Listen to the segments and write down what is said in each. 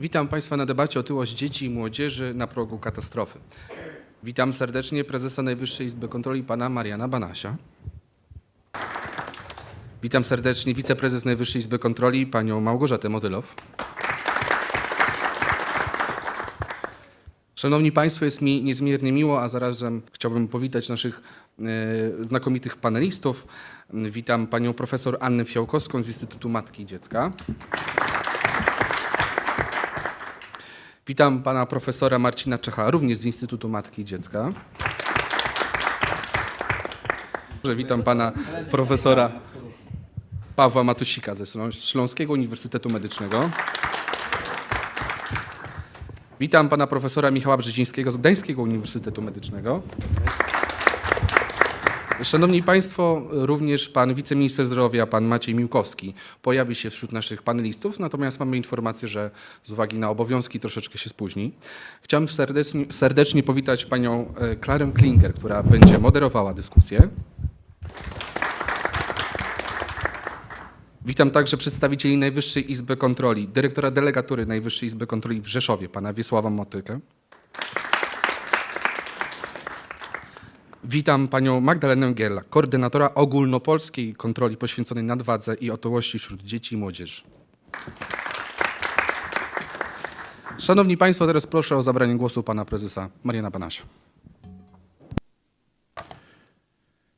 Witam Państwa na debacie otyłość dzieci i młodzieży na progu katastrofy. Witam serdecznie prezesa Najwyższej Izby Kontroli pana Mariana Banasia. Witam serdecznie wiceprezes Najwyższej Izby Kontroli panią Małgorzatę Motylow. Szanowni Państwo, jest mi niezmiernie miło, a zarazem chciałbym powitać naszych e, znakomitych panelistów. Witam panią profesor Annę Fiałkowską z Instytutu Matki i Dziecka. Witam pana profesora Marcina Czecha, również z Instytutu Matki i Dziecka. Witam pana profesora Pawła Matusika ze Ślą- Śląskiego Uniwersytetu Medycznego. Witam pana profesora Michała Brzezińskiego z Gdańskiego Uniwersytetu Medycznego. Szanowni Państwo, również pan wiceminister zdrowia, pan Maciej Miłkowski pojawi się wśród naszych panelistów, natomiast mamy informację, że z uwagi na obowiązki troszeczkę się spóźni. Chciałem serdecznie, serdecznie powitać panią e, Klarę Klinger, która będzie moderowała dyskusję. Witam także przedstawicieli Najwyższej Izby Kontroli, dyrektora delegatury Najwyższej Izby Kontroli w Rzeszowie, pana Wiesława Motykę. Witam panią Magdalenę Giela, koordynatora ogólnopolskiej kontroli poświęconej nadwadze i otyłości wśród dzieci i młodzieży. Szanowni Państwo, teraz proszę o zabranie głosu pana prezesa Mariana Banasia.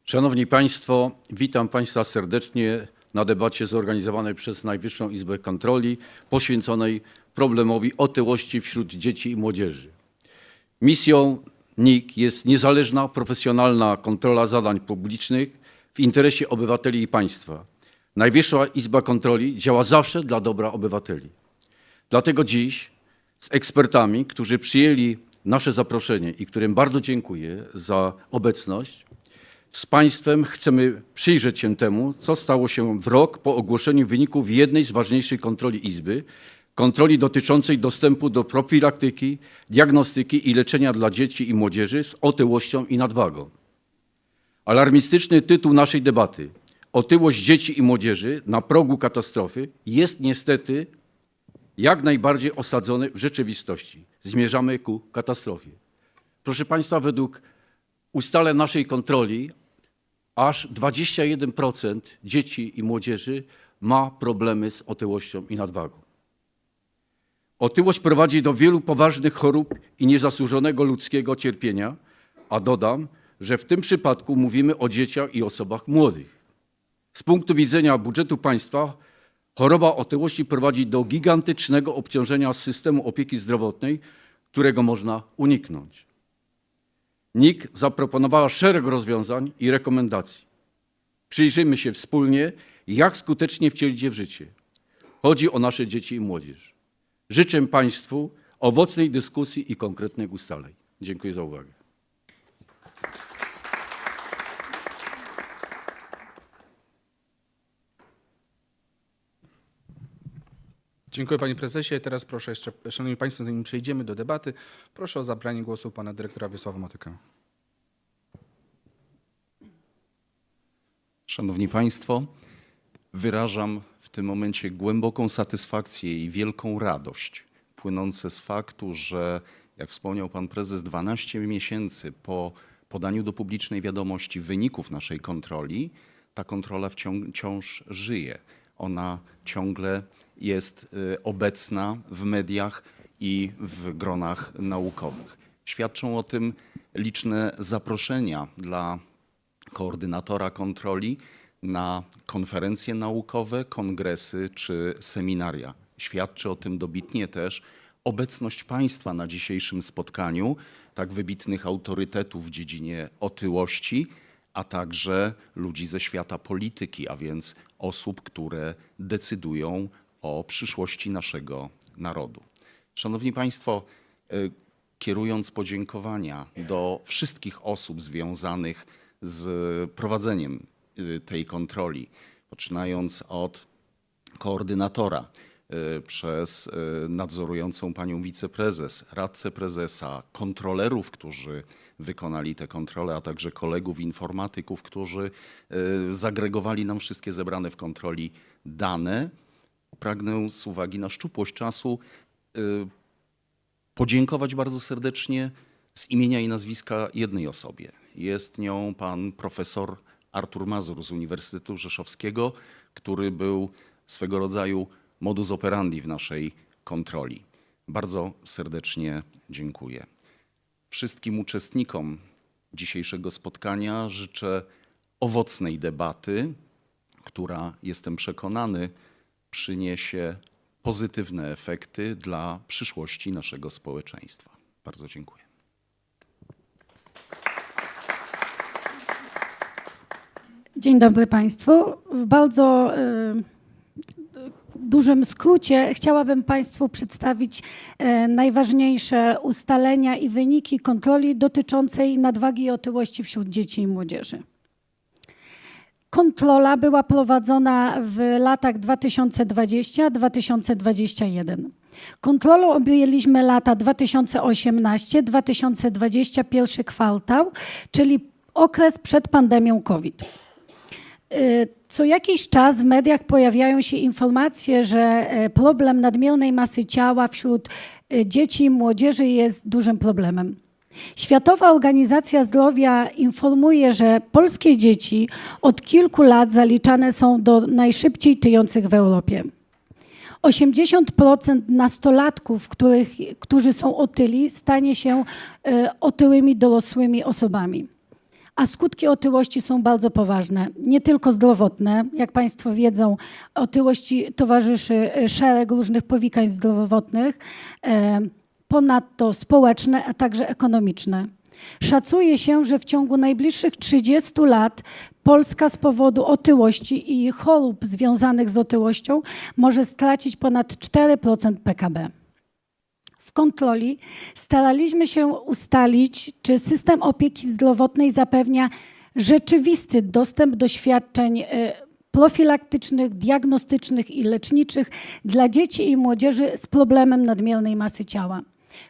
Szanowni Państwo, witam Państwa serdecznie na debacie zorganizowanej przez Najwyższą Izbę Kontroli poświęconej problemowi otyłości wśród dzieci i młodzieży. Misją NIK jest niezależna, profesjonalna kontrola zadań publicznych w interesie obywateli i państwa. Najwyższa Izba Kontroli działa zawsze dla dobra obywateli. Dlatego dziś z ekspertami, którzy przyjęli nasze zaproszenie i którym bardzo dziękuję za obecność, z Państwem chcemy przyjrzeć się temu, co stało się w rok po ogłoszeniu wyników jednej z ważniejszych kontroli Izby, kontroli dotyczącej dostępu do profilaktyki, diagnostyki i leczenia dla dzieci i młodzieży z otyłością i nadwagą. Alarmistyczny tytuł naszej debaty Otyłość dzieci i młodzieży na progu katastrofy jest niestety jak najbardziej osadzony w rzeczywistości. Zmierzamy ku katastrofie. Proszę Państwa, według ustaleń naszej kontroli aż 21% dzieci i młodzieży ma problemy z otyłością i nadwagą. Otyłość prowadzi do wielu poważnych chorób i niezasłużonego ludzkiego cierpienia, a dodam, że w tym przypadku mówimy o dzieciach i osobach młodych. Z punktu widzenia budżetu państwa choroba otyłości prowadzi do gigantycznego obciążenia systemu opieki zdrowotnej, którego można uniknąć. NIK zaproponowała szereg rozwiązań i rekomendacji. Przyjrzyjmy się wspólnie, jak skutecznie wcielić je w życie. Chodzi o nasze dzieci i młodzież. Życzę Państwu owocnej dyskusji i konkretnych ustaleń. Dziękuję za uwagę. Dziękuję panie prezesie. Teraz proszę jeszcze, szanowni państwo, zanim przejdziemy do debaty, proszę o zabranie głosu pana dyrektora Wiesława Motykę. Szanowni Państwo, wyrażam w tym momencie głęboką satysfakcję i wielką radość płynące z faktu, że, jak wspomniał Pan Prezes, 12 miesięcy po podaniu do publicznej wiadomości wyników naszej kontroli, ta kontrola wciąż, żyje. Ona ciągle jest y, obecna w mediach i w gronach naukowych. Świadczą o tym liczne zaproszenia dla koordynatora kontroli na konferencje naukowe, kongresy czy seminaria. Świadczy o tym dobitnie też obecność państwa na dzisiejszym spotkaniu, tak wybitnych autorytetów w dziedzinie otyłości, a także ludzi ze świata polityki, a więc osób, które decydują o przyszłości naszego narodu. Szanowni Państwo, y, kierując podziękowania do wszystkich osób związanych z prowadzeniem tej kontroli, poczynając od koordynatora y, przez y, nadzorującą panią wiceprezes, radcę prezesa, kontrolerów, którzy wykonali te kontrole, a także kolegów informatyków, którzy zagregowali nam wszystkie zebrane w kontroli dane. Pragnę z uwagi na szczupłość czasu y, podziękować bardzo serdecznie z imienia i nazwiska jednej osobie. Jest nią pan profesor Artur Mazur z Uniwersytetu Rzeszowskiego, który był swego rodzaju modus operandi w naszej kontroli. Bardzo serdecznie dziękuję. Wszystkim uczestnikom dzisiejszego spotkania życzę owocnej debaty, która, jestem przekonany, przyniesie pozytywne efekty dla przyszłości naszego społeczeństwa. Bardzo dziękuję. Dzień dobry Państwu. W bardzo y, dużym skrócie chciałabym Państwu przedstawić e, najważniejsze ustalenia i wyniki kontroli dotyczącej nadwagi i otyłości wśród dzieci i młodzieży. Kontrola była prowadzona w latach 2020-2021. Kontrolą objęliśmy lata 2018-2020, pierwszy kwartał, czyli okres przed pandemią COVID. Y, Co jakiś czas w mediach pojawiają się informacje, że e, problem nadmiernej masy ciała wśród e, dzieci i młodzieży jest dużym problemem. Światowa Organizacja Zdrowia informuje, że polskie dzieci od kilku lat zaliczane są do najszybciej tyjących w Europie. 80% nastolatków, których, którzy są otyli, stanie się e, otyłymi dorosłymi osobami. A skutki otyłości są bardzo poważne, nie tylko zdrowotne. Jak Państwo wiedzą, otyłości towarzyszy e, szereg różnych powikań zdrowotnych, e, ponadto społeczne, a także ekonomiczne. Szacuje się, że w ciągu najbliższych 30 lat Polska z powodu otyłości i chorób związanych z otyłością może stracić ponad 4% PKB kontroli staraliśmy się ustalić, czy system opieki zdrowotnej zapewnia rzeczywisty dostęp do świadczeń e, profilaktycznych, diagnostycznych i leczniczych dla dzieci i młodzieży z problemem nadmiernej masy ciała.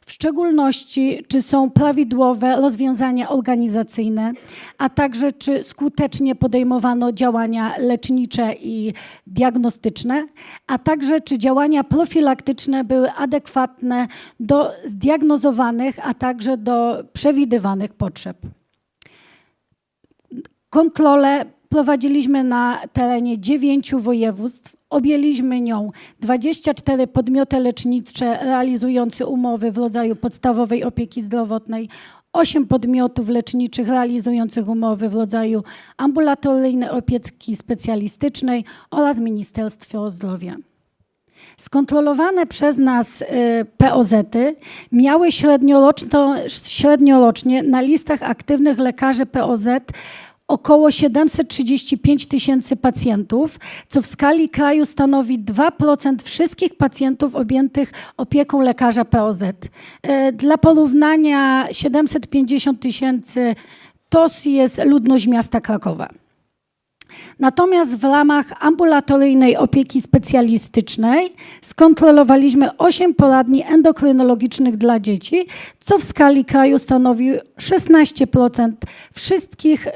W szczególności, czy są prawidłowe rozwiązania organizacyjne, a także czy skutecznie podejmowano działania lecznicze i diagnostyczne, a także czy działania profilaktyczne były adekwatne do zdiagnozowanych, a także do przewidywanych potrzeb. Kontrolę prowadziliśmy na terenie dziewięciu województw. Objęliśmy nią 24 podmioty lecznicze realizujące umowy w rodzaju podstawowej opieki zdrowotnej, 8 podmiotów leczniczych realizujących umowy w rodzaju ambulatoryjnej opieki specjalistycznej oraz Ministerstwo Zdrowia. Skontrolowane przez nas y, POZ-y miały średniorocznie na listach aktywnych lekarzy POZ około 735 tysięcy pacjentów, co w skali kraju stanowi 2% wszystkich pacjentów objętych opieką lekarza POZ. E, Dla porównania 750 tysięcy to jest ludność miasta Krakowa. Natomiast w ramach ambulatoryjnej opieki specjalistycznej skontrolowaliśmy 8 poradni endokrynologicznych dla dzieci, co w skali kraju stanowi 16% wszystkich y,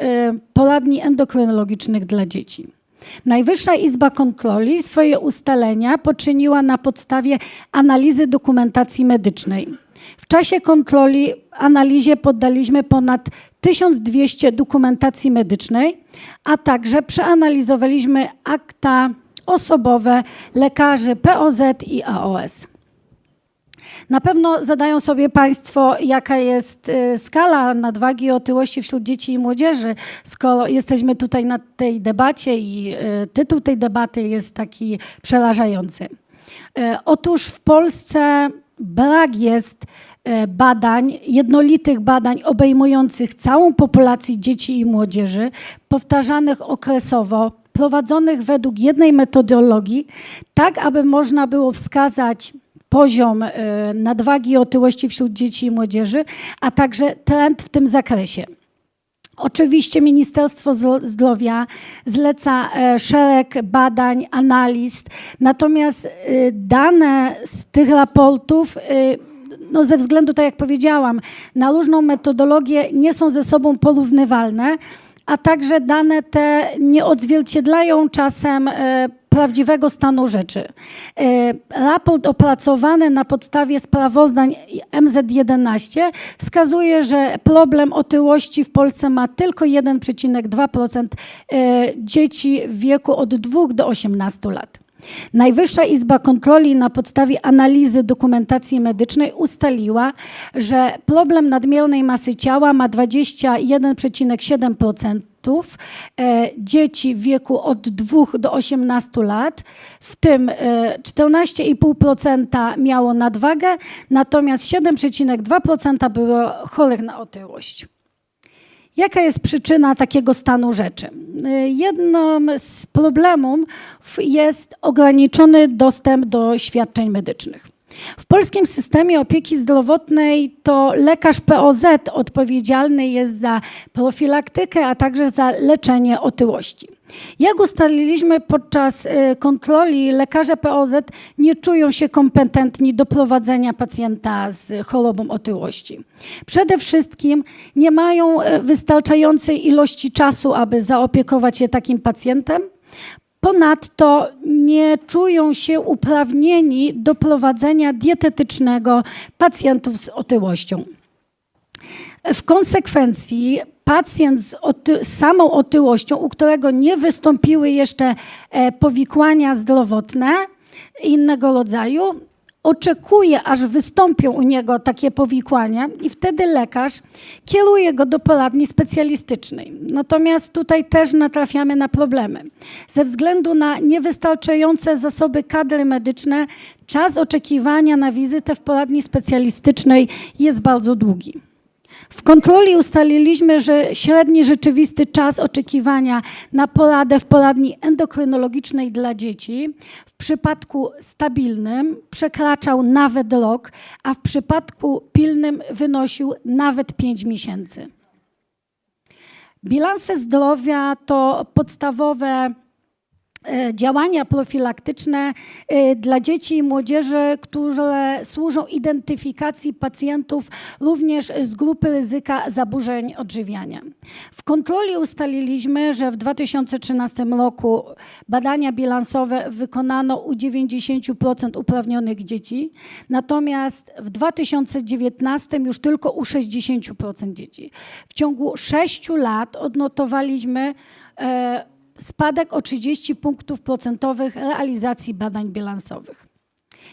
poradni endokrynologicznych dla dzieci. Najwyższa Izba Kontroli swoje ustalenia poczyniła na podstawie analizy dokumentacji medycznej. W czasie kontroli analizie poddaliśmy ponad 1200 dokumentacji medycznej, a także przeanalizowaliśmy akta osobowe lekarzy POZ i AOS. Na pewno zadają sobie Państwo, jaka jest y, skala nadwagi i otyłości wśród dzieci i młodzieży, skoro jesteśmy tutaj na tej debacie i y, tytuł tej debaty jest taki przerażający. Y, Otóż w Polsce brak jest badań, jednolitych badań obejmujących całą populację dzieci i młodzieży, powtarzanych okresowo, prowadzonych według jednej metodologii, tak aby można było wskazać poziom e, nadwagi i otyłości wśród dzieci i młodzieży, a także trend w tym zakresie. Oczywiście Ministerstwo Zdro- Zdrowia zleca e, szereg badań, analiz, natomiast e, dane z tych raportów, e, no ze względu, tak jak powiedziałam, na różną metodologię nie są ze sobą porównywalne, a także dane te nie odzwierciedlają czasem e, prawdziwego stanu rzeczy. E, Raport opracowany na podstawie sprawozdań MZ11 wskazuje, że problem otyłości w Polsce ma tylko 1,2% e, dzieci w wieku od 2 do 18 lat. Najwyższa Izba Kontroli na podstawie analizy dokumentacji medycznej ustaliła, że problem nadmiernej masy ciała ma 21,7% e, dzieci w wieku od 2 do 18 lat, w tym e, 14,5% miało nadwagę, natomiast 7,2% było chorych na otyłość. Jaka jest przyczyna takiego stanu rzeczy? Y, Jednym z problemów jest ograniczony dostęp do świadczeń medycznych. W polskim systemie opieki zdrowotnej to lekarz POZ odpowiedzialny jest za profilaktykę, a także za leczenie otyłości. Jak ustaliliśmy podczas y, kontroli, lekarze POZ nie czują się kompetentni do prowadzenia pacjenta z chorobą otyłości. Przede wszystkim nie mają y, wystarczającej ilości czasu, aby zaopiekować się takim pacjentem. Ponadto nie czują się uprawnieni do prowadzenia dietetycznego pacjentów z otyłością. W konsekwencji pacjent z, oty- samą otyłością, u którego nie wystąpiły jeszcze e, powikłania zdrowotne innego rodzaju, oczekuje, aż wystąpią u niego takie powikłania i wtedy lekarz kieruje go do poradni specjalistycznej. Natomiast tutaj też natrafiamy na problemy. Ze względu na niewystarczające zasoby kadry medyczne, czas oczekiwania na wizytę w poradni specjalistycznej jest bardzo długi. W kontroli ustaliliśmy, że średni rzeczywisty czas oczekiwania na poradę w poradni endokrynologicznej dla dzieci w przypadku stabilnym przekraczał nawet rok, a w przypadku pilnym wynosił nawet 5 miesięcy. Bilanse zdrowia to podstawowe działania profilaktyczne e, dla dzieci i młodzieży, które służą identyfikacji pacjentów również z grupy ryzyka zaburzeń odżywiania. W kontroli ustaliliśmy, że w 2013 roku badania bilansowe wykonano u 90% uprawnionych dzieci, natomiast w 2019 już tylko u 60% dzieci. W ciągu 6 lat odnotowaliśmy e, spadek o 30 punktów procentowych realizacji badań bilansowych.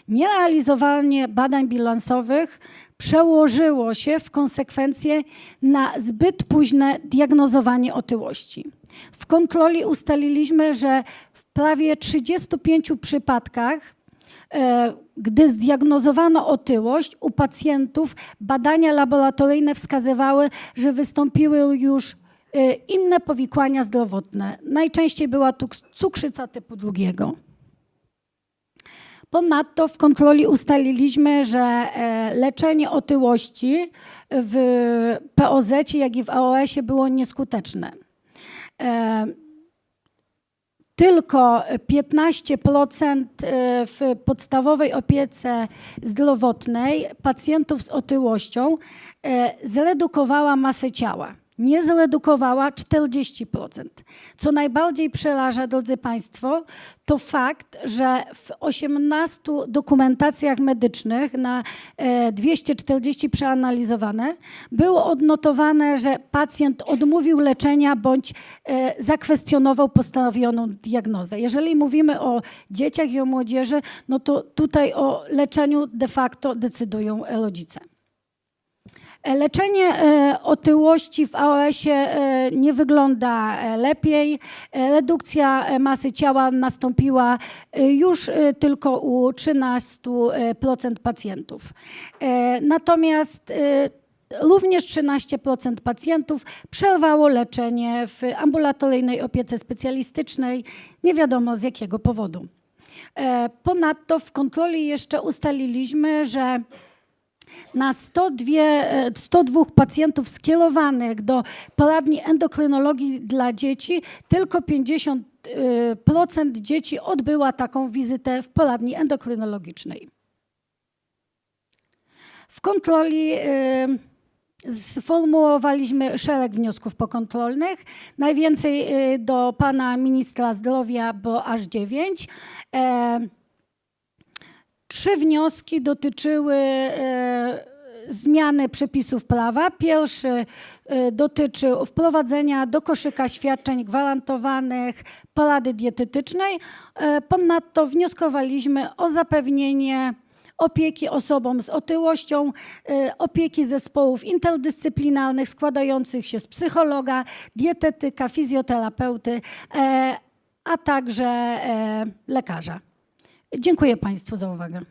Nierealizowanie badań bilansowych przełożyło się w konsekwencje na zbyt późne diagnozowanie otyłości. W kontroli ustaliliśmy, że w prawie 35 przypadkach e, gdy zdiagnozowano otyłość u pacjentów, badania laboratoryjne wskazywały, że wystąpiły już inne powikłania zdrowotne. Najczęściej była tu cukrzyca typu drugiego. Ponadto w kontroli ustaliliśmy, że e, leczenie otyłości w POZ, jak i w AOS-ie było nieskuteczne. E, Tylko 15% e, w podstawowej opiece zdrowotnej pacjentów z otyłością zredukowała masę ciała. Nie zredukowała 40%. Co najbardziej przeraża, drodzy Państwo, to fakt, że w 18 dokumentacjach medycznych na e, 240 przeanalizowane było odnotowane, że pacjent odmówił leczenia bądź e, zakwestionował postawioną diagnozę. Jeżeli mówimy o dzieciach i o młodzieży, no to tutaj o leczeniu de facto decydują rodzice. Leczenie e, otyłości w AOS-ie e, nie wygląda e, lepiej. Redukcja masy ciała nastąpiła już tylko u 13% pacjentów. Natomiast również 13% pacjentów przerwało leczenie w ambulatoryjnej opiece specjalistycznej, nie wiadomo z jakiego powodu. Ponadto w kontroli jeszcze ustaliliśmy, że na 102, e, 102 pacjentów skierowanych do poradni endokrynologii dla dzieci, tylko 50% dzieci odbyła taką wizytę w poradni endokrynologicznej. W kontroli e, Sformułowaliśmy szereg wniosków pokontrolnych. Najwięcej do pana ministra zdrowia, bo aż dziewięć. Trzy wnioski dotyczyły e, zmiany przepisów prawa. Pierwszy e, dotyczy wprowadzenia do koszyka świadczeń gwarantowanych porady dietetycznej. E, Ponadto wnioskowaliśmy o zapewnienie opieki osobom z otyłością, opieki zespołów interdyscyplinarnych składających się z psychologa, dietetyka, fizjoterapeuty, a także lekarza. Dziękuję Państwu za uwagę.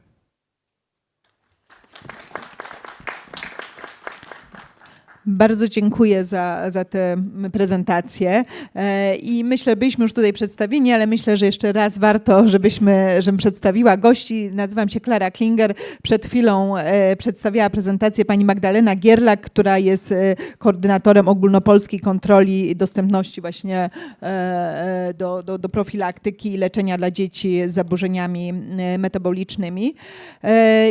Bardzo dziękuję za, za tę prezentację E, i myślę, byliśmy już tutaj przedstawieni, ale myślę, że jeszcze raz warto, żebyśmy, żebym przedstawiła gości. Nazywam się Klara Klinger. Przed chwilą e, przedstawiała prezentację pani Magdalena Gierlak, która jest e, koordynatorem ogólnopolskiej kontroli dostępności właśnie do, do, do profilaktyki i leczenia dla dzieci z zaburzeniami metabolicznymi.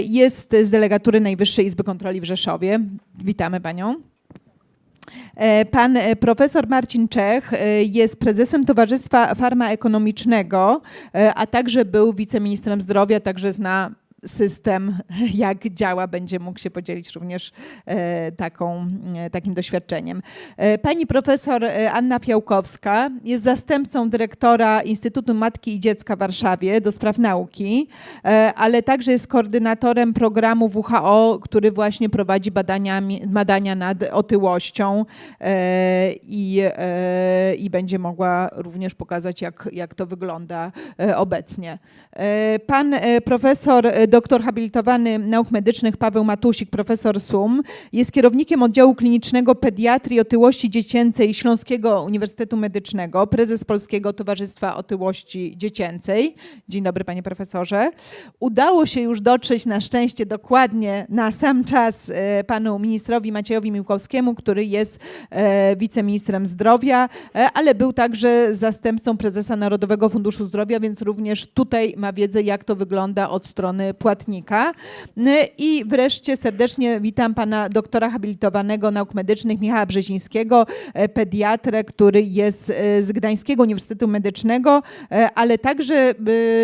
Jest z delegatury Najwyższej Izby Kontroli w Rzeszowie. Witamy panią. E, Pan e, profesor Marcin Czech e, jest prezesem Towarzystwa Farmaekonomicznego, a także był wiceministrem zdrowia, także zna system, jak działa, będzie mógł się podzielić również e, taką, e, takim doświadczeniem. E, Pani profesor Anna Fiałkowska jest zastępcą dyrektora Instytutu Matki i Dziecka w Warszawie do spraw nauki, ale także jest koordynatorem programu WHO, który właśnie prowadzi badaniami, badania nad otyłością i, i będzie mogła również pokazać, jak, jak to wygląda obecnie. Pan profesor, doktor habilitowany nauk medycznych Paweł Matusik, profesor SUM, jest kierownikiem oddziału klinicznego pediatrii otyłości dziecięcej Śląskiego Uniwersytetu Medycznego, prezes Polskiego Towarzystwa Otyłości Dziecięcej. Dzień dobry, panie profesorze. Udało się już dotrzeć na szczęście dokładnie na sam czas e, panu ministrowi Maciejowi Miłkowskiemu, który jest e, wiceministrem zdrowia, e, ale był także zastępcą prezesa Narodowego Funduszu Zdrowia, więc również tutaj ma wiedzę, jak to wygląda od strony płatnika. I wreszcie serdecznie witam pana doktora habilitowanego nauk medycznych Michała Brzezińskiego, e, pediatrę, który jest e, z Gdańskiego Uniwersytetu Medycznego, e, ale także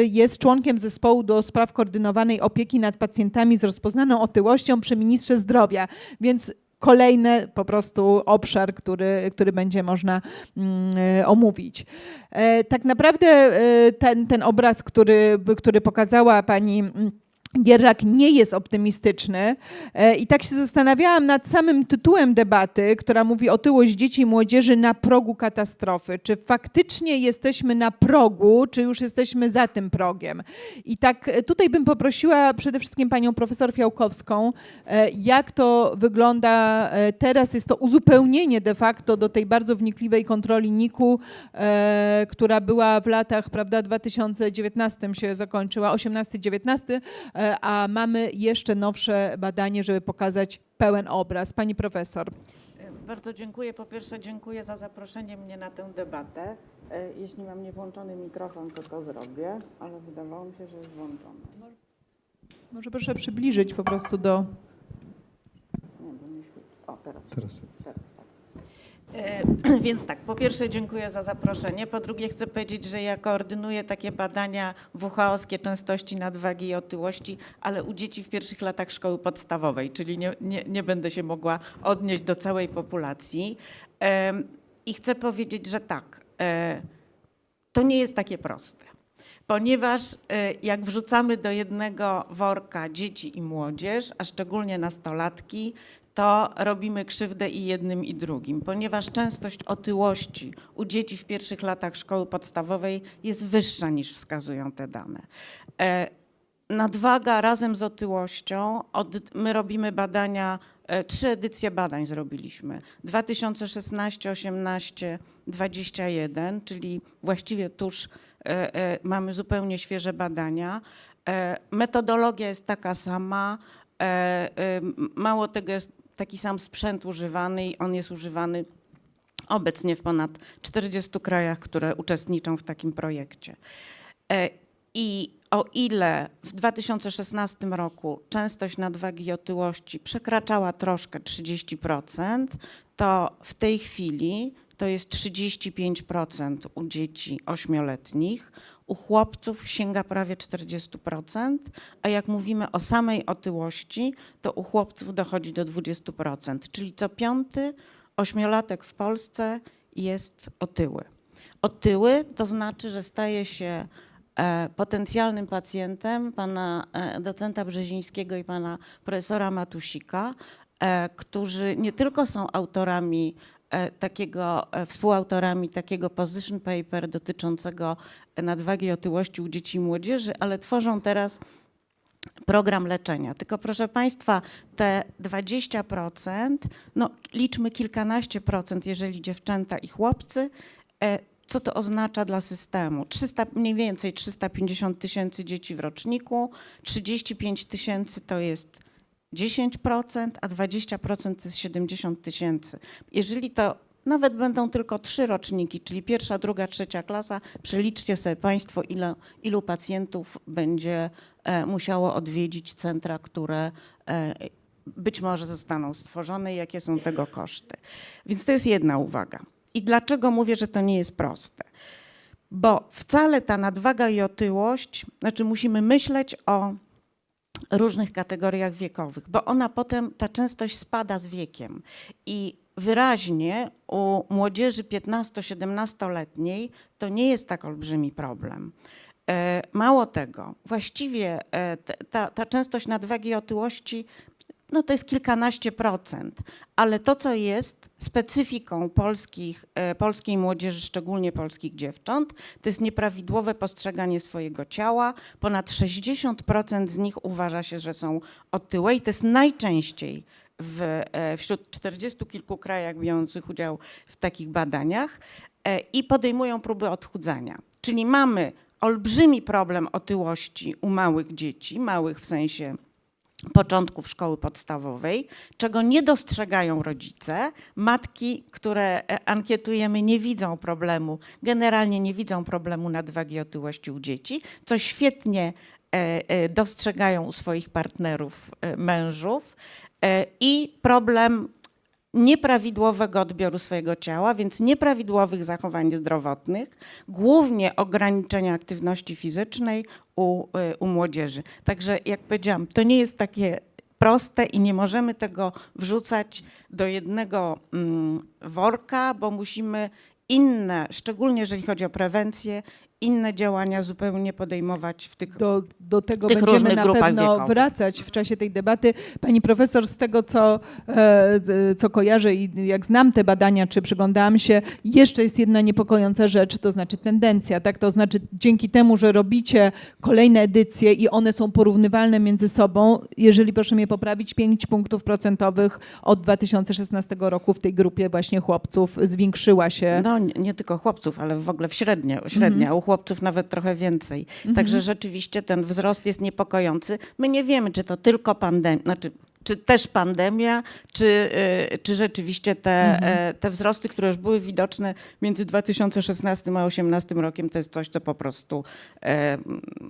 jest członkiem zespołu do spraw koordynowanej opieki nad pacjentami z rozpoznaną otyłością przy ministrze zdrowia, więc kolejny po prostu obszar, który, który będzie można mm, omówić. Tak naprawdę ten, ten obraz, który, który pokazała pani mm, Gierlak nie jest optymistyczny E, i tak się zastanawiałam nad samym tytułem debaty, która mówi otyłość dzieci i młodzieży na progu katastrofy. Czy faktycznie jesteśmy na progu, czy już jesteśmy za tym progiem? I tak e, tutaj bym poprosiła przede wszystkim panią profesor Fiałkowską, e, jak to wygląda teraz. Jest to uzupełnienie de facto do tej bardzo wnikliwej kontroli NIK-u, która była w latach, prawda, 2019 się zakończyła, 18-19, e, a mamy jeszcze nowsze badanie, żeby pokazać pełen obraz. Pani profesor. Bardzo dziękuję. Po pierwsze dziękuję za zaproszenie mnie na tę debatę. E, Jeśli mam niewłączony mikrofon, to to zrobię, ale wydawało mi się, że jest włączony. Może proszę przybliżyć po prostu do... Nie, bo nie świeci. O, teraz. Teraz. teraz. E, Więc tak, po pierwsze dziękuję za zaproszenie. Po drugie chcę powiedzieć, że ja koordynuję takie badania WHO-skie częstości nadwagi i otyłości, ale u dzieci w pierwszych latach szkoły podstawowej, czyli nie, nie, nie będę się mogła odnieść do całej populacji. I chcę powiedzieć, że tak, e, to nie jest takie proste. Ponieważ e, jak wrzucamy do jednego worka dzieci i młodzież, a szczególnie nastolatki, to robimy krzywdę i jednym i drugim, ponieważ częstość otyłości u dzieci w pierwszych latach szkoły podstawowej jest wyższa niż wskazują te dane. E, Nadwaga razem z otyłością, od, my robimy badania, e, trzy edycje badań zrobiliśmy. 2016, 18, 21, czyli właściwie tuż e, mamy zupełnie świeże badania. Metodologia jest taka sama, mało tego jest taki sam sprzęt używany i on jest używany obecnie w ponad 40 krajach, które uczestniczą w takim projekcie. E, I o ile w 2016 roku częstość nadwagi i otyłości przekraczała troszkę 30%, to w tej chwili to jest 35% u dzieci ośmioletnich, u chłopców sięga prawie 40%, a jak mówimy o samej otyłości, to u chłopców dochodzi do 20%, czyli co piąty ośmiolatek w Polsce jest otyły. Otyły to znaczy, że staje się e, potencjalnym pacjentem pana e, docenta Brzezińskiego i pana profesora Matusika, e, którzy nie tylko są autorami takiego, e, współautorami takiego position paper dotyczącego nadwagi i otyłości u dzieci i młodzieży, ale tworzą teraz program leczenia. Tylko proszę Państwa, te 20%, no liczmy kilkanaście procent, jeżeli dziewczęta i chłopcy, e, co to oznacza dla systemu? 300, mniej więcej 350 tysięcy dzieci w roczniku, 35 tysięcy to jest 10%, a 20% to jest 70 tysięcy. Jeżeli to nawet będą tylko trzy roczniki, czyli pierwsza, druga, trzecia klasa, przeliczcie sobie Państwo, ile, ilu pacjentów będzie e, musiało odwiedzić centra, które e, być może zostaną stworzone i jakie są tego koszty. Więc to jest jedna uwaga. I dlaczego mówię, że to nie jest proste? Bo wcale ta nadwaga i otyłość, znaczy musimy myśleć o różnych kategoriach wiekowych, bo ona potem, ta częstość spada z wiekiem i wyraźnie u młodzieży 15-17-letniej to nie jest tak olbrzymi problem. E, Mało tego, właściwie e, ta, ta częstość nadwagi i otyłości no to jest kilkanaście procent, ale to, co jest specyfiką polskich, e, polskiej młodzieży, szczególnie polskich dziewcząt, to jest nieprawidłowe postrzeganie swojego ciała. Ponad 60% z nich uważa się, że są otyłe i to jest najczęściej w, e, wśród 40 kilku krajach biorących udział w takich badaniach e, i podejmują próby odchudzania. Czyli mamy olbrzymi problem otyłości u małych dzieci, małych w sensie początków szkoły podstawowej, czego nie dostrzegają rodzice. Matki, które e, ankietujemy, nie widzą problemu, generalnie nie widzą problemu nadwagi i otyłości u dzieci, co świetnie e, e, dostrzegają u swoich partnerów, mężów. I problem nieprawidłowego odbioru swojego ciała, więc nieprawidłowych zachowań zdrowotnych, głównie ograniczenia aktywności fizycznej u, y, u młodzieży. Także jak powiedziałam, to nie jest takie proste i nie możemy tego wrzucać do jednego mm, worka, bo musimy inne, szczególnie jeżeli chodzi o prewencję, inne działania zupełnie podejmować w tych Do, do tego tych będziemy na pewno wiekowych. wracać w czasie tej debaty. Pani profesor, z tego co, e, co kojarzę i jak znam te badania, czy przyglądałam się, jeszcze jest jedna niepokojąca rzecz, to znaczy tendencja. Tak? To znaczy dzięki temu, że robicie kolejne edycje i one są porównywalne między sobą, jeżeli proszę mnie poprawić, 5 punktów procentowych od 2016 roku w tej grupie właśnie chłopców zwiększyła się. No nie, nie tylko chłopców, ale w ogóle w średnio, średnia, u chłopców nawet trochę więcej. Także rzeczywiście ten wzrost jest niepokojący. My nie wiemy, czy to tylko pandemia, znaczy czy też pandemia, czy, y, czy rzeczywiście te, e, te wzrosty, które już były widoczne między 2016 a 2018 rokiem, to jest coś, co po prostu e,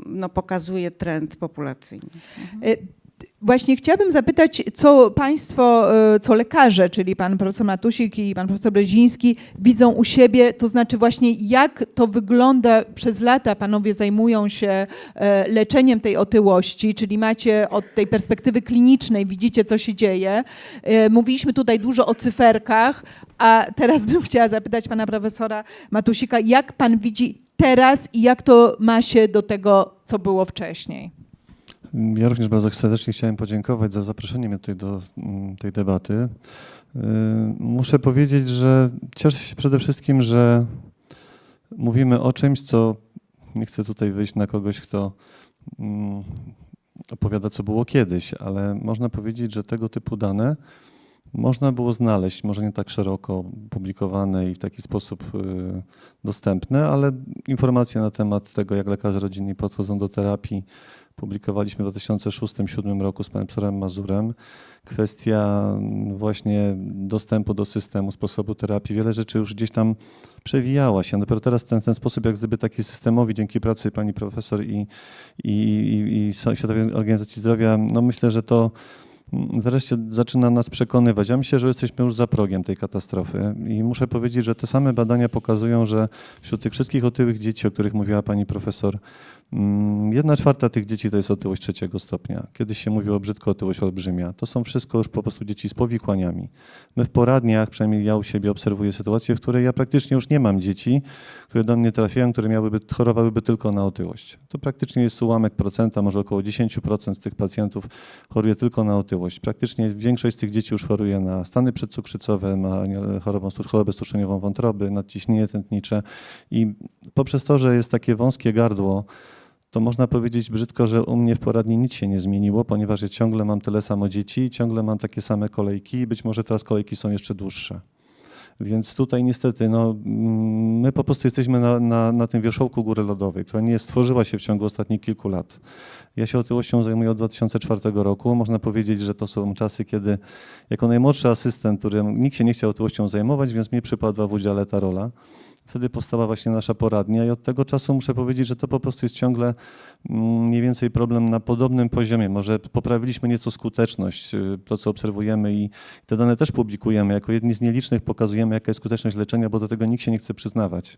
no, pokazuje trend populacyjny. Właśnie chciałabym zapytać, co Państwo, e, co lekarze, czyli pan profesor Matusik i pan profesor Breziński widzą u siebie, to znaczy właśnie jak to wygląda przez lata, panowie zajmują się e, leczeniem tej otyłości, czyli macie od tej perspektywy klinicznej, widzicie co się dzieje. E, Mówiliśmy tutaj dużo o cyferkach, a teraz bym chciała zapytać pana profesora Matusika, jak pan widzi teraz i jak to ma się do tego, co było wcześniej? Ja również bardzo serdecznie chciałem podziękować za zaproszenie mnie tutaj do mm, tej debaty. Y, Muszę powiedzieć, że cieszę się przede wszystkim, że mówimy o czymś, co nie chcę tutaj wyjść na kogoś, kto mm, opowiada, co było kiedyś, ale można powiedzieć, że tego typu dane można było znaleźć, może nie tak szeroko publikowane i w taki sposób y, dostępne, ale informacje na temat tego, jak lekarze rodzinni podchodzą do terapii, publikowaliśmy w 2006-2007 roku z panem profesorem Mazurem. Kwestia mm, właśnie dostępu do systemu, sposobu terapii, wiele rzeczy już gdzieś tam przewijała się. Dopiero teraz ten, ten sposób jak gdyby taki systemowy dzięki pracy pani profesor i, i, i, i Światowej Organizacji Zdrowia, no myślę, że to mm, wreszcie zaczyna nas przekonywać. Ja myślę, że jesteśmy już za progiem tej katastrofy i muszę powiedzieć, że te same badania pokazują, że wśród tych wszystkich otyłych dzieci, o których mówiła pani profesor, jedna czwarta tych dzieci to jest otyłość trzeciego stopnia. Kiedyś się mówiło brzydko otyłość olbrzymia. To są wszystko już po prostu dzieci z powikłaniami. My w poradniach, przynajmniej ja u siebie obserwuję sytuację, w której ja praktycznie już nie mam dzieci, które do mnie trafiają, które miałyby, chorowałyby tylko na otyłość. To praktycznie jest ułamek procenta, może około 10% z tych pacjentów choruje tylko na otyłość. Praktycznie większość z tych dzieci już choruje na stany przedcukrzycowe, ma stu- chorobę stuszeniową wątroby, nadciśnienie tętnicze i poprzez to, że jest takie wąskie gardło, to można powiedzieć brzydko, że u mnie w poradni nic się nie zmieniło, ponieważ ja ciągle mam tyle samo dzieci, ciągle mam takie same kolejki i być może teraz kolejki są jeszcze dłuższe. Więc tutaj niestety no, mm, my po prostu jesteśmy na, na, na tym wierzchołku góry lodowej, która nie stworzyła się w ciągu ostatnich kilku lat. Ja się otyłością zajmuję od 2004 roku. Można powiedzieć, że to są czasy, kiedy jako najmłodszy asystent, którym nikt się nie chciał otyłością zajmować, więc mi przypadła w udziale ta rola. Wtedy powstała właśnie nasza poradnia i od tego czasu muszę powiedzieć, że to po prostu jest ciągle mm, mniej więcej problem na podobnym poziomie. Może poprawiliśmy nieco skuteczność, y, to co obserwujemy i te dane też publikujemy. Jako jedni z nielicznych pokazujemy, jaka jest skuteczność leczenia, bo do tego nikt się nie chce przyznawać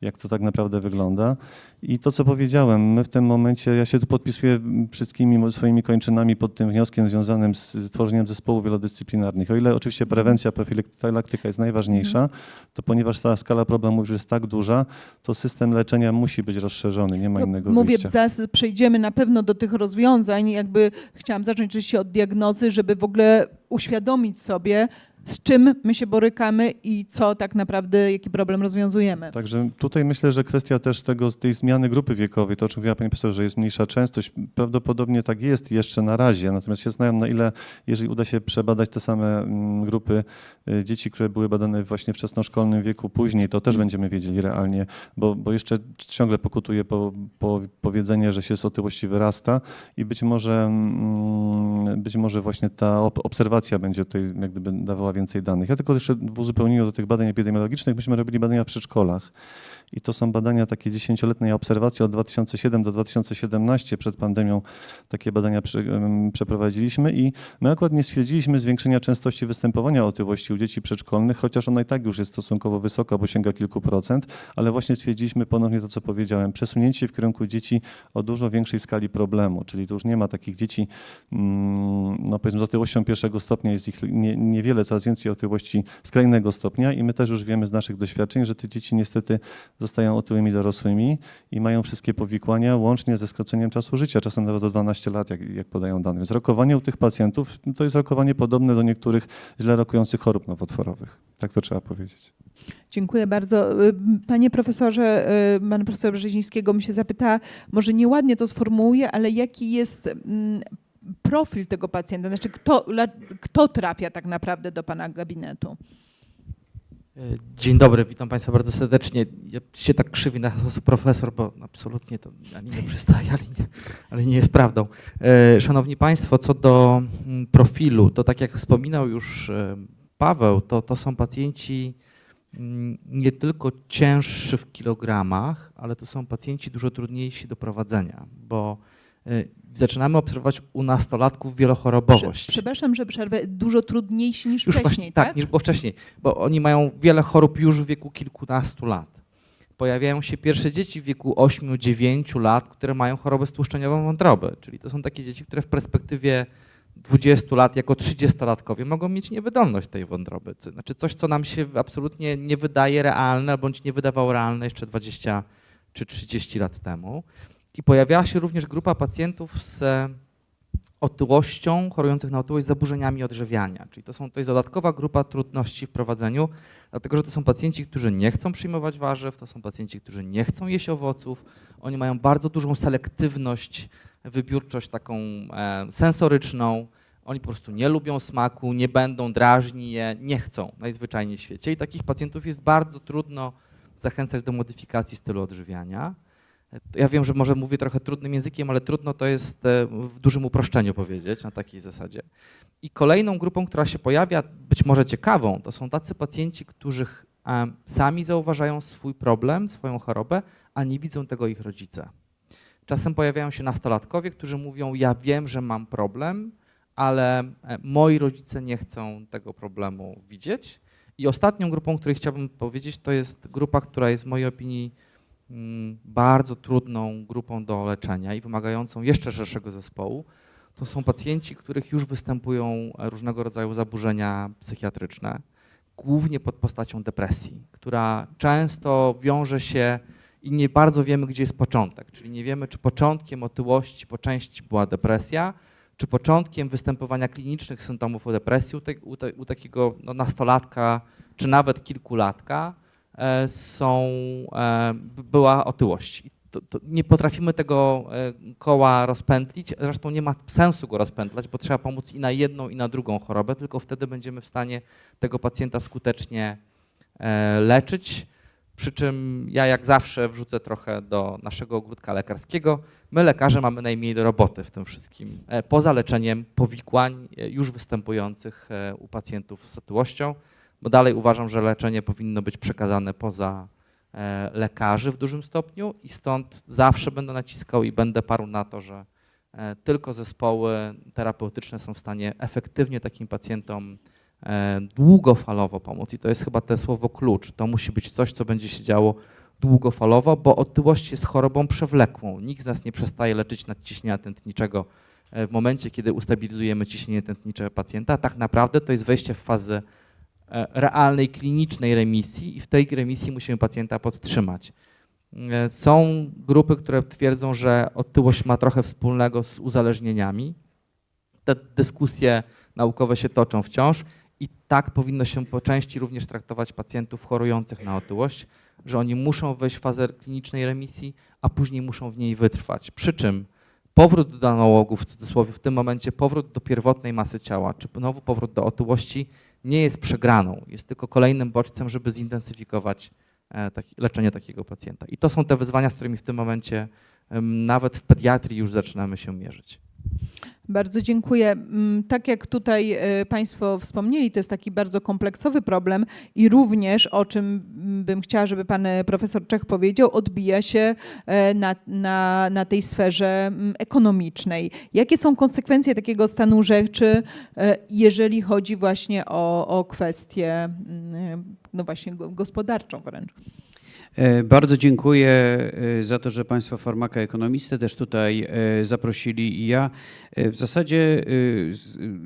jak to tak naprawdę wygląda. I to, co powiedziałem, my w tym momencie, ja się tu podpisuję wszystkimi swoimi kończynami pod tym wnioskiem związanym z tworzeniem zespołów wielodyscyplinarnych. O ile oczywiście prewencja, profilaktyka jest najważniejsza, to ponieważ ta skala problemów już jest tak duża, to system leczenia musi być rozszerzony, nie ma To innego Mówię, wyjścia. zaraz przejdziemy na pewno do tych rozwiązań. Jakby chciałam zacząć oczywiście od diagnozy, żeby w ogóle uświadomić sobie, z czym my się borykamy i co tak naprawdę, jaki problem rozwiązujemy. Także tutaj myślę, że kwestia też tego, tej zmiany grupy wiekowej, to o czym mówiła Pani Profesor, że jest mniejsza częstość, prawdopodobnie tak jest jeszcze na razie, natomiast się znają na ile, jeżeli uda się przebadać te same mm, grupy y, dzieci, które były badane właśnie w wczesnoszkolnym wieku później, to też będziemy wiedzieli realnie, bo, bo jeszcze ciągle pokutuje po, po powiedzenie, że się z otyłości wyrasta i być może, mm, być może właśnie ta ob- obserwacja będzie tutaj jak gdyby dawała więcej danych. Ja tylko jeszcze w uzupełnieniu do tych badań epidemiologicznych, myśmy robili badania w przedszkolach. I to są badania takie dziesięcioletniej obserwacji od 2007 do 2017 przed pandemią. Takie badania em, przeprowadziliśmy i my akurat nie stwierdziliśmy zwiększenia częstości występowania otyłości u dzieci przedszkolnych, chociaż ona i tak już jest stosunkowo wysoka, bo sięga kilku procent, ale właśnie stwierdziliśmy ponownie to, co powiedziałem, przesunięcie w kierunku dzieci o dużo większej skali problemu, czyli tu już nie ma takich dzieci, mm, no powiedzmy z otyłością pierwszego stopnia jest ich nie, niewiele, coraz więcej otyłości skrajnego stopnia i my też już wiemy z naszych doświadczeń, że te dzieci niestety zostają otyłymi dorosłymi i mają wszystkie powikłania, łącznie ze skróceniem czasu życia, czasem nawet o 12 lat, jak, jak podają dane. Więc rokowanie u tych pacjentów to jest rokowanie podobne do niektórych źle rokujących chorób nowotworowych. Tak to trzeba powiedzieć. Dziękuję bardzo. Y, Panie profesorze, y, pan profesor Brzezińskiego mi się zapytała, może nieładnie to sformułuję, ale jaki jest mm, profil tego pacjenta? Znaczy, kto, kto trafia tak naprawdę do pana gabinetu? E, Dzień dobry, witam Państwa bardzo serdecznie. Ja się tak krzywię na sposób profesor, bo absolutnie to ani nie przystaje, ale nie, ale nie jest prawdą. E, Szanowni Państwo, co do mm, profilu, to tak jak wspominał już e, Paweł, to, to są pacjenci mm, nie tylko cięższy w kilogramach, ale to są pacjenci dużo trudniejsi do prowadzenia, bo zaczynamy obserwować u nastolatków wielochorobowość. Prze- Przepraszam, że przerwę. Dużo trudniejsi niż Już wcześniej, właśnie, tak? tak, niż było wcześniej, bo oni mają wiele chorób już w wieku kilkunastu lat. Pojawiają się pierwsze dzieci w wieku 8-9 lat, które mają chorobę stłuszczeniową wątroby, czyli to są takie dzieci, które w perspektywie 20 lat jako 30-latkowie mogą mieć niewydolność tej wątroby. Znaczy coś, co nam się absolutnie nie wydaje realne, bądź nie wydawało realne jeszcze 20 czy 30 lat temu. I pojawiała się również grupa pacjentów z otyłością, chorujących na otyłość z zaburzeniami odżywiania. Czyli to, są, to jest dodatkowa grupa trudności w prowadzeniu, dlatego że to są pacjenci, którzy nie chcą przyjmować warzyw, to są pacjenci, którzy nie chcą jeść owoców, oni mają bardzo dużą selektywność, wybiórczość taką e, sensoryczną, oni po prostu nie lubią smaku, nie będą, drażni je, nie chcą najzwyczajniej w świecie i takich pacjentów jest bardzo trudno zachęcać do modyfikacji stylu odżywiania. Ja wiem, że może mówię trochę trudnym językiem, ale trudno to jest e, w dużym uproszczeniu powiedzieć na takiej zasadzie. I kolejną grupą, która się pojawia, być może ciekawą, to są tacy pacjenci, którzy e, sami zauważają swój problem, swoją chorobę, a nie widzą tego ich rodzice. Czasem pojawiają się nastolatkowie, którzy mówią: Ja wiem, że mam problem, ale e, moi rodzice nie chcą tego problemu widzieć. I ostatnią grupą, której chciałbym powiedzieć, to jest grupa, która jest w mojej opinii bardzo trudną grupą do leczenia i wymagającą jeszcze szerszego zespołu. To są pacjenci, których już występują różnego rodzaju zaburzenia psychiatryczne, głównie pod postacią depresji, która często wiąże się i nie bardzo wiemy, gdzie jest początek. Czyli nie wiemy, czy początkiem otyłości po części była depresja, czy początkiem występowania klinicznych symptomów u depresji u, te, u, te, u takiego no, nastolatka, czy nawet kilkulatka są, e, była otyłość. To, to nie potrafimy tego e, koła rozpętlić, zresztą nie ma sensu go rozpętlać, bo trzeba pomóc i na jedną, i na drugą chorobę, tylko wtedy będziemy w stanie tego pacjenta skutecznie e, leczyć. Przy czym ja jak zawsze wrzucę trochę do naszego ogródka lekarskiego. My lekarze mamy najmniej do roboty w tym wszystkim. E, Poza leczeniem powikłań e, już występujących e, u pacjentów z otyłością, bo dalej uważam, że leczenie powinno być przekazane poza e, lekarzy w dużym stopniu i stąd zawsze będę naciskał i będę parł na to, że e, tylko zespoły terapeutyczne są w stanie efektywnie takim pacjentom e, długofalowo pomóc. I to jest chyba to słowo klucz. To musi być coś, co będzie się działo długofalowo, bo otyłość jest chorobą przewlekłą. Nikt z nas nie przestaje leczyć nadciśnienia tętniczego w momencie, kiedy ustabilizujemy ciśnienie tętnicze pacjenta. Tak naprawdę to jest wejście w fazę realnej, klinicznej remisji i w tej remisji musimy pacjenta podtrzymać. E, Są grupy, które twierdzą, że otyłość ma trochę wspólnego z uzależnieniami. Te dyskusje naukowe się toczą wciąż i tak powinno się po części również traktować pacjentów chorujących na otyłość, że oni muszą wejść w fazę klinicznej remisji, a później muszą w niej wytrwać. Przy czym powrót do anałogów, w cudzysłowie w tym momencie powrót do pierwotnej masy ciała, czy znowu powrót do otyłości nie jest przegraną, jest tylko kolejnym bodźcem, żeby zintensyfikować e, leczenie takiego pacjenta. I to są te wyzwania, z którymi w tym momencie nawet w pediatrii już zaczynamy się mierzyć. Bardzo dziękuję. Mm, Tak jak tutaj e, Państwo wspomnieli, to jest taki bardzo kompleksowy problem i również, o czym mm, bym chciała, żeby Pan e, Profesor Czech powiedział, odbija się e, na, na, na tej sferze mm, ekonomicznej. Jakie są konsekwencje takiego stanu rzeczy, jeżeli chodzi właśnie o, o kwestię no właśnie go- gospodarczą wręcz? E, Bardzo dziękuję e, za to, że Państwo farmakoekonomisty też tutaj e, zaprosili i ja w zasadzie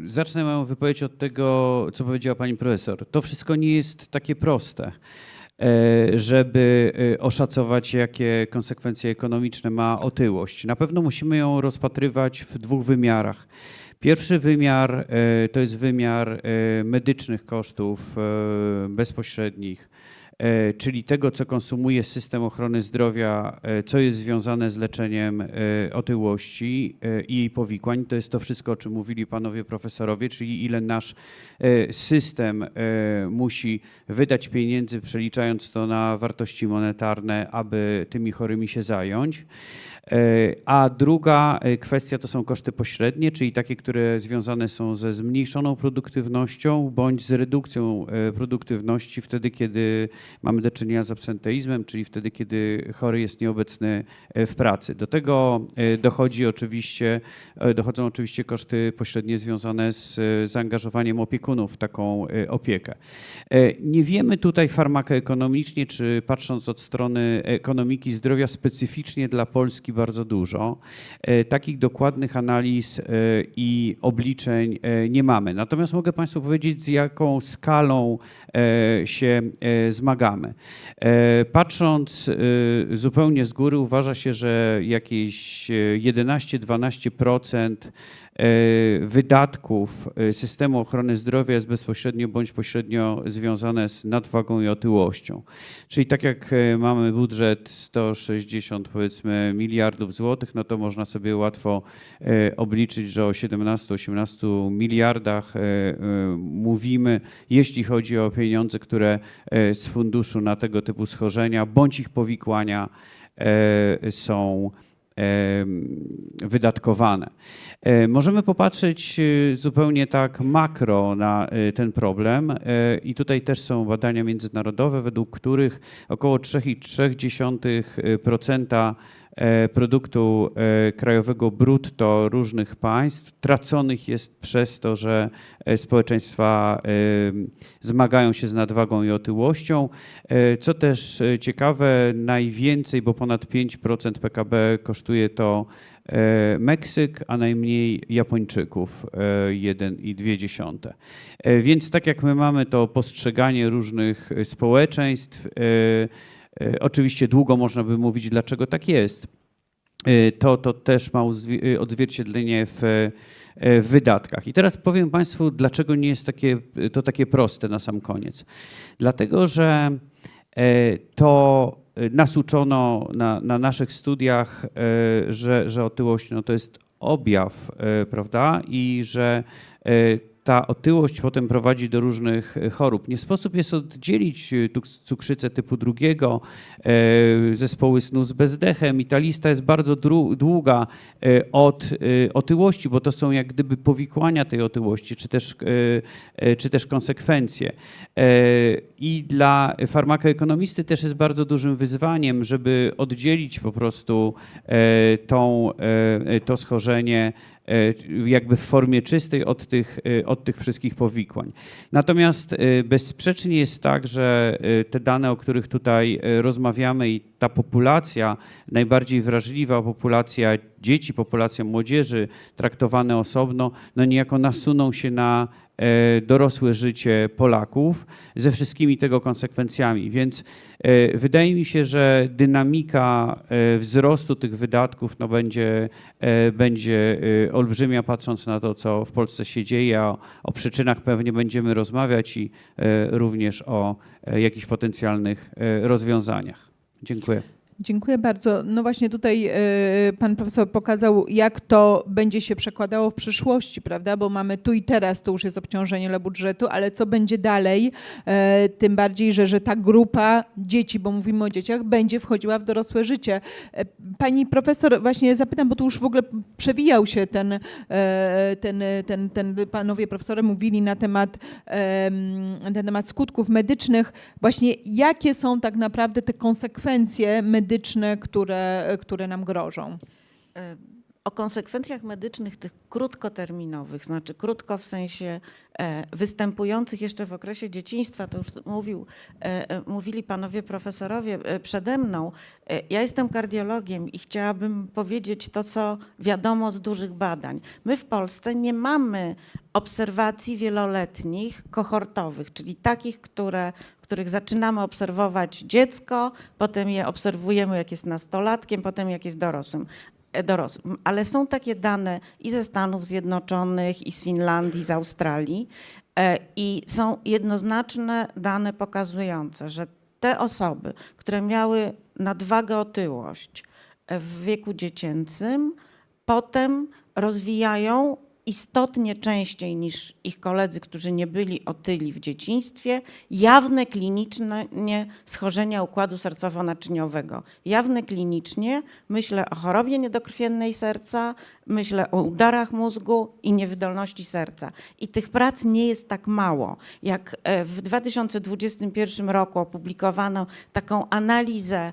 zacznę moją wypowiedź od tego, co powiedziała Pani Profesor. To wszystko nie jest takie proste żeby oszacować, jakie konsekwencje ekonomiczne ma otyłość. Na pewno musimy ją rozpatrywać w dwóch wymiarach. Pierwszy wymiar to jest wymiar medycznych kosztów bezpośrednich, czyli tego, co konsumuje system ochrony zdrowia, e, co jest związane z leczeniem e, otyłości e, i jej powikłań. To jest to wszystko, o czym mówili panowie profesorowie, czyli ile nasz e, system e, musi wydać pieniędzy, przeliczając to na wartości monetarne, aby tymi chorymi się zająć. E, A druga e, kwestia to są koszty pośrednie, czyli takie, które związane są ze zmniejszoną produktywnością bądź z redukcją e, produktywności wtedy, kiedy mamy do czynienia z absenteizmem, czyli wtedy, kiedy chory jest nieobecny w pracy. Do tego dochodzi oczywiście, dochodzą oczywiście koszty pośrednie związane z zaangażowaniem opiekunów w taką opiekę. Nie wiemy tutaj farmakoekonomicznie, czy patrząc od strony ekonomiki zdrowia specyficznie dla Polski bardzo dużo. E, Takich dokładnych analiz e, i obliczeń e, nie mamy. Natomiast mogę Państwu powiedzieć, z jaką skalą się e, zmagamy. E, Patrząc e, zupełnie z góry, uważa się, że jakieś e, 11-12% e, wydatków e, systemu ochrony zdrowia jest bezpośrednio bądź pośrednio związane z nadwagą i otyłością. Czyli tak jak e, mamy budżet 160 powiedzmy miliardów złotych, no to można sobie łatwo e, obliczyć, że o 17-18 miliardach e, e, mówimy, jeśli chodzi o pieniądze, które e, z funduszu na tego typu schorzenia bądź ich powikłania e, e, są em, wydatkowane. E, Możemy popatrzeć e, zupełnie tak makro na e, ten problem e, i tutaj też są badania międzynarodowe, według których około 3,3% e, produktu e, krajowego brutto różnych państw traconych jest przez to, że e, społeczeństwa e, zmagają się z nadwagą i otyłością. E, Co też e, ciekawe, najwięcej, bo ponad 5% PKB kosztuje to e, Meksyk, a najmniej Japończyków, e, 1,2. E, Więc tak jak my mamy to postrzeganie różnych e, społeczeństw, e, e, oczywiście długo można by mówić, dlaczego tak jest. E, To, to też ma e, odzwierciedlenie w, e, w wydatkach. I teraz powiem Państwu, dlaczego nie jest takie, to takie proste na sam koniec. Dlatego, że e, to e, nas uczono na, na naszych studiach, e, że, że otyłość no, to jest objaw, e, prawda? I że e, ta otyłość potem prowadzi do różnych e, chorób. Nie sposób jest oddzielić e, cukrzycę typu drugiego, e, zespoły snu z bezdechem i ta lista jest bardzo długa od otyłości, bo to są jak gdyby powikłania tej otyłości, czy też, czy też konsekwencje. I dla farmakoekonomisty też jest bardzo dużym wyzwaniem, żeby oddzielić po prostu tą, to schorzenie jakby w formie czystej od tych, e, od tych wszystkich powikłań. Natomiast e, bezsprzecznie jest tak, że e, te dane, o których tutaj e, rozmawiamy i ta populacja, najbardziej wrażliwa populacja dzieci, populacja młodzieży traktowane osobno, no niejako nasuną się na e, dorosłe życie Polaków ze wszystkimi tego konsekwencjami. Więc e, wydaje mi się, że dynamika e, wzrostu tych wydatków no będzie, e, będzie e, olbrzymia, patrząc na to, co w Polsce się dzieje. O, o przyczynach pewnie będziemy rozmawiać i e, również o e, jakichś potencjalnych e, rozwiązaniach. Dziękuję. Dziękuję bardzo. No właśnie tutaj e, pan profesor pokazał, jak to będzie się przekładało w przyszłości, prawda? Bo mamy tu i teraz, to już jest obciążenie dla budżetu, ale co będzie dalej? E, Tym bardziej, że, że ta grupa dzieci, bo mówimy o dzieciach, będzie wchodziła w dorosłe życie. E, Pani profesor, właśnie zapytam, bo tu już w ogóle przewijał się ten, ten, ten, ten panowie profesorowie mówili na temat, em, na temat skutków medycznych. Właśnie jakie są tak naprawdę te konsekwencje medyczne, które, które nam grożą? O konsekwencjach medycznych tych krótkoterminowych, znaczy krótko w sensie e, występujących jeszcze w okresie dzieciństwa, to już mówił, e, e, mówili panowie profesorowie przede mną. Ja jestem kardiologiem i chciałabym powiedzieć to, co wiadomo z dużych badań. My w Polsce nie mamy obserwacji wieloletnich, kohortowych, czyli takich, które, których zaczynamy obserwować dziecko, potem je obserwujemy, jak jest nastolatkiem, potem jak jest dorosłym dorosłym. Ale są takie dane i ze Stanów Zjednoczonych, i z Finlandii, z Australii. e, I są jednoznaczne dane pokazujące, że te osoby, które miały nadwagę, otyłość e, w wieku dziecięcym, potem rozwijają istotnie częściej niż ich koledzy, którzy nie byli otyli w dzieciństwie, jawne kliniczne nie, schorzenia układu sercowo-naczyniowego. Jawne klinicznie myślę o chorobie niedokrwiennej serca, myślę o udarach mózgu i niewydolności serca. I tych prac nie jest tak mało. Jak e, w 2021 roku opublikowano taką analizę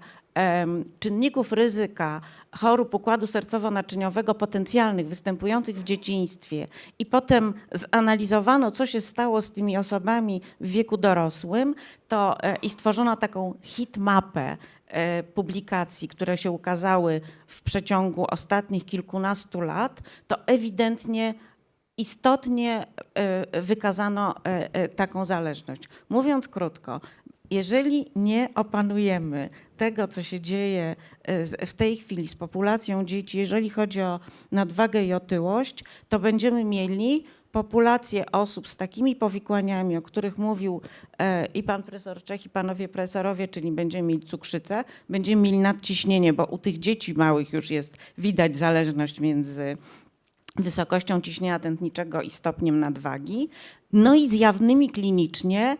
czynników ryzyka chorób układu sercowo-naczyniowego potencjalnych występujących w dzieciństwie i potem zanalizowano, co się stało z tymi osobami w wieku dorosłym, to e, i stworzono taką hitmapę e, publikacji, które się ukazały w przeciągu ostatnich kilkunastu lat, to ewidentnie istotnie e, wykazano taką zależność. Mówiąc krótko, jeżeli nie opanujemy tego, co się dzieje e, w tej chwili z populacją dzieci, jeżeli chodzi o nadwagę i otyłość, to będziemy mieli populację osób z takimi powikłaniami, o których mówił e, i pan profesor Czech, i panowie profesorowie, czyli będziemy mieli cukrzycę, będziemy mieli nadciśnienie, bo u tych dzieci małych już jest widać zależność między wysokością ciśnienia tętniczego i stopniem nadwagi. No i zjawnymi klinicznie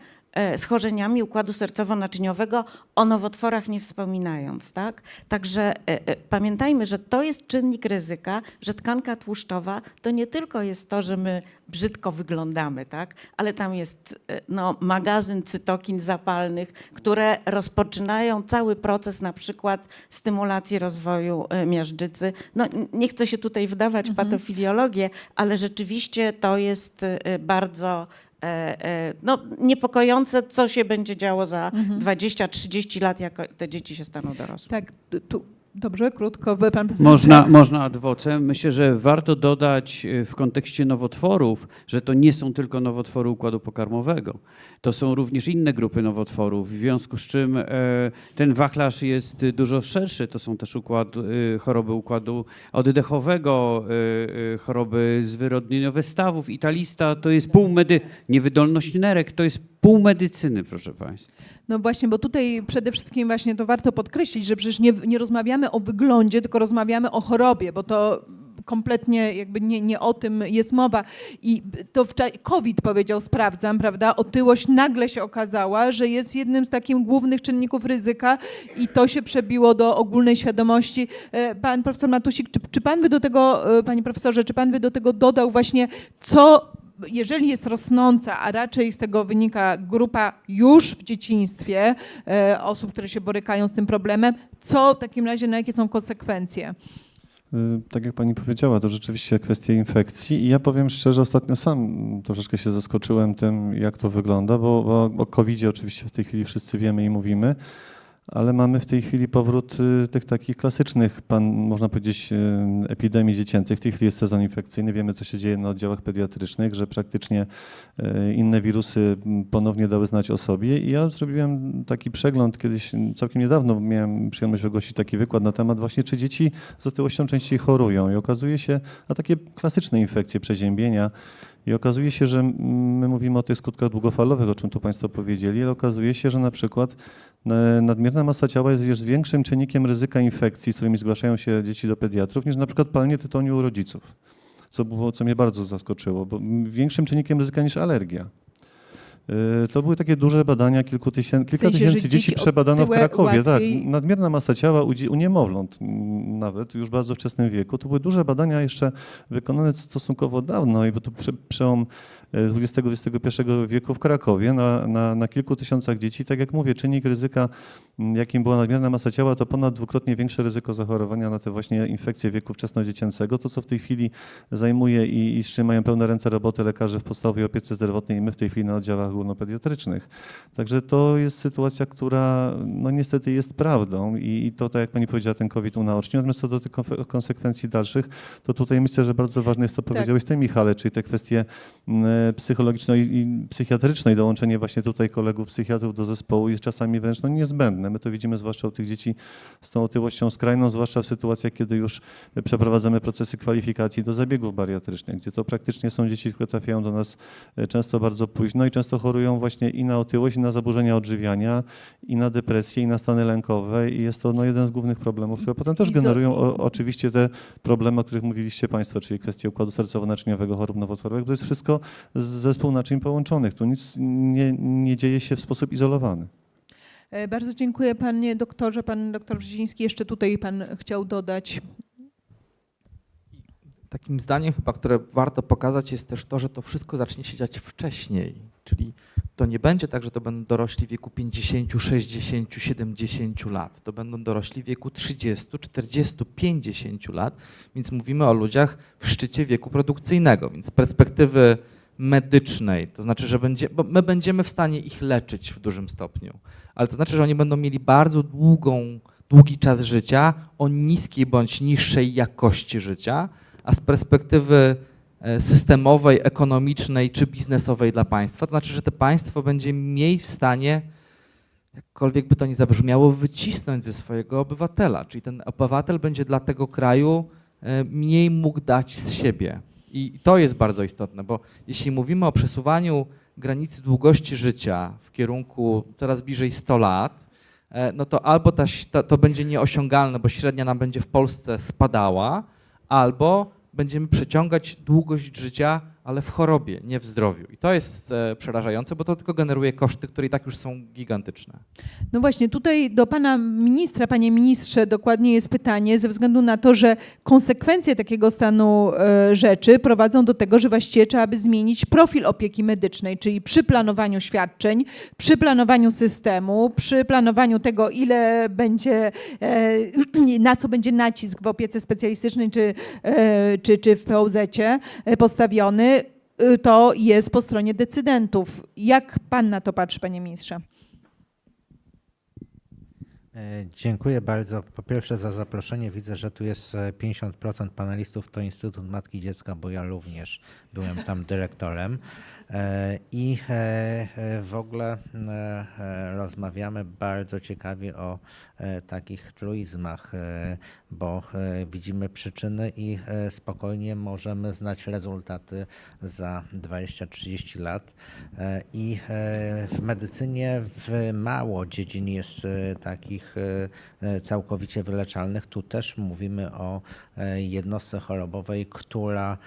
schorzeniami układu sercowo-naczyniowego, o nowotworach nie wspominając. Tak? Także e, e, pamiętajmy, że to jest czynnik ryzyka, że tkanka tłuszczowa to nie tylko jest to, że my brzydko wyglądamy, tak? ale tam jest e, no, magazyn cytokin zapalnych, które rozpoczynają cały proces na przykład stymulacji rozwoju e, miażdżycy. No, nie chcę się tutaj wdawać w patofizjologię, ale rzeczywiście to jest e, bardzo e, e, no, niepokojące, co się będzie działo za 20-30 lat, jak te dzieci się staną dorosłe. Tak, tu, dobrze, krótko. Pan Można, można ad vocem. Myślę, że warto dodać y, w kontekście nowotworów, że to nie są tylko nowotwory układu pokarmowego. To są również inne grupy nowotworów, w związku z czym e, ten wachlarz jest dużo szerszy. To są też układ, y, choroby układu oddechowego, choroby zwyrodnieniowe stawów. I ta lista to jest pół medy, niewydolność nerek, to jest pół medycyny, proszę Państwa. No właśnie, bo tutaj przede wszystkim właśnie to warto podkreślić, że przecież nie, nie rozmawiamy o wyglądzie, tylko rozmawiamy o chorobie, bo to kompletnie jakby nie, nie o tym jest mowa. I to w cza- COVID powiedział, sprawdzam, prawda, otyłość nagle się okazała, że jest jednym z takich głównych czynników ryzyka i to się przebiło do ogólnej świadomości. E, Pan profesor Matusik, czy, czy pan by do tego, e, panie profesorze, czy pan by do tego dodał właśnie, co jeżeli jest rosnąca, a raczej z tego wynika grupa już w dzieciństwie e, osób, które się borykają z tym problemem, co w takim razie, na jakie są konsekwencje? Y, Tak jak pani powiedziała, to rzeczywiście kwestia infekcji i ja powiem szczerze, ostatnio sam troszeczkę się zaskoczyłem tym, jak to wygląda, bo, o covid oczywiście w tej chwili wszyscy wiemy i mówimy, ale mamy w tej chwili powrót y, tych takich klasycznych, pan, można powiedzieć, y, epidemii dziecięcych. W tej chwili jest sezon infekcyjny, wiemy co się dzieje na oddziałach pediatrycznych, że praktycznie y, inne wirusy m, ponownie dały znać o sobie. I ja zrobiłem taki przegląd kiedyś, m, całkiem niedawno. Miałem przyjemność wygłosić taki wykład na temat właśnie, czy dzieci z otyłością częściej chorują. I okazuje się, a takie klasyczne infekcje, przeziębienia i okazuje się, że my mówimy o tych skutkach długofalowych, o czym tu Państwo powiedzieli, ale okazuje się, że na przykład e, nadmierna masa ciała jest jest większym czynnikiem ryzyka infekcji, z którymi zgłaszają się dzieci do pediatrów, niż na przykład palenie tytoniu u rodziców, co, było, co mnie bardzo zaskoczyło, bo większym czynnikiem ryzyka niż alergia. E, To były takie duże badania, kilku tysięcy, kilka sensie, że tysięcy dzieci dzieci przebadano w Krakowie. Tak, nadmierna masa ciała u, u niemowląt nawet już w bardzo wczesnym wieku. To były duże badania jeszcze wykonane stosunkowo dawno i bo to prze, przełom XX-XXI wieku w Krakowie na, na, na kilku tysiącach dzieci. Tak jak mówię, czynnik ryzyka, jakim była nadmierna masa ciała, to ponad dwukrotnie większe ryzyko zachorowania na te właśnie infekcje wieku wczesnodziecięcego. To, co w tej chwili zajmuje i, i z czym mają pełne ręce roboty lekarze w podstawowej opiece zdrowotnej i my w tej chwili na oddziałach ogólnopediatrycznych. Także to jest sytuacja, która no niestety jest prawdą i, i to, tak jak pani powiedziała, ten COVID unaocznił. Natomiast co do tych konsekwencji dalszych, to tutaj myślę, że bardzo ważne jest, co powiedziałeś ty, Michale, czyli te kwestie psychologiczne i, i psychiatryczne i dołączenie właśnie tutaj kolegów psychiatrów do zespołu jest czasami wręcz no, niezbędne. My to widzimy zwłaszcza u tych dzieci z tą otyłością skrajną, zwłaszcza w sytuacjach, kiedy już przeprowadzamy procesy kwalifikacji do zabiegów bariatrycznych, gdzie to praktycznie są dzieci, które trafiają do nas e, często bardzo późno i często chorują właśnie i na otyłość, i na zaburzenia odżywiania, i na depresję, i na stany lękowe i jest to no, jeden z głównych problemów, które potem też generują o, oczywiście te problemy, o których mówiliście Państwo, czyli kwestie układu sercowo-naczyniowego, chorób nowotworowych, to jest wszystko zespół naczyń połączonych. Tu nic nie, nie dzieje się w sposób izolowany. E, Bardzo dziękuję panie doktorze. Pan doktor Brzeziński jeszcze tutaj pan chciał dodać. Takim zdaniem chyba, które warto pokazać jest też to, że to wszystko zacznie się dziać wcześniej. Czyli to nie będzie tak, że to będą dorośli w wieku 50, 60, 70 lat. To będą dorośli w wieku 30, 40, 50 lat, więc mówimy o ludziach w szczycie wieku produkcyjnego. Więc z perspektywy medycznej, to znaczy, że będzie, my będziemy w stanie ich leczyć w dużym stopniu, ale to znaczy, że oni będą mieli bardzo długą, długi czas życia o niskiej bądź niższej jakości życia, a z perspektywy e, systemowej, ekonomicznej czy biznesowej dla państwa, to znaczy, że to państwo będzie mniej w stanie, jakkolwiek by to nie zabrzmiało, wycisnąć ze swojego obywatela. Czyli ten obywatel będzie dla tego kraju e, mniej mógł dać z siebie. I to jest bardzo istotne, bo jeśli mówimy o przesuwaniu granicy długości życia w kierunku coraz bliżej 100 lat, e, no to albo ta, to będzie nieosiągalne, bo średnia nam będzie w Polsce spadała, albo będziemy przeciągać długość życia ale w chorobie, nie w zdrowiu. I to jest e, przerażające, bo to tylko generuje koszty, które i tak już są gigantyczne. No właśnie, tutaj do pana ministra, panie ministrze, dokładnie jest pytanie, ze względu na to, że konsekwencje takiego stanu e, rzeczy prowadzą do tego, że właściwie trzeba by zmienić profil opieki medycznej, czyli przy planowaniu świadczeń, przy planowaniu systemu, przy planowaniu tego, ile będzie, e, na co będzie nacisk w opiece specjalistycznej czy, czy, czy w POZ-cie postawiony, to jest po stronie decydentów. Jak pan na to patrzy, panie ministrze? E, Dziękuję bardzo. Po pierwsze za zaproszenie. Widzę, że tu jest e, 50% panelistów. To Instytut Matki Dziecka, bo ja również byłem tam dyrektorem. E, I e, e, w ogóle rozmawiamy bardzo ciekawie o takich truizmach, bo widzimy przyczyny i spokojnie możemy znać rezultaty za 20-30 lat. I w medycynie w mało dziedzin jest takich całkowicie wyleczalnych. Tu też mówimy o jednostce chorobowej, która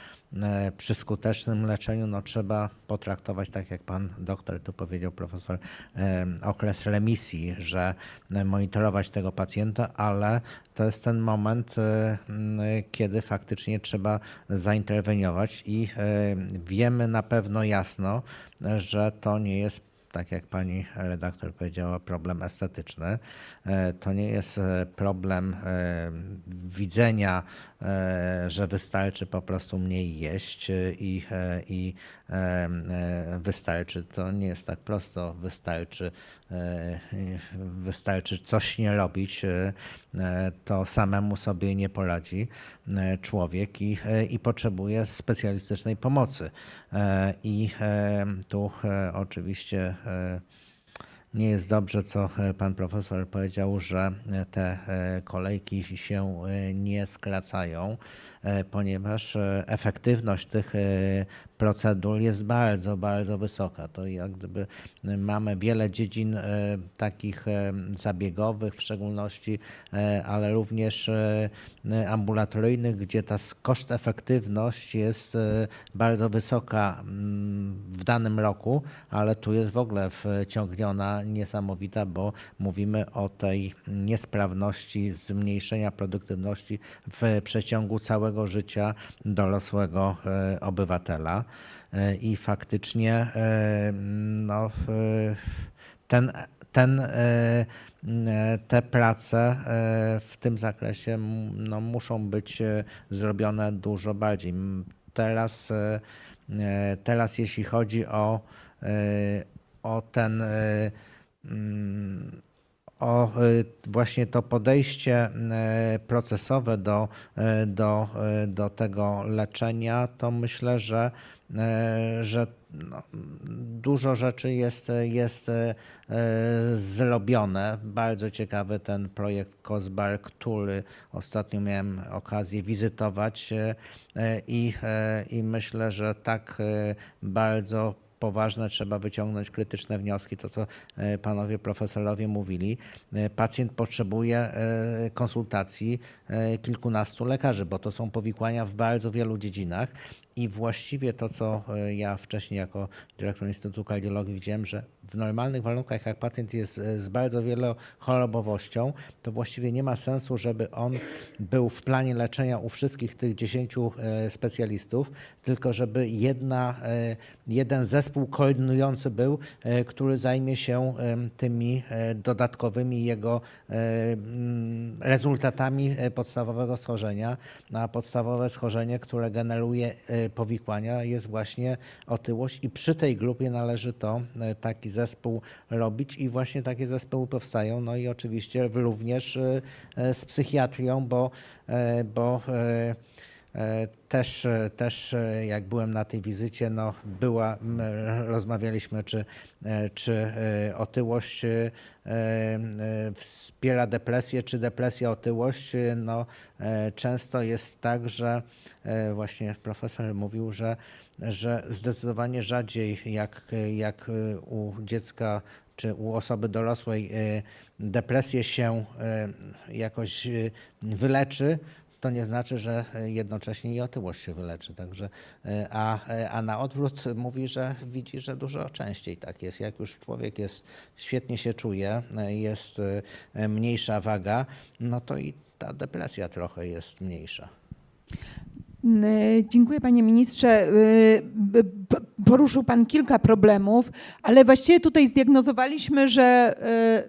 przy skutecznym leczeniu no, trzeba potraktować, tak jak pan doktor tu powiedział, profesor, e, okres remisji, że e, monitorować tego pacjenta, ale to jest ten moment, e, kiedy faktycznie trzeba zainterweniować i e, wiemy na pewno jasno, e, że to nie jest tak jak pani redaktor powiedziała, problem estetyczny. E, To nie jest e, problem e, widzenia, że wystarczy po prostu mniej jeść i, i wystarczy. To nie jest tak prosto. Wystarczy, wystarczy coś nie robić. To samemu sobie nie poradzi człowiek i, i potrzebuje specjalistycznej pomocy. I tu oczywiście nie jest dobrze, co e, pan profesor powiedział, że e, te e, kolejki się nie skracają, ponieważ efektywność tych procedur jest bardzo, bardzo wysoka. To jak gdyby mamy wiele dziedzin e, takich e, zabiegowych w szczególności, e, ale również ambulatoryjnych, gdzie ta koszt efektywność jest bardzo wysoka mm, w danym roku, ale tu jest w ogóle wciągniona niesamowita, bo mówimy o tej niesprawności, zmniejszenia produktywności w przeciągu całego życia dorosłego obywatela. E, I faktycznie e, no, e, ten, ten, te prace w tym zakresie no, muszą być zrobione dużo bardziej. Teraz, teraz jeśli chodzi o, o ten o właśnie to podejście procesowe do, do, do tego leczenia, to myślę, że, że no, dużo rzeczy jest, jest y, zrobione. Bardzo ciekawy ten projekt COSBAR, który ostatnio miałem okazję wizytować y, i, i myślę, że tak bardzo poważne, trzeba wyciągnąć krytyczne wnioski, to co e, panowie profesorowie mówili. E, Pacjent potrzebuje e, konsultacji e, kilkunastu lekarzy, bo to są powikłania w bardzo wielu dziedzinach i właściwie to, co e, ja wcześniej jako dyrektor Instytutu Kardiologii widziałem, że w normalnych warunkach, jak pacjent jest e, z bardzo wielochorobowością, to właściwie nie ma sensu, żeby on był w planie leczenia u wszystkich tych 10 e, specjalistów, tylko żeby jedna, e, jeden zespół koordynujący był, który zajmie się tymi dodatkowymi jego mm, rezultatami podstawowego schorzenia. A podstawowe schorzenie, które generuje powikłania jest właśnie otyłość i przy tej grupie należy to taki zespół robić i właśnie takie zespoły powstają. No i oczywiście również e, e, z psychiatrią, bo, e, bo Też, też jak byłem na tej wizycie, no była, rozmawialiśmy, czy, czy otyłość wspiera depresję, czy depresja otyłość. No, często jest tak, że właśnie profesor mówił, że, że zdecydowanie rzadziej jak, jak u dziecka czy u osoby dorosłej e, depresję się e, jakoś e, wyleczy, to nie znaczy, że jednocześnie i otyłość się wyleczy. Także, a, a na odwrót mówi, że widzi, że dużo częściej tak jest. Jak już człowiek jest, świetnie się czuje, jest mniejsza waga, no to i ta depresja trochę jest mniejsza. Y, Dziękuję panie ministrze. Y, Poruszył pan kilka problemów, ale właściwie tutaj zdiagnozowaliśmy, że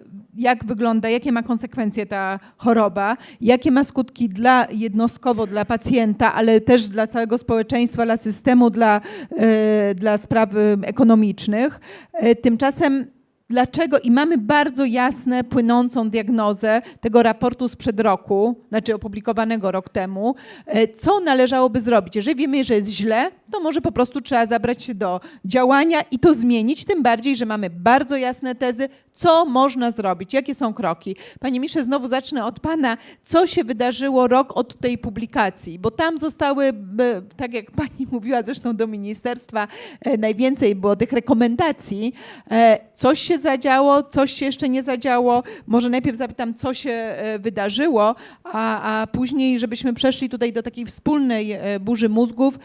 y, jak wygląda, jakie ma konsekwencje ta choroba, jakie ma skutki dla jednostkowo dla pacjenta, ale też dla całego społeczeństwa, dla systemu, dla, dla spraw ekonomicznych. Tymczasem Dlaczego? I mamy bardzo jasne, płynącą diagnozę tego raportu sprzed roku, znaczy opublikowanego rok temu, e, co należałoby zrobić. Jeżeli wiemy, że jest źle, to może po prostu trzeba zabrać się do działania i to zmienić, tym bardziej, że mamy bardzo jasne tezy, co można zrobić, jakie są kroki. Panie Misze, znowu zacznę od Pana. Co się wydarzyło rok od tej publikacji? Bo tam zostały, tak jak Pani mówiła zresztą do ministerstwa, e, najwięcej było tych rekomendacji. E, Coś się zadziało, coś się jeszcze nie zadziało. Może najpierw zapytam, co się e, wydarzyło, a, a później, żebyśmy przeszli tutaj do takiej wspólnej burzy mózgów.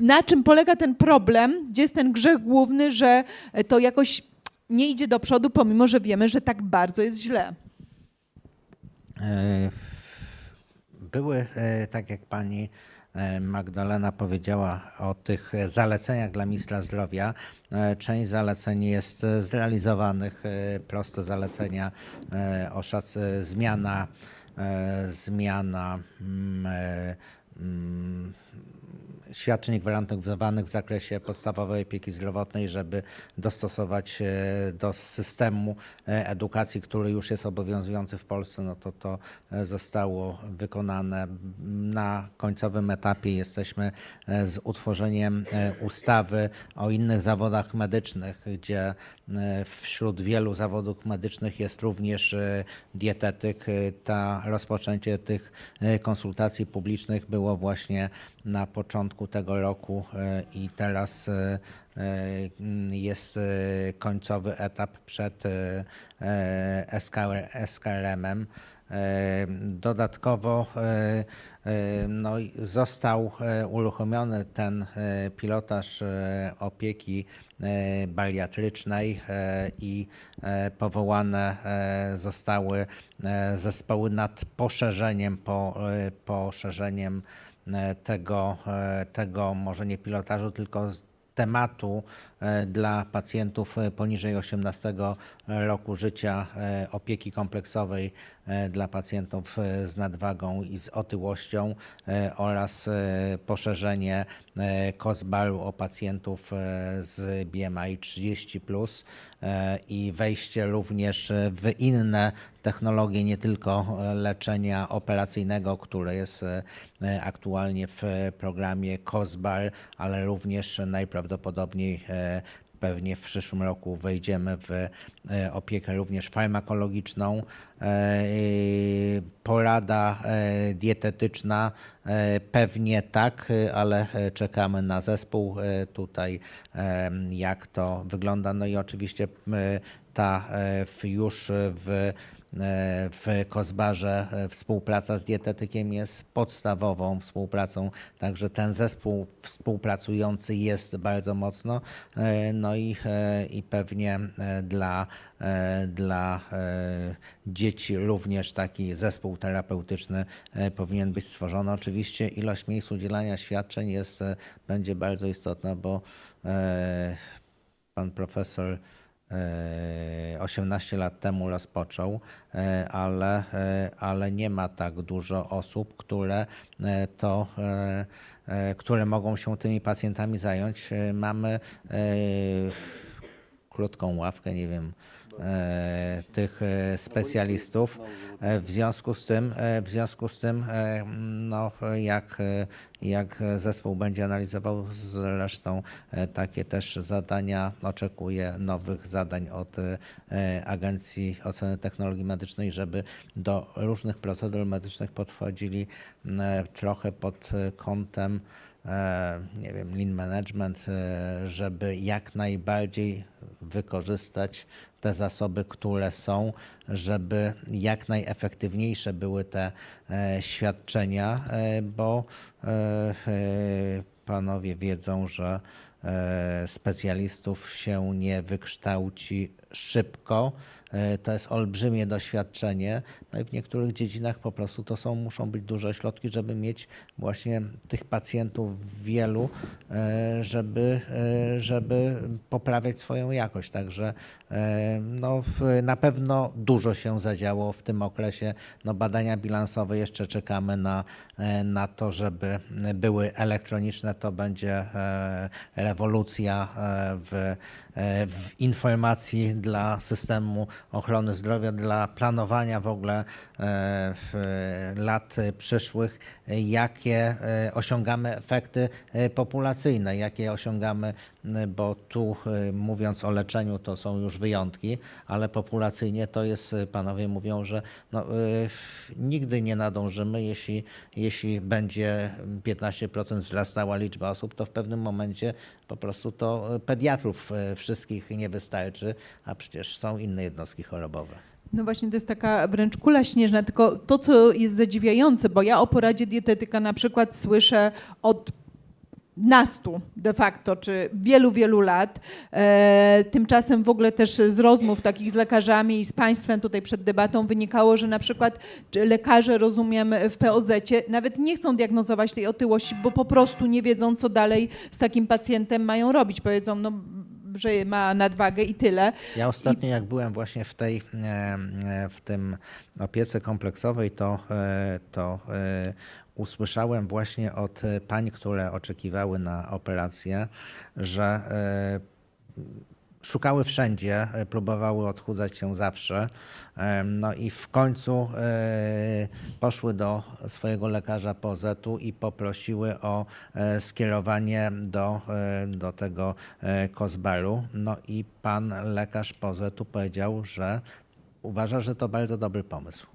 Na czym polega ten problem? Gdzie jest ten grzech główny, że to jakoś nie idzie do przodu, pomimo że wiemy, że tak bardzo jest źle? E, Były, e, tak jak pani e, Magdalena powiedziała o tych zaleceniach dla ministra zdrowia. Część zaleceń jest zrealizowanych, proste zalecenia o szac, zmiana, zmiana mm, mm, świadczeń gwarantowanych w zakresie podstawowej opieki zdrowotnej, żeby dostosować się do systemu e, edukacji, który już jest obowiązujący w Polsce, no to to e, zostało wykonane. Na końcowym etapie jesteśmy e, z utworzeniem e, ustawy o innych zawodach medycznych, gdzie e, wśród wielu zawodów medycznych jest również e, dietetyk. E, Ta rozpoczęcie tych e, konsultacji publicznych było właśnie na początku tego roku e, i teraz e, e, jest końcowy etap przed SKR SKRM-em. Dodatkowo no, został uruchomiony ten pilotaż opieki bariatrycznej i powołane zostały zespoły nad poszerzeniem, po, poszerzeniem tego, e, tego może nie pilotażu, tylko tematu e, dla pacjentów e, poniżej 18 roku życia e, opieki kompleksowej e, dla pacjentów e, z nadwagą i z otyłością e, oraz e, poszerzenie e, COSBAR-u o pacjentów e, z BMI 30 plus e, i wejście również w inne technologie, nie tylko leczenia operacyjnego, które jest e, aktualnie w programie COSBAR, ale również najprawdopodobniej e, Pewnie w przyszłym roku wejdziemy w e, opiekę również farmakologiczną. Porada dietetyczna pewnie tak, ale czekamy na zespół tutaj, jak to wygląda. No i oczywiście ta już w w Kozbarze e, współpraca z dietetykiem jest podstawową współpracą, także ten zespół współpracujący jest bardzo mocno. E, No i, e, i pewnie e, dla, e, dla e, dzieci również taki zespół terapeutyczny e, powinien być stworzony. Oczywiście ilość miejsc udzielania świadczeń jest, e, będzie bardzo istotna, bo e, pan profesor e, 18 lat temu rozpoczął, e, ale, e, ale nie ma tak dużo osób, które e, to e, e, które mogą się tymi pacjentami zająć. E, Mamy e, krótką ławkę, nie wiem, e, tych e, specjalistów. E, W związku z tym, e, w związku z tym e, no, jak, e, jak zespół będzie analizował zresztą e, takie też zadania, oczekuję nowych zadań od e, Agencji Oceny Technologii Medycznej, żeby do różnych procedur medycznych podchodzili trochę pod e, kątem e, nie wiem, lean management, e, żeby jak najbardziej wykorzystać te zasoby, które są, żeby jak najefektywniejsze były te e, świadczenia, e, bo e, panowie wiedzą, że specjalistów się nie wykształci szybko. E, To jest olbrzymie doświadczenie. No i w niektórych dziedzinach po prostu to są, muszą być duże środki, żeby mieć właśnie tych pacjentów wielu, e, żeby, e, żeby poprawiać swoją jakość. Także no, na pewno dużo się zadziało w tym okresie. No, badania bilansowe jeszcze czekamy na, na to, żeby były elektroniczne. To będzie rewolucja w, w informacji dla systemu ochrony zdrowia, dla planowania w ogóle e, w lat przyszłych, jakie e, osiągamy efekty e, populacyjne, jakie osiągamy, bo tu e, mówiąc o leczeniu to są już wyjątki, ale populacyjnie to jest, e, panowie mówią, że no, nigdy nie nadążymy, jeśli, jeśli będzie 15% wzrastała liczba osób, to w pewnym momencie po prostu to pediatrów wszystkich nie wystarczy, a przecież są inne jednostki chorobowe. No właśnie, to jest taka wręcz kula śnieżna, tylko to, co jest zadziwiające, bo ja o poradzie dietetyka na przykład słyszę od nastu de facto, czy wielu, wielu lat. E, tymczasem w ogóle też z rozmów takich z lekarzami i z państwem tutaj przed debatą wynikało, że na przykład lekarze, rozumiem, w POZ-cie nawet nie chcą diagnozować tej otyłości, bo po prostu nie wiedzą, co dalej z takim pacjentem mają robić. Powiedzą, no, że ma nadwagę i tyle. Ja ostatnio jak byłem właśnie w tej, e, w tym opiece kompleksowej, to, e, to usłyszałem właśnie od e, pań, które oczekiwały na operację, że e, szukały wszędzie, e, próbowały odchudzać się zawsze. No i w końcu poszły do swojego lekarza POZ-u i poprosiły o skierowanie do, do tego Kozbaru. No i pan lekarz POZ-u powiedział, że uważa, że to bardzo dobry pomysł.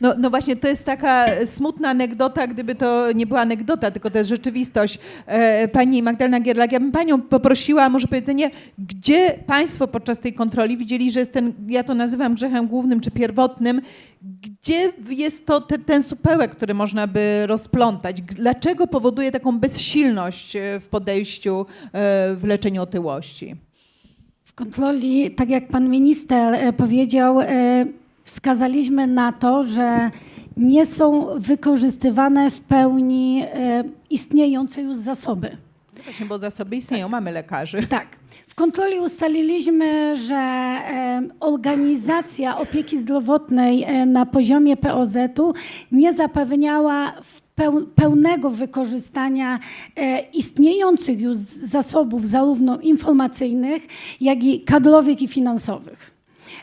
No, no właśnie, to jest taka smutna anegdota, gdyby to nie była anegdota, tylko to jest rzeczywistość. E, Pani Magdalena Gierlak, ja bym Panią poprosiła może powiedzenie, gdzie Państwo podczas tej kontroli widzieli, że jest ten, ja to nazywam grzechem głównym czy pierwotnym, gdzie jest to te, ten supełek, który można by rozplątać? Dlaczego powoduje taką bezsilność e, w podejściu e, w leczeniu otyłości? W kontroli, tak jak pan minister powiedział, wskazaliśmy na to, że nie są wykorzystywane w pełni e, istniejące już zasoby. Właśnie, bo zasoby istnieją, mamy lekarzy. Tak. W kontroli ustaliliśmy, że e, organizacja opieki zdrowotnej e, na poziomie POZ-u nie zapewniała pełnego wykorzystania istniejących już zasobów, zarówno informacyjnych, jak i kadrowych i finansowych.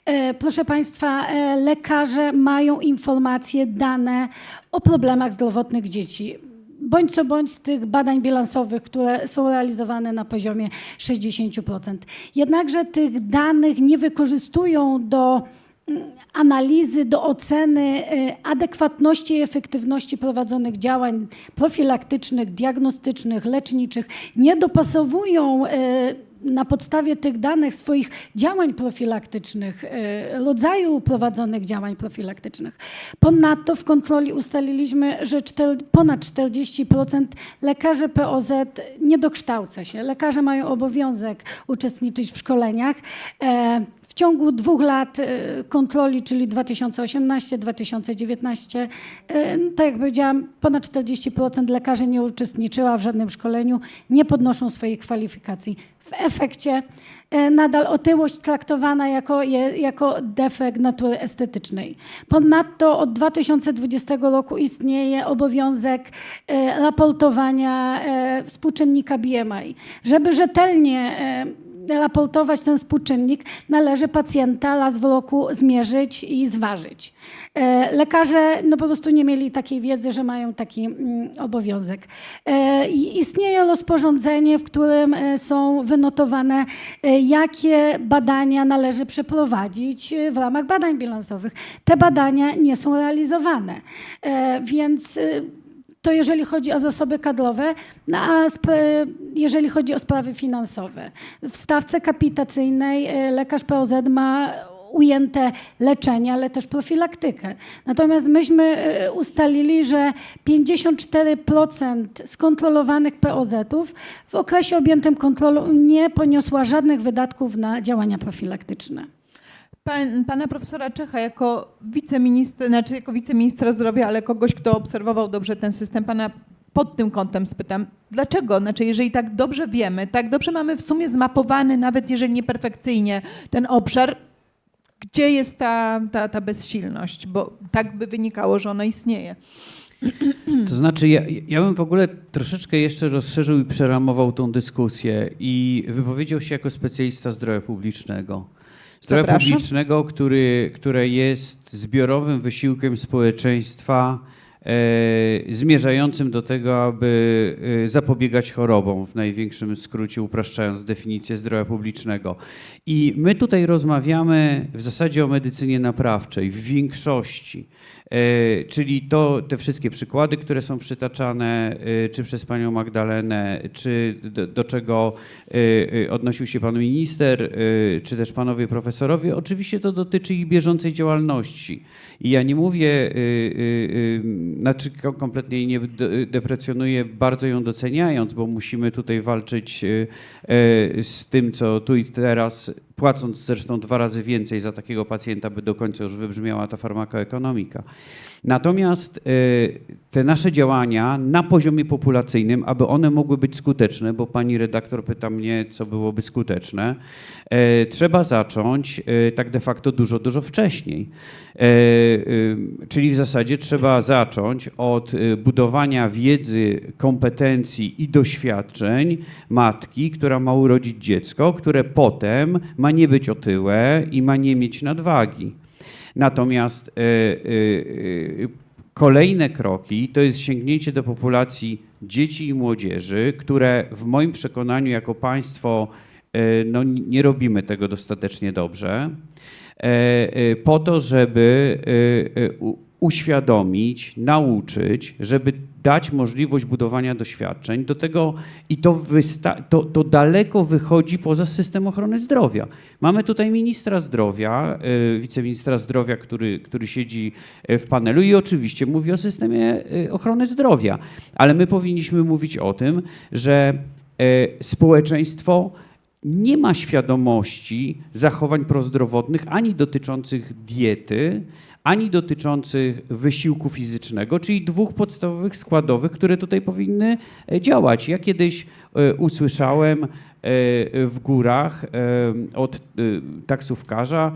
E, Proszę Państwa, e, lekarze mają informacje, dane o problemach zdrowotnych dzieci. Bądź co bądź z tych badań bilansowych, które są realizowane na poziomie 60%. Jednakże tych danych nie wykorzystują do mm, analizy, do oceny e, adekwatności i efektywności prowadzonych działań profilaktycznych, diagnostycznych, leczniczych. Nie dopasowują na podstawie tych danych swoich działań profilaktycznych, e, rodzaju prowadzonych działań profilaktycznych. Ponadto w kontroli ustaliliśmy, że ponad 40% lekarzy POZ nie dokształca się. Lekarze mają obowiązek uczestniczyć w szkoleniach. W ciągu dwóch lat e, kontroli, czyli 2018-2019, e, tak jak powiedziałam, ponad 40% lekarzy nie uczestniczyła w żadnym szkoleniu, nie podnoszą swoich kwalifikacji. W efekcie e, nadal otyłość traktowana jako, jako defekt natury estetycznej. Ponadto od 2020 roku istnieje obowiązek raportowania współczynnika BMI. Żeby rzetelnie raportować ten współczynnik, należy pacjenta raz w roku zmierzyć i zważyć. E, Lekarze no, po prostu nie mieli takiej wiedzy, że mają taki mm, obowiązek. E, Istnieje rozporządzenie, w którym e, są wynotowane, jakie badania należy przeprowadzić w ramach badań bilansowych. Te badania nie są realizowane, więc To jeżeli chodzi o zasoby kadrowe, no a jeżeli chodzi o sprawy finansowe. W stawce kapitacyjnej e, lekarz POZ ma ujęte leczenie, ale też profilaktykę. Natomiast myśmy e, ustalili, że 54% skontrolowanych POZ-ów w okresie objętym kontrolą nie poniosła żadnych wydatków na działania profilaktyczne. Pan, pana profesora Czecha jako wiceministra, znaczy jako wiceministra zdrowia, ale kogoś, kto obserwował dobrze ten system, pana pod tym kątem spytam, dlaczego? Znaczy, jeżeli tak dobrze wiemy, tak dobrze mamy w sumie zmapowany, nawet jeżeli nie perfekcyjnie, ten obszar, gdzie jest ta, ta, ta bezsilność? Bo tak by wynikało, że ona istnieje. To znaczy, ja, ja bym w ogóle troszeczkę jeszcze rozszerzył i przeramował tą dyskusję i wypowiedział się jako specjalista zdrowia publicznego. Zdrowia Zapraszam. publicznego, który, które jest zbiorowym wysiłkiem społeczeństwa e, zmierzającym do tego, aby e, zapobiegać chorobom, w największym skrócie upraszczając definicję zdrowia publicznego. I my tutaj rozmawiamy w zasadzie o medycynie naprawczej w większości. E, Czyli to, te wszystkie przykłady, które są przytaczane, e, czy przez panią Magdalenę, czy do, do czego e, odnosił się pan minister, czy też panowie profesorowie, oczywiście to dotyczy ich bieżącej działalności. I ja nie mówię, znaczy ko- kompletnie jej nie de- deprecjonuję, bardzo ją doceniając, bo musimy tutaj walczyć z tym, co tu i teraz płacąc zresztą dwa razy więcej za takiego pacjenta, by do końca już wybrzmiała ta farmakoekonomika. Natomiast e, te nasze działania na poziomie populacyjnym, aby one mogły być skuteczne, bo pani redaktor pyta mnie, co byłoby skuteczne, e, trzeba zacząć e, tak de facto dużo, dużo wcześniej. Czyli w zasadzie trzeba zacząć od budowania wiedzy, kompetencji i doświadczeń matki, która ma urodzić dziecko, które potem ma nie być otyłe i ma nie mieć nadwagi. Natomiast e, e, e, kolejne kroki to jest sięgnięcie do populacji dzieci i młodzieży, które w moim przekonaniu jako państwo no, nie robimy tego dostatecznie dobrze, po to, żeby uświadomić, nauczyć, żeby dać możliwość budowania doświadczeń. Do tego i to, to, to daleko wychodzi poza system ochrony zdrowia. Mamy tutaj ministra zdrowia, y, wiceministra zdrowia, który, który siedzi y, w panelu i oczywiście mówi o systemie y, ochrony zdrowia, ale my powinniśmy mówić o tym, że społeczeństwo nie ma świadomości zachowań prozdrowotnych ani dotyczących diety, ani dotyczących wysiłku fizycznego, czyli dwóch podstawowych składowych, które tutaj powinny e, działać. Ja kiedyś e, usłyszałem e, w górach od taksówkarza,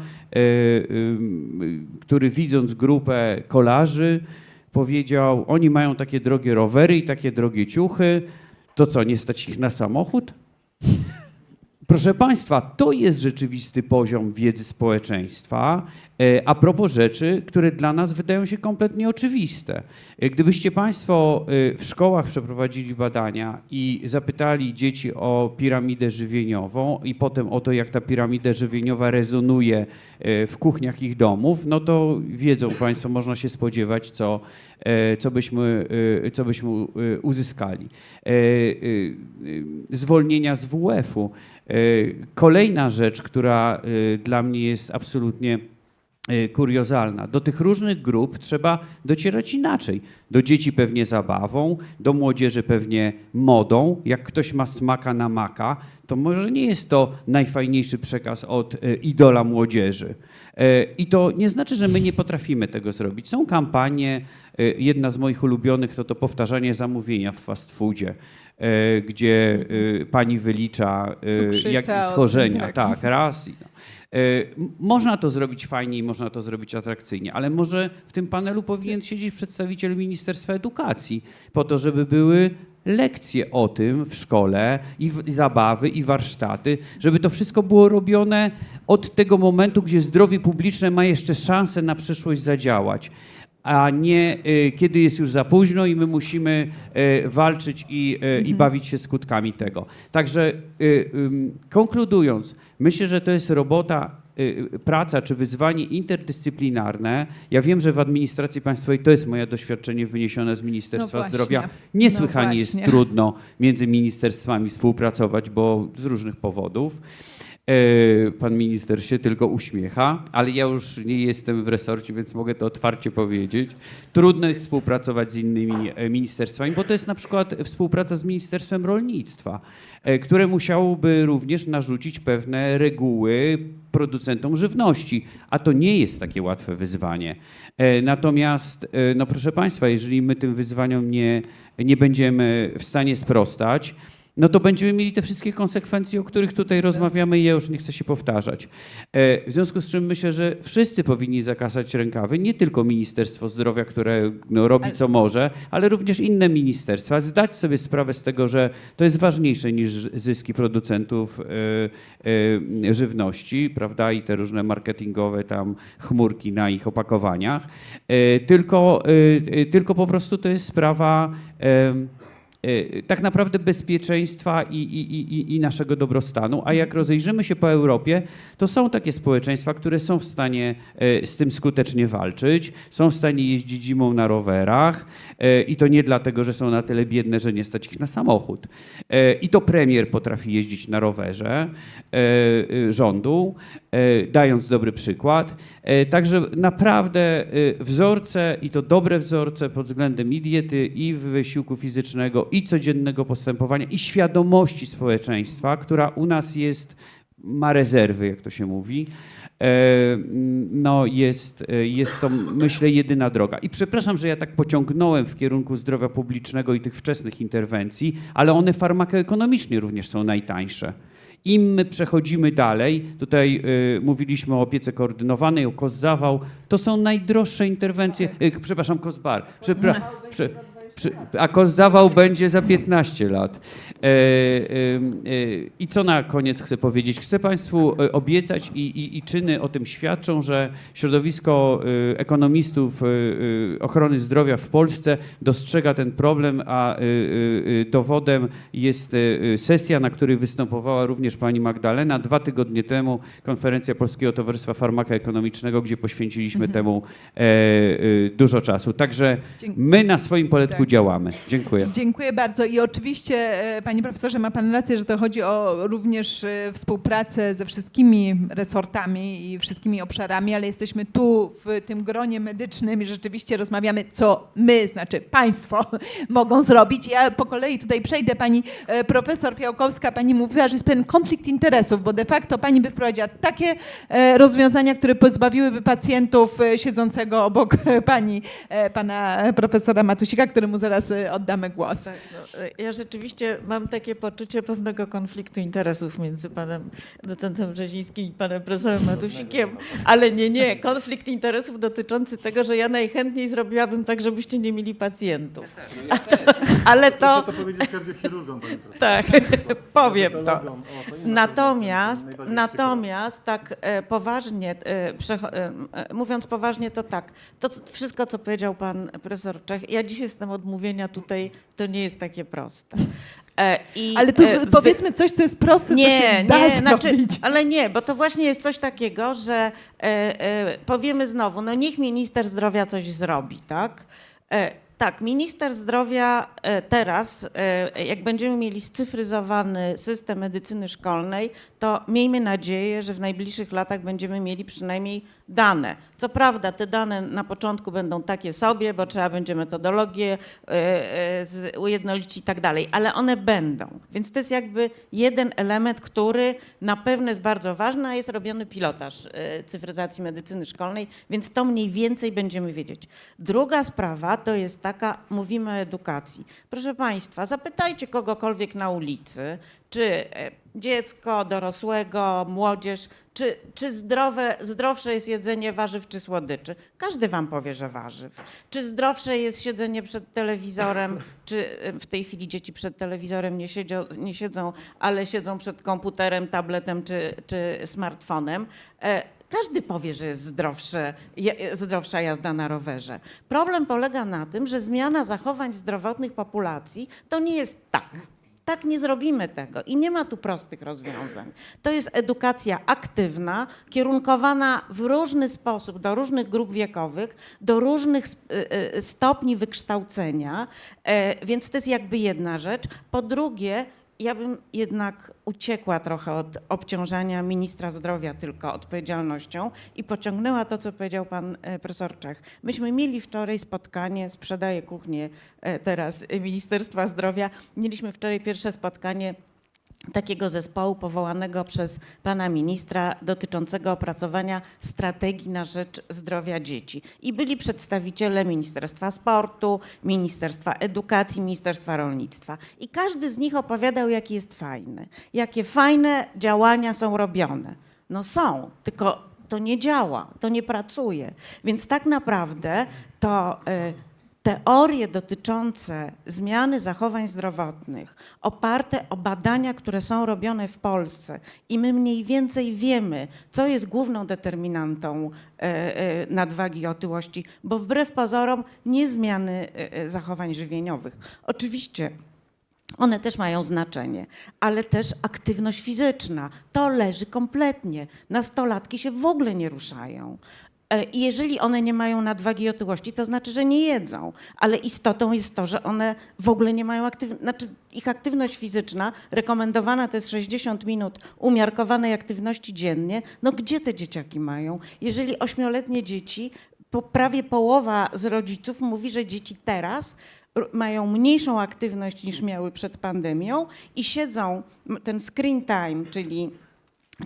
który widząc grupę kolarzy powiedział, oni mają takie drogie rowery i takie drogie ciuchy, to co, nie stać ich na samochód? Proszę Państwa, to jest rzeczywisty poziom wiedzy społeczeństwa. E, A propos rzeczy, które dla nas wydają się kompletnie oczywiste. E, Gdybyście Państwo e, w szkołach przeprowadzili badania i zapytali dzieci o piramidę żywieniową i potem o to, jak ta piramida żywieniowa rezonuje w kuchniach ich domów, no to wiedzą Państwo, można się spodziewać, co, co, byśmy, co byśmy uzyskali. Zwolnienia z WF-u. E, Kolejna rzecz, która e, dla mnie jest absolutnie e, kuriozalna. Do tych różnych grup trzeba docierać inaczej. Do dzieci pewnie zabawą, do młodzieży pewnie modą. Jak ktoś ma smaka na maka, to może nie jest to najfajniejszy przekaz od e, idola młodzieży. E, I to nie znaczy, że my nie potrafimy tego zrobić. Są kampanie, e, jedna z moich ulubionych to to powtarzanie zamówienia w fast foodzie, gdzie pani wylicza Cukrzyca, jak schorzenia. tak. Tak, raz. Można to zrobić fajnie i można to zrobić atrakcyjnie, ale może w tym panelu powinien siedzieć przedstawiciel Ministerstwa Edukacji, po to, żeby były lekcje o tym w szkole i, w, i zabawy i warsztaty, żeby to wszystko było robione od tego momentu, gdzie zdrowie publiczne ma jeszcze szansę na przyszłość zadziałać a nie y, kiedy jest już za późno i my musimy y, walczyć i, y, i bawić się skutkami tego. Także y, konkludując, myślę, że to jest robota praca czy wyzwanie interdyscyplinarne. Ja wiem, że w administracji państwowej to jest moje doświadczenie wyniesione z Ministerstwa No. Zdrowia. Niesłychanie No jest trudno między ministerstwami współpracować, bo z różnych powodów. E, Pan minister się tylko uśmiecha, ale ja już nie jestem w resorcie, więc mogę to otwarcie powiedzieć. Trudno jest współpracować z innymi e, ministerstwami, bo to jest na przykład współpraca z Ministerstwem Rolnictwa, które musiałoby również narzucić pewne reguły producentom żywności, a to nie jest takie łatwe wyzwanie. E, Natomiast, e, no proszę Państwa, jeżeli my tym wyzwaniom nie, nie będziemy w stanie sprostać, no to będziemy mieli te wszystkie konsekwencje, o których tutaj rozmawiamy i ja już nie chcę się powtarzać. E, W związku z czym myślę, że wszyscy powinni zakasać rękawy, nie tylko Ministerstwo Zdrowia, które no, robi co może, ale również inne ministerstwa, zdać sobie sprawę z tego, że to jest ważniejsze niż zyski producentów e, e, żywności, prawda, i te różne marketingowe tam chmurki na ich opakowaniach, tylko, tylko po prostu to jest sprawa tak naprawdę bezpieczeństwa i, i, i, i naszego dobrostanu. A jak rozejrzymy się po Europie, to są takie społeczeństwa, które są w stanie e, z tym skutecznie walczyć, są w stanie jeździć zimą na rowerach e, i to nie dlatego, że są na tyle biedne, że nie stać ich na samochód. I to premier potrafi jeździć na rowerze rządu, dając dobry przykład. E, Także naprawdę e, wzorce i to dobre wzorce pod względem i diety, i wysiłku fizycznego, i codziennego postępowania, i świadomości społeczeństwa, która u nas jest, ma rezerwy, jak to się mówi. e, No jest, e, jest to, myślę, jedyna droga. I przepraszam, że ja tak pociągnąłem w kierunku zdrowia publicznego i tych wczesnych interwencji, ale one farmakoekonomicznie również są najtańsze. Im my przechodzimy dalej, tutaj y, mówiliśmy o opiece koordynowanej, o KOS-zawał, to są najdroższe interwencje, y, przepraszam, KOS-bar, Przepra- prze, a KOS-zawał będzie za 15 lat. E, e, e, I co na koniec chcę powiedzieć? Chcę Państwu obiecać i, i, i czyny o tym świadczą, że środowisko ekonomistów ochrony zdrowia w Polsce dostrzega ten problem, a dowodem jest sesja, na której występowała również pani Magdalena. Dwa tygodnie temu konferencja Polskiego Towarzystwa Farmaka Ekonomicznego, gdzie poświęciliśmy temu e, e, dużo czasu. Także my na swoim poletku Działamy. Dziękuję. Dziękuję bardzo i oczywiście, e, panie profesorze, ma pan rację, że to chodzi o również e, współpracę ze wszystkimi resortami i wszystkimi obszarami, ale jesteśmy tu w tym gronie medycznym i rzeczywiście rozmawiamy, co my, znaczy państwo, mogą zrobić. Ja po kolei tutaj przejdę. Pani e, profesor Fiałkowska, pani mówiła, że jest pewien konflikt interesów, bo de facto pani by wprowadziła takie rozwiązania, które pozbawiłyby pacjentów siedzącego obok pani, pana profesora Matusika, któremu zaraz e, oddamy głos. Tak, no, e, ja rzeczywiście mam takie poczucie pewnego konfliktu interesów między panem docentem Brzezińskim i panem profesorem Matusikiem, ale nie, nie, konflikt interesów dotyczący tego, że ja najchętniej zrobiłabym tak, żebyście nie mieli pacjentów. A to, ale to, powiedzieć kardiochirurgom, panie profesorze. tak, powiem to. Natomiast, natomiast tak e, poważnie, e, e, mówiąc poważnie, to tak, to wszystko, co powiedział pan profesor Czech, ja dziś jestem odmówienia tutaj, to nie jest takie proste. E, i, Ale to e, z, powiedzmy coś, co jest proste, nie, się da nie, znaczy, ale nie, bo to właśnie jest coś takiego, że e, e, powiemy znowu, no niech minister zdrowia coś zrobi, tak? E, tak, minister zdrowia e, teraz, jak będziemy mieli scyfryzowany system medycyny szkolnej, to miejmy nadzieję, że w najbliższych latach będziemy mieli przynajmniej dane. Co prawda te dane na początku będą takie sobie, bo trzeba będzie metodologię e, e, ujednolicić i tak dalej, ale one będą. Więc to jest jakby jeden element, który na pewno jest bardzo ważny, a jest robiony pilotaż e, cyfryzacji medycyny szkolnej, więc to mniej więcej będziemy wiedzieć. Druga sprawa to jest taka, mówimy o edukacji. Proszę Państwa, zapytajcie kogokolwiek na ulicy, czy e, dziecko, dorosłego, młodzież, czy, czy zdrowe, zdrowsze jest jedzenie warzyw czy słodyczy? Każdy wam powie, że warzyw. Czy zdrowsze jest siedzenie przed telewizorem, czy e, w tej chwili dzieci przed telewizorem nie, siedzią, nie siedzą, ale siedzą przed komputerem, tabletem czy, czy smartfonem? E, Każdy powie, że jest zdrowsze, zdrowsza jazda na rowerze. Problem polega na tym, że zmiana zachowań zdrowotnych populacji to nie jest tak. Tak nie zrobimy tego i nie ma tu prostych rozwiązań. To jest edukacja aktywna, kierunkowana w różny sposób do różnych grup wiekowych, do różnych y, y, stopni wykształcenia, e, więc to jest jakby jedna rzecz. Po drugie, ja bym jednak uciekła trochę od obciążania ministra zdrowia tylko odpowiedzialnością i pociągnęła to, co powiedział pan e, profesor Czech. Myśmy mieli wczoraj spotkanie, sprzedaję kuchnię e, teraz Ministerstwa Zdrowia. Mieliśmy wczoraj pierwsze spotkanie takiego zespołu powołanego przez pana ministra dotyczącego opracowania strategii na rzecz zdrowia dzieci. I byli przedstawiciele Ministerstwa Sportu, Ministerstwa Edukacji, Ministerstwa Rolnictwa. I każdy z nich opowiadał, jaki jest fajny, jakie fajne działania są robione. No są, tylko to nie działa, to nie pracuje. Więc tak naprawdę to y, teorie dotyczące zmiany zachowań zdrowotnych, oparte o badania, które są robione w Polsce i my mniej więcej wiemy, co jest główną determinantą e, e, nadwagi i otyłości, bo wbrew pozorom nie zmiany e, zachowań żywieniowych. Oczywiście one też mają znaczenie, ale też aktywność fizyczna. To leży kompletnie. Nastolatki się w ogóle nie ruszają. E, I jeżeli one nie mają nadwagi i otyłości, to znaczy, że nie jedzą. Ale istotą jest to, że one w ogóle nie mają aktywności, znaczy ich aktywność fizyczna rekomendowana to jest 60 minut umiarkowanej aktywności dziennie. No gdzie te dzieciaki mają? Jeżeli ośmioletnie dzieci, po, prawie połowa z rodziców mówi, że dzieci teraz mają mniejszą aktywność niż miały przed pandemią i siedzą, ten screen time, czyli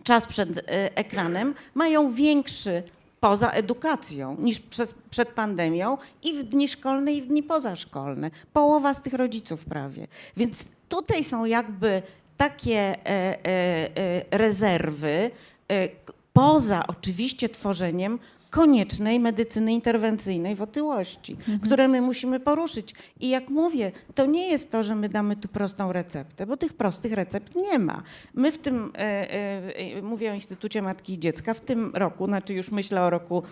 czas przed e, ekranem, mają większy poza edukacją niż przez, przed pandemią i w dni szkolne, i w dni pozaszkolne. Połowa z tych rodziców prawie. Więc tutaj są jakby takie e, e, e, rezerwy, e, poza oczywiście tworzeniem koniecznej medycyny interwencyjnej w otyłości, które my musimy poruszyć. I jak mówię, to nie jest to, że my damy tu prostą receptę, bo tych prostych recept nie ma. My w tym, e, e, e, mówię o Instytucie Matki i Dziecka, w tym roku, znaczy już myślę o roku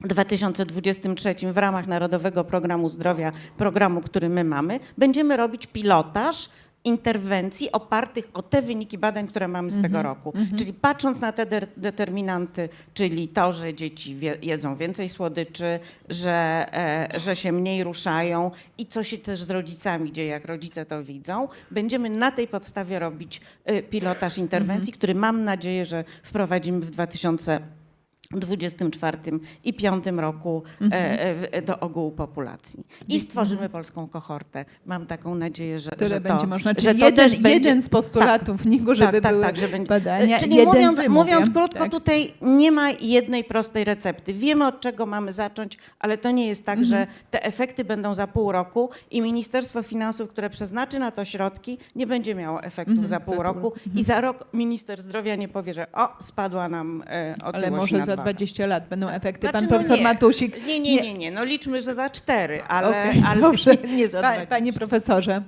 2023 w ramach Narodowego Programu Zdrowia, programu, który my mamy, będziemy robić pilotaż interwencji opartych o te wyniki badań, które mamy z tego roku. Czyli patrząc na te de- determinanty, czyli to, że dzieci jedzą więcej słodyczy, że, e, że się mniej ruszają i co się też z rodzicami dzieje, jak rodzice to widzą, będziemy na tej podstawie robić e, pilotaż interwencji, który mam nadzieję, że wprowadzimy w 2000 24 i 5 roku e, do ogółu populacji. I stworzymy polską kohortę. Mam taką nadzieję, że, że będzie to, można. że Czyli to jeden, też będzie, jeden z postulatów NIK-u, żeby tak, tak, były tak, że będzie, badania. Czyli mówiąc, mówiąc krótko, Tak. tutaj nie ma jednej prostej recepty. Wiemy od czego mamy zacząć, ale to nie jest tak, że Mhm. te efekty będą za pół roku i Ministerstwo Finansów, które przeznaczy na to środki, nie będzie miało efektów Mhm, za pół roku i za rok minister zdrowia nie powie, że o, spadła nam e, otyłość Ale może za. 20 lat będą efekty. Znaczy, Pan no profesor nie. Matusik. Nie, nie, nie, nie, no liczmy, że za cztery, ale, Okej, ale dobrze. nie, nie za Pa, panie profesorze.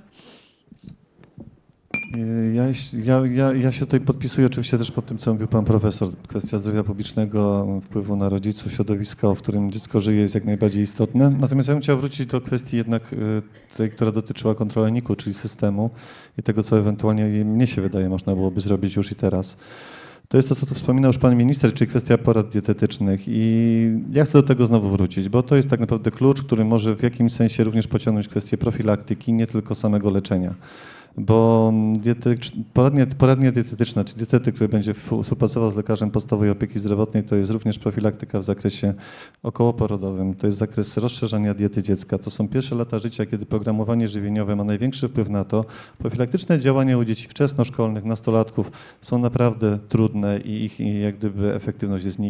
Y, Ja, ja, ja, ja się tutaj podpisuję oczywiście też pod tym, co mówił pan profesor. Kwestia zdrowia publicznego, wpływu na rodziców, środowiska, w którym dziecko żyje jest jak najbardziej istotne. Natomiast ja bym chciał wrócić do kwestii jednak y, tej, która dotyczyła kontroli NIK-u, czyli systemu i tego, co ewentualnie mnie się wydaje można byłoby zrobić już i teraz. To jest to, co tu wspominał już pan minister, czyli kwestia porad dietetycznych i ja chcę do tego znowu wrócić, bo to jest tak naprawdę klucz, który może w jakimś sensie również pociągnąć kwestię profilaktyki, nie tylko samego leczenia. Bo dietetycz- poradnia, poradnia dietetyczna, czy dietetyk, który będzie współpracował z lekarzem podstawowej opieki zdrowotnej, to jest również profilaktyka w zakresie okołoporodowym, to jest zakres rozszerzania diety dziecka. To są pierwsze lata życia, kiedy programowanie żywieniowe ma największy wpływ na to. Profilaktyczne działania u dzieci wczesnoszkolnych, nastolatków są naprawdę trudne i ich i jak gdyby efektywność jest.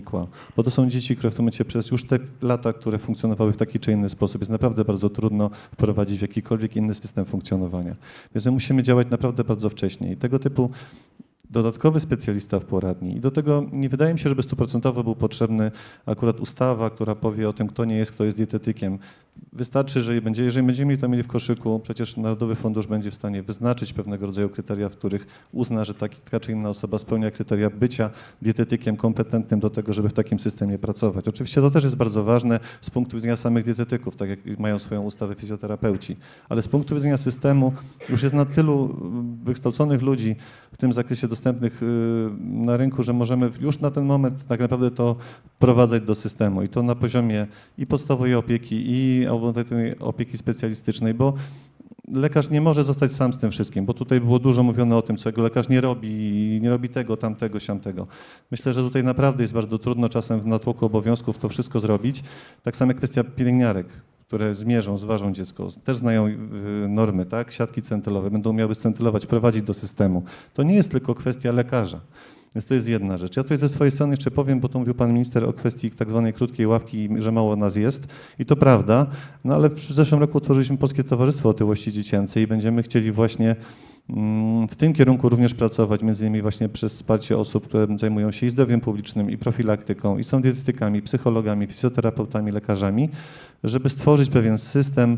Bo to są dzieci, które w tym momencie przez już te lata, które funkcjonowały w taki czy inny sposób, jest naprawdę bardzo trudno wprowadzić w jakikolwiek inny system funkcjonowania. Więc my musimy działać naprawdę bardzo wcześnie. I tego typu dodatkowy specjalista w poradni. I do tego nie wydaje mi się, żeby stuprocentowo był potrzebny akurat ustawa, która powie o tym, kto nie jest, kto jest dietetykiem. Wystarczy, że będzie, jeżeli będziemy to mieli w koszyku, przecież Narodowy Fundusz będzie w stanie wyznaczyć pewnego rodzaju kryteria, w których uzna, że taki, taka czy inna osoba spełnia kryteria bycia dietetykiem kompetentnym do tego, żeby w takim systemie pracować. Oczywiście to też jest bardzo ważne z punktu widzenia samych dietetyków, tak jak mają swoją ustawę fizjoterapeuci, ale z punktu widzenia systemu już jest na tylu y, wykształconych ludzi w tym zakresie dostępnych y, na rynku, że możemy już na ten moment tak naprawdę to wprowadzać do systemu i to na poziomie i podstawowej opieki, i ambulatoryjnej opieki specjalistycznej, bo lekarz nie może zostać sam z tym wszystkim, bo tutaj było dużo mówione o tym, co jego lekarz nie robi, nie robi tego, tamtego, siamtego. Myślę, że tutaj naprawdę jest bardzo trudno czasem w natłoku obowiązków to wszystko zrobić. Tak samo kwestia pielęgniarek, które zmierzą, zważą dziecko, też znają y, normy, tak? Siatki centylowe, będą miały scentylować, prowadzić do systemu. To nie jest tylko kwestia lekarza. Więc to jest jedna rzecz. Ja tutaj ze swojej strony jeszcze powiem, bo to mówił pan minister o kwestii tak zwanej krótkiej ławki, że mało nas jest. I to prawda, no ale w zeszłym roku utworzyliśmy Polskie Towarzystwo Otyłości Dziecięcej i będziemy chcieli właśnie mm, w tym kierunku również pracować, między innymi właśnie przez wsparcie osób, które zajmują się i zdrowiem publicznym, i profilaktyką, i są dietetykami, psychologami, fizjoterapeutami, lekarzami, żeby stworzyć pewien system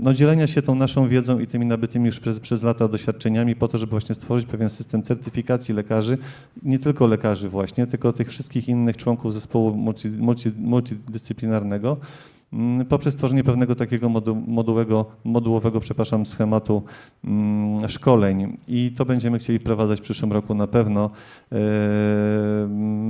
no, dzielenia się tą naszą wiedzą i tymi nabytymi już przez, przez lata doświadczeniami po to, żeby właśnie stworzyć pewien system certyfikacji lekarzy, nie tylko lekarzy właśnie, tylko tych wszystkich innych członków zespołu multi, multi, multidyscyplinarnego, poprzez stworzenie pewnego takiego modu, modułowego, przepraszam, schematu mm, szkoleń i to będziemy chcieli wprowadzać w przyszłym roku na pewno. E,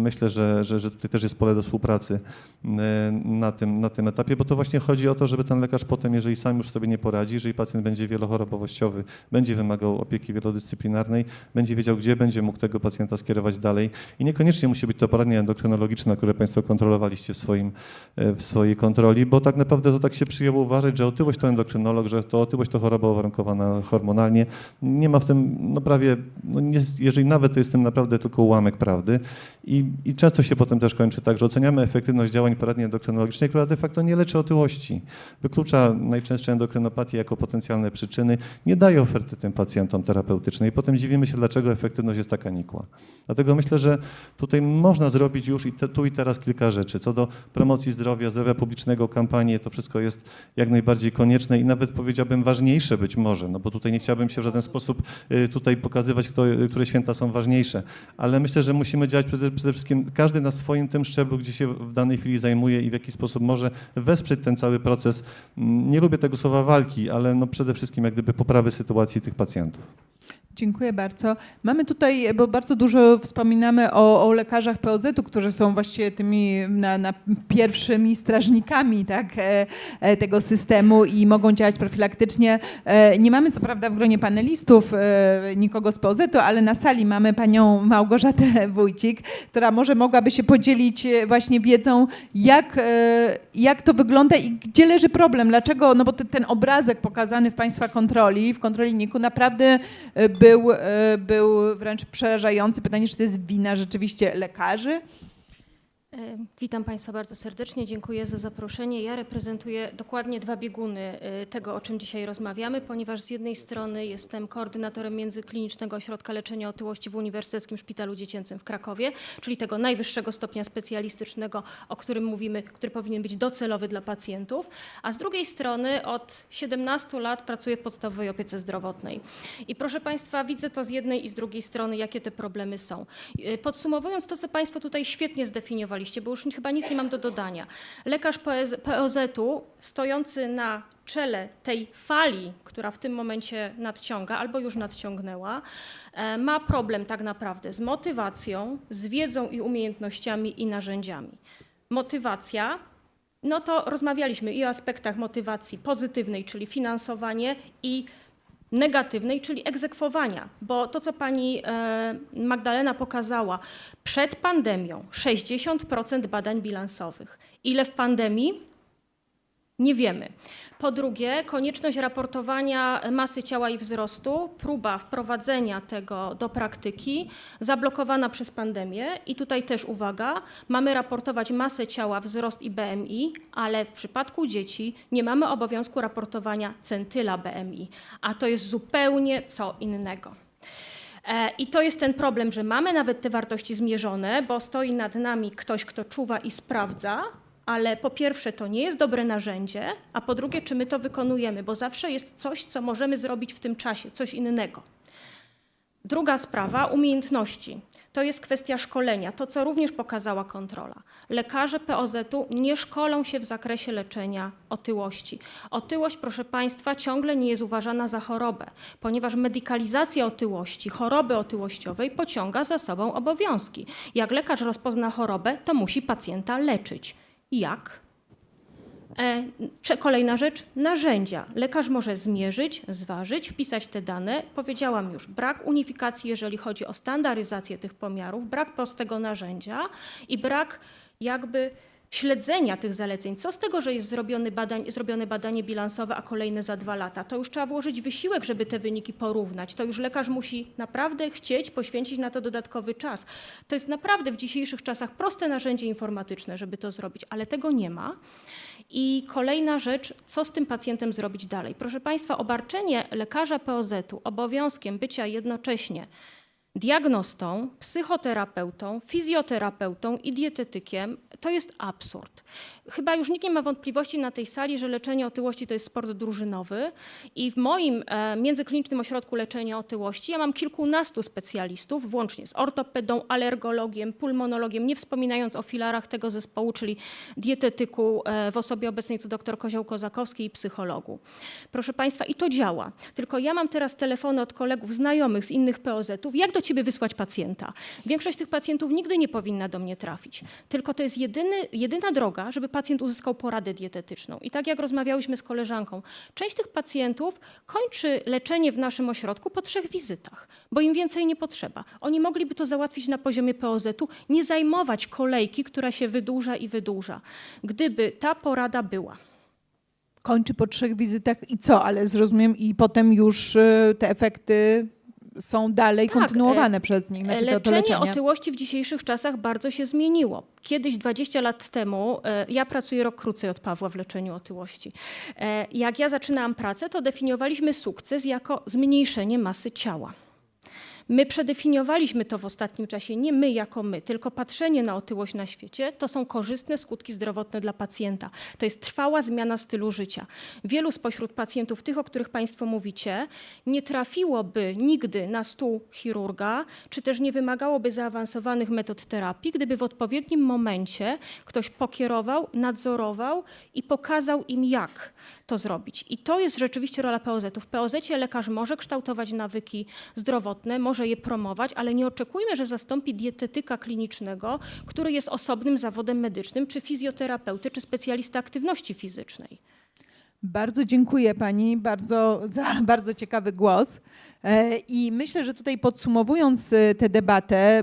Myślę, że, że, że tutaj też jest pole do współpracy e, na tym, na tym etapie, bo to właśnie chodzi o to, żeby ten lekarz potem, jeżeli sam już sobie nie poradzi, jeżeli pacjent będzie wielochorobowościowy, będzie wymagał opieki wielodyscyplinarnej, będzie wiedział, gdzie będzie mógł tego pacjenta skierować dalej i niekoniecznie musi być to poradnia endokrynologiczna, które Państwo kontrolowaliście w, swoim, e, w swojej kontroli, bo tak naprawdę to tak się przyjęło uważać, że otyłość to endokrynolog, że to otyłość to choroba uwarunkowana hormonalnie. Nie ma w tym, no prawie, no nie, jeżeli nawet to jest w tym naprawdę tylko ułamek prawdy i, i często się potem też kończy tak, że oceniamy efektywność działań poradni endokrynologicznej, która de facto nie leczy otyłości. Wyklucza najczęstsze endokrynopatię jako potencjalne przyczyny, nie daje oferty tym pacjentom terapeutycznej i potem dziwimy się, dlaczego efektywność jest taka nikła. Dlatego myślę, że tutaj można zrobić już i te, tu i teraz kilka rzeczy. Co do promocji zdrowia, zdrowia publicznego, kampanii, to wszystko jest jak najbardziej konieczne i nawet powiedziałbym ważniejsze być może, no bo tutaj nie chciałbym się w żaden sposób y, tutaj pokazywać, kto, y, które święta są ważniejsze, ale myślę, że musimy działać przede, przede wszystkim każdy na swoim tym szczeblu, gdzie się w danej chwili zajmuje i w jaki sposób może wesprzeć ten cały proces. Mm, Nie lubię tego słowa walki, ale no przede wszystkim jak gdyby poprawy sytuacji tych pacjentów. Dziękuję bardzo. Mamy tutaj, bo bardzo dużo wspominamy o, o lekarzach POZ-u, którzy są właściwie tymi na, na pierwszymi strażnikami tak, e, e, tego systemu i mogą działać profilaktycznie. E, Nie mamy co prawda w gronie panelistów nikogo z POZ-u, ale na sali mamy panią Małgorzatę Wójcik, która może mogłaby się podzielić właśnie wiedzą, jak, jak to wygląda i gdzie leży problem, dlaczego, no bo te- ten obrazek pokazany w Państwa kontroli, w kontroli NIK-u naprawdę e, był, e, był wręcz przerażający. Pytanie, czy to jest wina rzeczywiście lekarzy? E, Witam Państwa bardzo serdecznie, dziękuję za zaproszenie. Ja reprezentuję dokładnie dwa bieguny e, tego, o czym dzisiaj rozmawiamy, ponieważ z jednej strony jestem koordynatorem Międzyklinicznego Ośrodka Leczenia Otyłości w Uniwersyteckim Szpitalu Dziecięcym w Krakowie, czyli tego najwyższego stopnia specjalistycznego, o którym mówimy, który powinien być docelowy dla pacjentów, a z drugiej strony od 17 lat pracuję w podstawowej opiece zdrowotnej. I proszę Państwa, widzę to z jednej i z drugiej strony, jakie te problemy są. E, Podsumowując to, co Państwo tutaj świetnie zdefiniowaliście, bo już chyba nic nie mam do dodania. Lekarz POZ- POZ-u stojący na czele tej fali, która w tym momencie nadciąga albo już nadciągnęła, e, ma problem tak naprawdę z motywacją, z wiedzą i umiejętnościami i narzędziami. Motywacja no to rozmawialiśmy i o aspektach motywacji pozytywnej, czyli finansowanie, i negatywnej, czyli egzekwowania, bo to, co pani e, Magdalena pokazała, przed pandemią 60% badań bilansowych. Ile w pandemii? Nie wiemy. Po drugie, konieczność raportowania masy ciała i wzrostu, próba wprowadzenia tego do praktyki, zablokowana przez pandemię. I tutaj też uwaga, mamy raportować masę ciała, wzrost i BMI, ale w przypadku dzieci nie mamy obowiązku raportowania centyla BMI, a to jest zupełnie co innego. E, I to jest ten problem, że mamy nawet te wartości zmierzone, bo stoi nad nami ktoś, kto czuwa i sprawdza, ale po pierwsze to nie jest dobre narzędzie, a po drugie czy my to wykonujemy, bo zawsze jest coś, co możemy zrobić w tym czasie, coś innego. Druga sprawa umiejętności. To jest kwestia szkolenia, to co również pokazała kontrola. Lekarze POZ-u nie szkolą się w zakresie leczenia otyłości. Otyłość, proszę Państwa, ciągle nie jest uważana za chorobę, ponieważ medykalizacja otyłości, choroby otyłościowej pociąga za sobą obowiązki. Jak lekarz rozpozna chorobę, to musi pacjenta leczyć. Jak? E, Kolejna rzecz, narzędzia. Lekarz może zmierzyć, zważyć, wpisać te dane. Powiedziałam już, brak unifikacji, jeżeli chodzi o standaryzację tych pomiarów, brak prostego narzędzia i brak jakby śledzenia tych zaleceń. Co z tego, że jest zrobione, badań, zrobione badanie bilansowe, a kolejne za dwa lata? To już trzeba włożyć wysiłek, żeby te wyniki porównać. To już lekarz musi naprawdę chcieć poświęcić na to dodatkowy czas. To jest naprawdę w dzisiejszych czasach proste narzędzie informatyczne, żeby to zrobić, ale tego nie ma. I kolejna rzecz, co z tym pacjentem zrobić dalej? Proszę Państwa, obarczenie lekarza POZ-u obowiązkiem bycia jednocześnie diagnostą, psychoterapeutą, fizjoterapeutą i dietetykiem to jest absurd. Chyba już nikt nie ma wątpliwości na tej sali, że leczenie otyłości to jest sport drużynowy i w moim e, międzyklinicznym ośrodku leczenia otyłości ja mam kilkunastu specjalistów, włącznie z ortopedą, alergologiem, pulmonologiem, nie wspominając o filarach tego zespołu, czyli dietetyku e, w osobie obecnej tu dr Kozioł-Kozakowskiej i psychologu. Proszę Państwa, i to działa. Tylko ja mam teraz telefony od kolegów znajomych z innych POZ-ów, jak do Ciebie wysłać pacjenta? Większość tych pacjentów nigdy nie powinna do mnie trafić. Tylko to jest jedyny, jedyna droga, żeby pacjent uzyskał poradę dietetyczną. I tak jak rozmawiałyśmy z koleżanką, część tych pacjentów kończy leczenie w naszym ośrodku po trzech wizytach, bo im więcej nie potrzeba. Oni mogliby to załatwić na poziomie POZ-u, nie zajmować kolejki, która się wydłuża i wydłuża. Gdyby ta porada była. Kończy po trzech wizytach i co? Ale zrozumiem i potem już y, te efekty są dalej Tak, kontynuowane e, przez nich, znaczy to, to Leczenie leczenie. otyłości w dzisiejszych czasach bardzo się zmieniło. Kiedyś, 20 lat temu, e, ja pracuję rok krócej od Pawła w leczeniu otyłości. E, Jak ja zaczynałam pracę, to definiowaliśmy sukces jako zmniejszenie masy ciała. My przedefiniowaliśmy to w ostatnim czasie, nie my jako my, tylko patrzenie na otyłość na świecie to są korzystne skutki zdrowotne dla pacjenta. To jest trwała zmiana stylu życia. Wielu spośród pacjentów, tych, o których Państwo mówicie, nie trafiłoby nigdy na stół chirurga, czy też nie wymagałoby zaawansowanych metod terapii, gdyby w odpowiednim momencie ktoś pokierował, nadzorował i pokazał im, jak to zrobić. I to jest rzeczywiście rola POZ-u. W POZ-cie lekarz może kształtować nawyki zdrowotne, może je promować, ale nie oczekujmy, że zastąpi dietetyka klinicznego, który jest osobnym zawodem medycznym, czy fizjoterapeuty, czy specjalista aktywności fizycznej. Bardzo dziękuję Pani bardzo, za bardzo ciekawy głos. E, I myślę, że tutaj podsumowując e, tę debatę, e,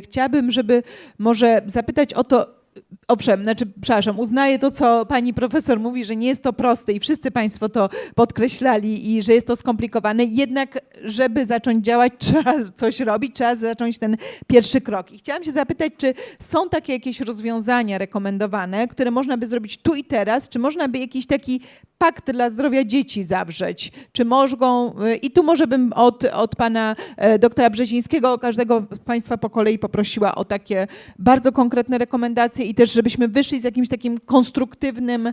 chciałabym, żeby może zapytać o to, Owszem, znaczy, przepraszam, uznaję to, co pani profesor mówi, że nie jest to proste i wszyscy państwo to podkreślali i że jest to skomplikowane. Jednak, żeby zacząć działać, trzeba coś robić, trzeba zacząć ten pierwszy krok. I chciałam się zapytać, czy są takie jakieś rozwiązania rekomendowane, które można by zrobić tu i teraz? Czy można by jakiś taki pakt dla zdrowia dzieci zawrzeć? Czy mogą, i tu może bym od, od pana e, doktora Brzezińskiego, każdego z państwa po kolei poprosiła o takie bardzo konkretne rekomendacje i też, żebyśmy wyszli z jakimś takim konstruktywnym m,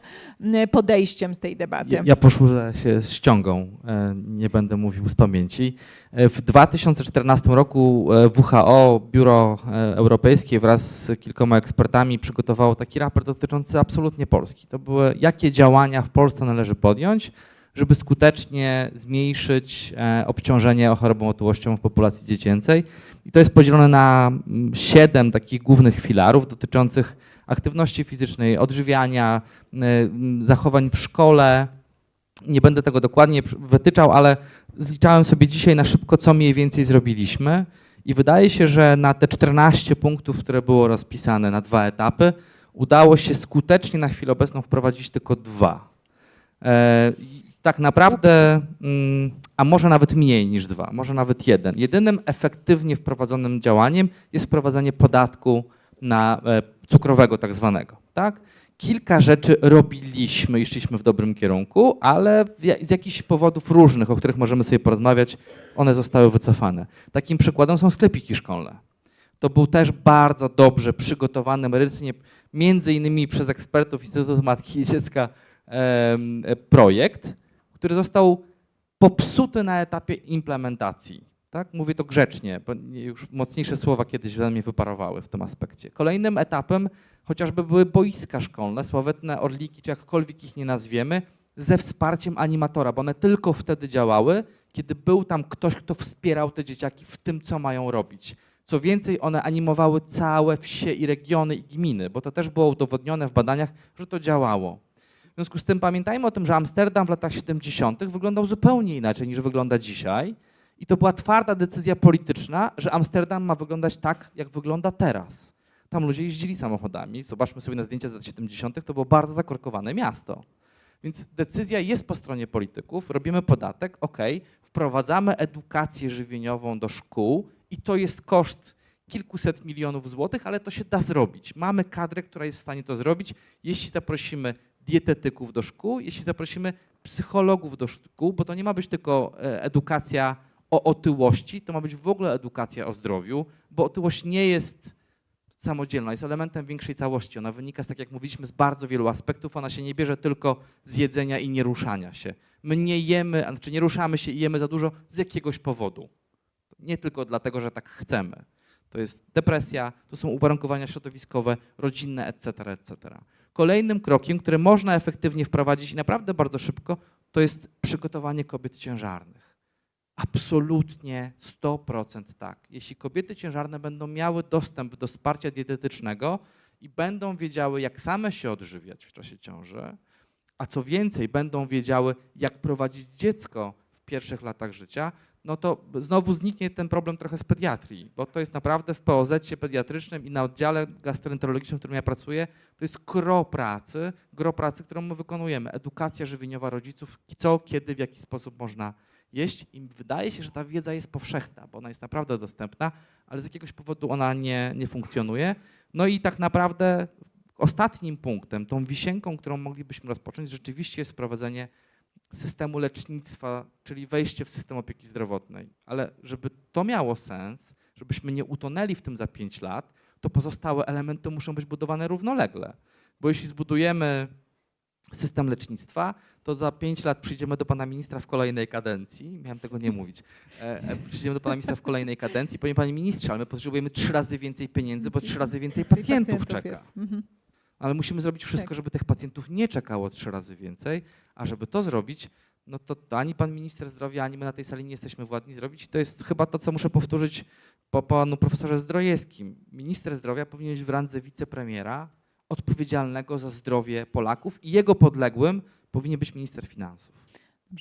podejściem z tej debaty. Ja, ja poszłużę się ściągą, e, nie będę mówił z pamięci. E, W 2014 roku e, WHO, Biuro Europejskie wraz z kilkoma ekspertami przygotowało taki raport dotyczący absolutnie Polski. To były, jakie działania w Polsce należy podjąć, żeby skutecznie zmniejszyć e, obciążenie chorobą otyłością w populacji dziecięcej. I to jest podzielone na mm, siedem takich głównych filarów dotyczących aktywności fizycznej, odżywiania, mm, zachowań w szkole. Nie będę tego dokładnie wytyczał, ale zliczałem sobie dzisiaj na szybko, co mniej więcej zrobiliśmy. I wydaje się, że na te 14 punktów, które było rozpisane na dwa etapy, udało się skutecznie na chwilę obecną wprowadzić tylko dwa. Tak naprawdę, mm, a może nawet mniej niż dwa, może nawet jeden. Jedynym efektywnie wprowadzonym działaniem jest wprowadzenie podatku na e, cukrowego tak zwanego. Tak? Kilka rzeczy robiliśmy i szliśmy w dobrym kierunku, ale z jakichś powodów różnych, o których możemy sobie porozmawiać, one zostały wycofane. Takim przykładem są sklepiki szkolne. to był też bardzo dobrze przygotowany merytorycznie, między innymi przez ekspertów Instytutu Matki i Dziecka e, projekt, który został popsuty na etapie implementacji. Tak? Mówię to grzecznie, bo już mocniejsze słowa kiedyś we mnie wyparowały w tym aspekcie. Kolejnym etapem chociażby były boiska szkolne, sławetne orliki, czy jakkolwiek ich nie nazwiemy, ze wsparciem animatora, bo one tylko wtedy działały, kiedy był tam ktoś, kto wspierał te dzieciaki w tym, co mają robić. Co więcej, one animowały całe wsie i regiony i gminy, bo to też było udowodnione w badaniach, że to działało. Związku z tym pamiętajmy o tym, że Amsterdam w latach 70. wyglądał zupełnie inaczej niż wygląda dzisiaj. I to była twarda decyzja polityczna, że Amsterdam ma wyglądać tak, jak wygląda teraz. Tam ludzie jeździli samochodami. Zobaczmy sobie na zdjęcia z lat 70. To było bardzo zakorkowane miasto. Więc decyzja jest po stronie polityków, robimy podatek, ok, wprowadzamy edukację żywieniową do szkół i to jest koszt kilkuset milionów złotych, ale to się da zrobić. Mamy kadrę, która jest w stanie to zrobić, jeśli zaprosimy dietetyków do szkół, jeśli zaprosimy psychologów do szkół, bo to nie ma być tylko e, edukacja o otyłości, to ma być w ogóle edukacja o zdrowiu, bo otyłość nie jest samodzielna, jest elementem większej całości. Ona wynika, z, tak jak mówiliśmy, z bardzo wielu aspektów. Ona się nie bierze tylko z jedzenia i nieruszania się. My nie jemy, znaczy nie ruszamy się i jemy za dużo z jakiegoś powodu. Nie tylko dlatego, że tak chcemy. To jest depresja, to są uwarunkowania środowiskowe, rodzinne, etc., etc. Kolejnym krokiem, który można efektywnie wprowadzić i naprawdę bardzo szybko, to jest przygotowanie kobiet ciężarnych. Absolutnie 100% tak. Jeśli kobiety ciężarne będą miały dostęp do wsparcia dietetycznego i będą wiedziały, jak same się odżywiać w czasie ciąży, a co więcej, będą wiedziały, jak prowadzić dziecko w pierwszych latach życia, no to znowu zniknie ten problem trochę z pediatrii, bo to jest naprawdę w POZ pediatrycznym i na oddziale gastroenterologicznym, w którym ja pracuję, to jest gro pracy, gro pracy, którą my wykonujemy. Edukacja żywieniowa rodziców, co, kiedy, w jaki sposób można jeść i wydaje się, że ta wiedza jest powszechna, bo ona jest naprawdę dostępna, ale z jakiegoś powodu ona nie, nie funkcjonuje. No i tak naprawdę ostatnim punktem, tą wisienką, którą moglibyśmy rozpocząć, rzeczywiście jest wprowadzenie systemu lecznictwa, czyli wejście w system opieki zdrowotnej. Ale żeby to miało sens, żebyśmy nie utonęli w tym za 5 lat, to pozostałe elementy muszą być budowane równolegle. Bo jeśli zbudujemy system lecznictwa, to za 5 lat przyjdziemy do pana ministra w kolejnej kadencji. Miałem tego nie mówić. E, e, Przyjdziemy do pana ministra w kolejnej kadencji i powiem, panie ministrze, ale my potrzebujemy trzy razy więcej pieniędzy, bo trzy razy więcej pacjentów czeka. Ale musimy zrobić wszystko, Tak. żeby tych pacjentów nie czekało trzy razy więcej, a żeby to zrobić, no to, to ani pan minister zdrowia, ani my na tej sali nie jesteśmy władni zrobić. To jest chyba to, co muszę powtórzyć po panu profesorze Zdrojewskim. Minister zdrowia powinien być w randze wicepremiera odpowiedzialnego za zdrowie Polaków i jego podległym powinien być minister finansów.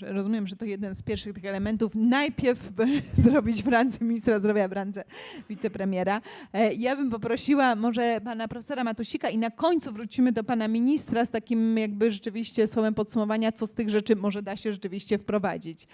Rozumiem, że to jeden z pierwszych tych elementów. Najpierw zrobić w randze ministra zdrowia, w randze wicepremiera. E, Ja bym poprosiła może pana profesora Matusika i na końcu wrócimy do pana ministra z takim jakby rzeczywiście słowem podsumowania, co z tych rzeczy może da się rzeczywiście wprowadzić.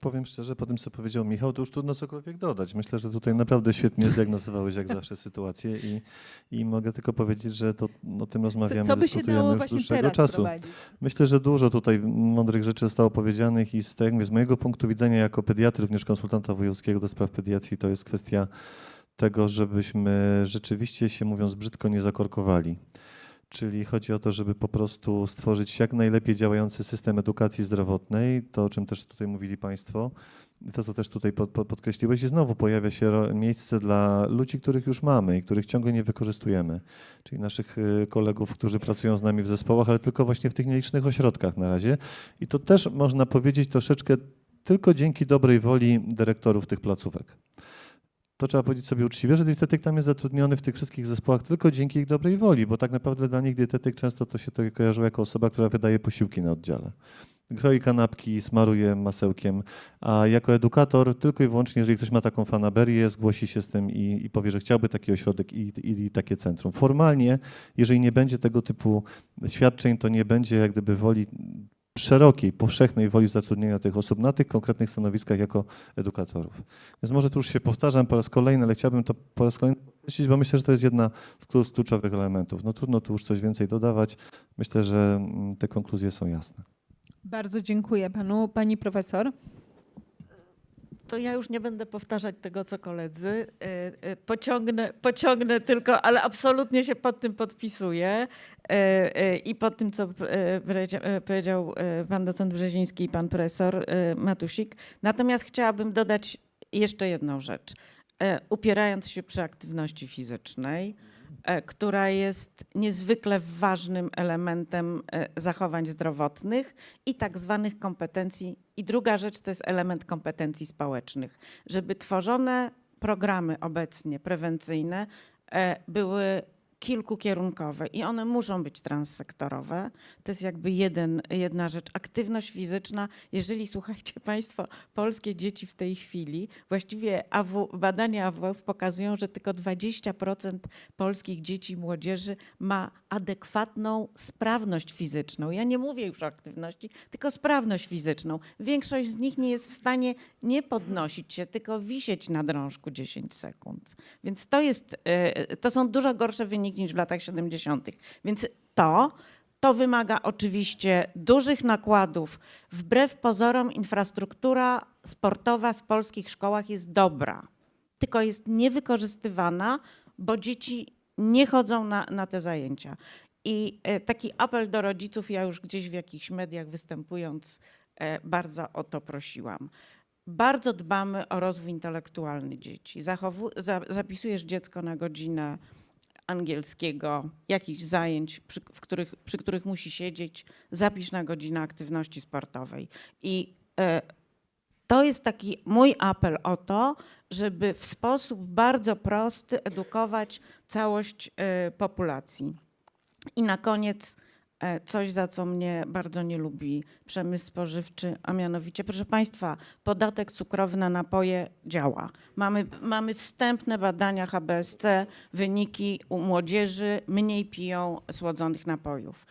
Powiem szczerze, po tym co powiedział Michał, to już trudno cokolwiek dodać. Myślę, że tutaj naprawdę świetnie zdiagnozowałeś jak zawsze sytuację i, i mogę tylko powiedzieć, że to, o tym Co, rozmawiamy, co by się dyskutujemy już dłuższego czasu. wprowadzić? Myślę, że dużo tutaj mądrych rzeczy zostało powiedzianych i z, tego, z mojego punktu widzenia jako pediatry, również konsultanta wojewódzkiego do spraw pediatrii, to jest kwestia tego, żebyśmy rzeczywiście się mówiąc brzydko nie zakorkowali. Czyli chodzi o to, żeby po prostu stworzyć jak najlepiej działający system edukacji zdrowotnej, to o czym też tutaj mówili Państwo, to co też tutaj pod, pod, podkreśliłeś, i znowu pojawia się miejsce dla ludzi, których już mamy i których ciągle nie wykorzystujemy, czyli naszych y, kolegów, którzy pracują z nami w zespołach, ale tylko właśnie w tych nielicznych ośrodkach na razie. I to też można powiedzieć troszeczkę tylko dzięki dobrej woli dyrektorów tych placówek. To trzeba powiedzieć sobie uczciwie, że dietetyk tam jest zatrudniony w tych wszystkich zespołach tylko dzięki ich dobrej woli, bo tak naprawdę dla nich dietetyk często to się to kojarzyło jako osoba, która wydaje posiłki na oddziale. Kroi kanapki, smaruje masełkiem, a jako edukator tylko i wyłącznie, jeżeli ktoś ma taką fanaberię, zgłosi się z tym i, i powie, że chciałby taki ośrodek i, i, i takie centrum. Formalnie, jeżeli nie będzie tego typu świadczeń, to nie będzie jak gdyby woli szerokiej, powszechnej woli zatrudnienia tych osób na tych konkretnych stanowiskach jako edukatorów. Więc może tu już się powtarzam po raz kolejny, ale chciałbym to po raz kolejny podkreślić, bo myślę, że to jest jedna z kluczowych elementów. No trudno tu już coś więcej dodawać. Myślę, że mm, te konkluzje są jasne. Bardzo dziękuję panu. Pani profesor? To ja już nie będę powtarzać tego, co koledzy. Y, y, Pociągnę, pociągnę tylko, ale absolutnie się pod tym podpisuję. Y, I pod tym, co powiedzia- powiedział pan docent Brzeziński i pan profesor Matusik. Natomiast chciałabym dodać jeszcze jedną rzecz. Upierając się przy aktywności fizycznej, która jest niezwykle ważnym elementem e, zachowań zdrowotnych i tak zwanych kompetencji. I druga rzecz to jest element kompetencji społecznych. Żeby tworzone programy obecnie prewencyjne e, były kilkukierunkowe i one muszą być transsektorowe. To jest jakby jeden, jedna rzecz. Aktywność fizyczna, jeżeli słuchajcie Państwo, polskie dzieci w tej chwili, właściwie AW, badania AWF pokazują, że tylko 20% polskich dzieci i młodzieży ma adekwatną sprawność fizyczną. Ja nie mówię już o aktywności, tylko sprawność fizyczną. Większość z nich nie jest w stanie nie podnosić się, tylko wisieć na drążku 10 sekund. Więc to jest, e, to są dużo gorsze wyniki niż w latach 70. Więc to, to wymaga oczywiście dużych nakładów. Wbrew pozorom infrastruktura sportowa w polskich szkołach jest dobra, tylko jest niewykorzystywana, bo dzieci nie chodzą na, na te zajęcia. I e, taki apel do rodziców, ja już gdzieś w jakichś mediach występując, e, bardzo o to prosiłam. Bardzo dbamy o rozwój intelektualny dzieci. Zachowu, za, zapisujesz dziecko na godzinę angielskiego, jakichś zajęć, przy, których, przy których musi siedzieć, zapisz na godzinę aktywności sportowej. I e, to jest taki mój apel o to, żeby w sposób bardzo prosty edukować całość e, populacji. I na koniec coś, za co mnie bardzo nie lubi przemysł spożywczy, a mianowicie, proszę Państwa, podatek cukrowy na napoje działa. Mamy, mamy wstępne badania HBSC, wyniki u młodzieży mniej piją słodzonych napojów.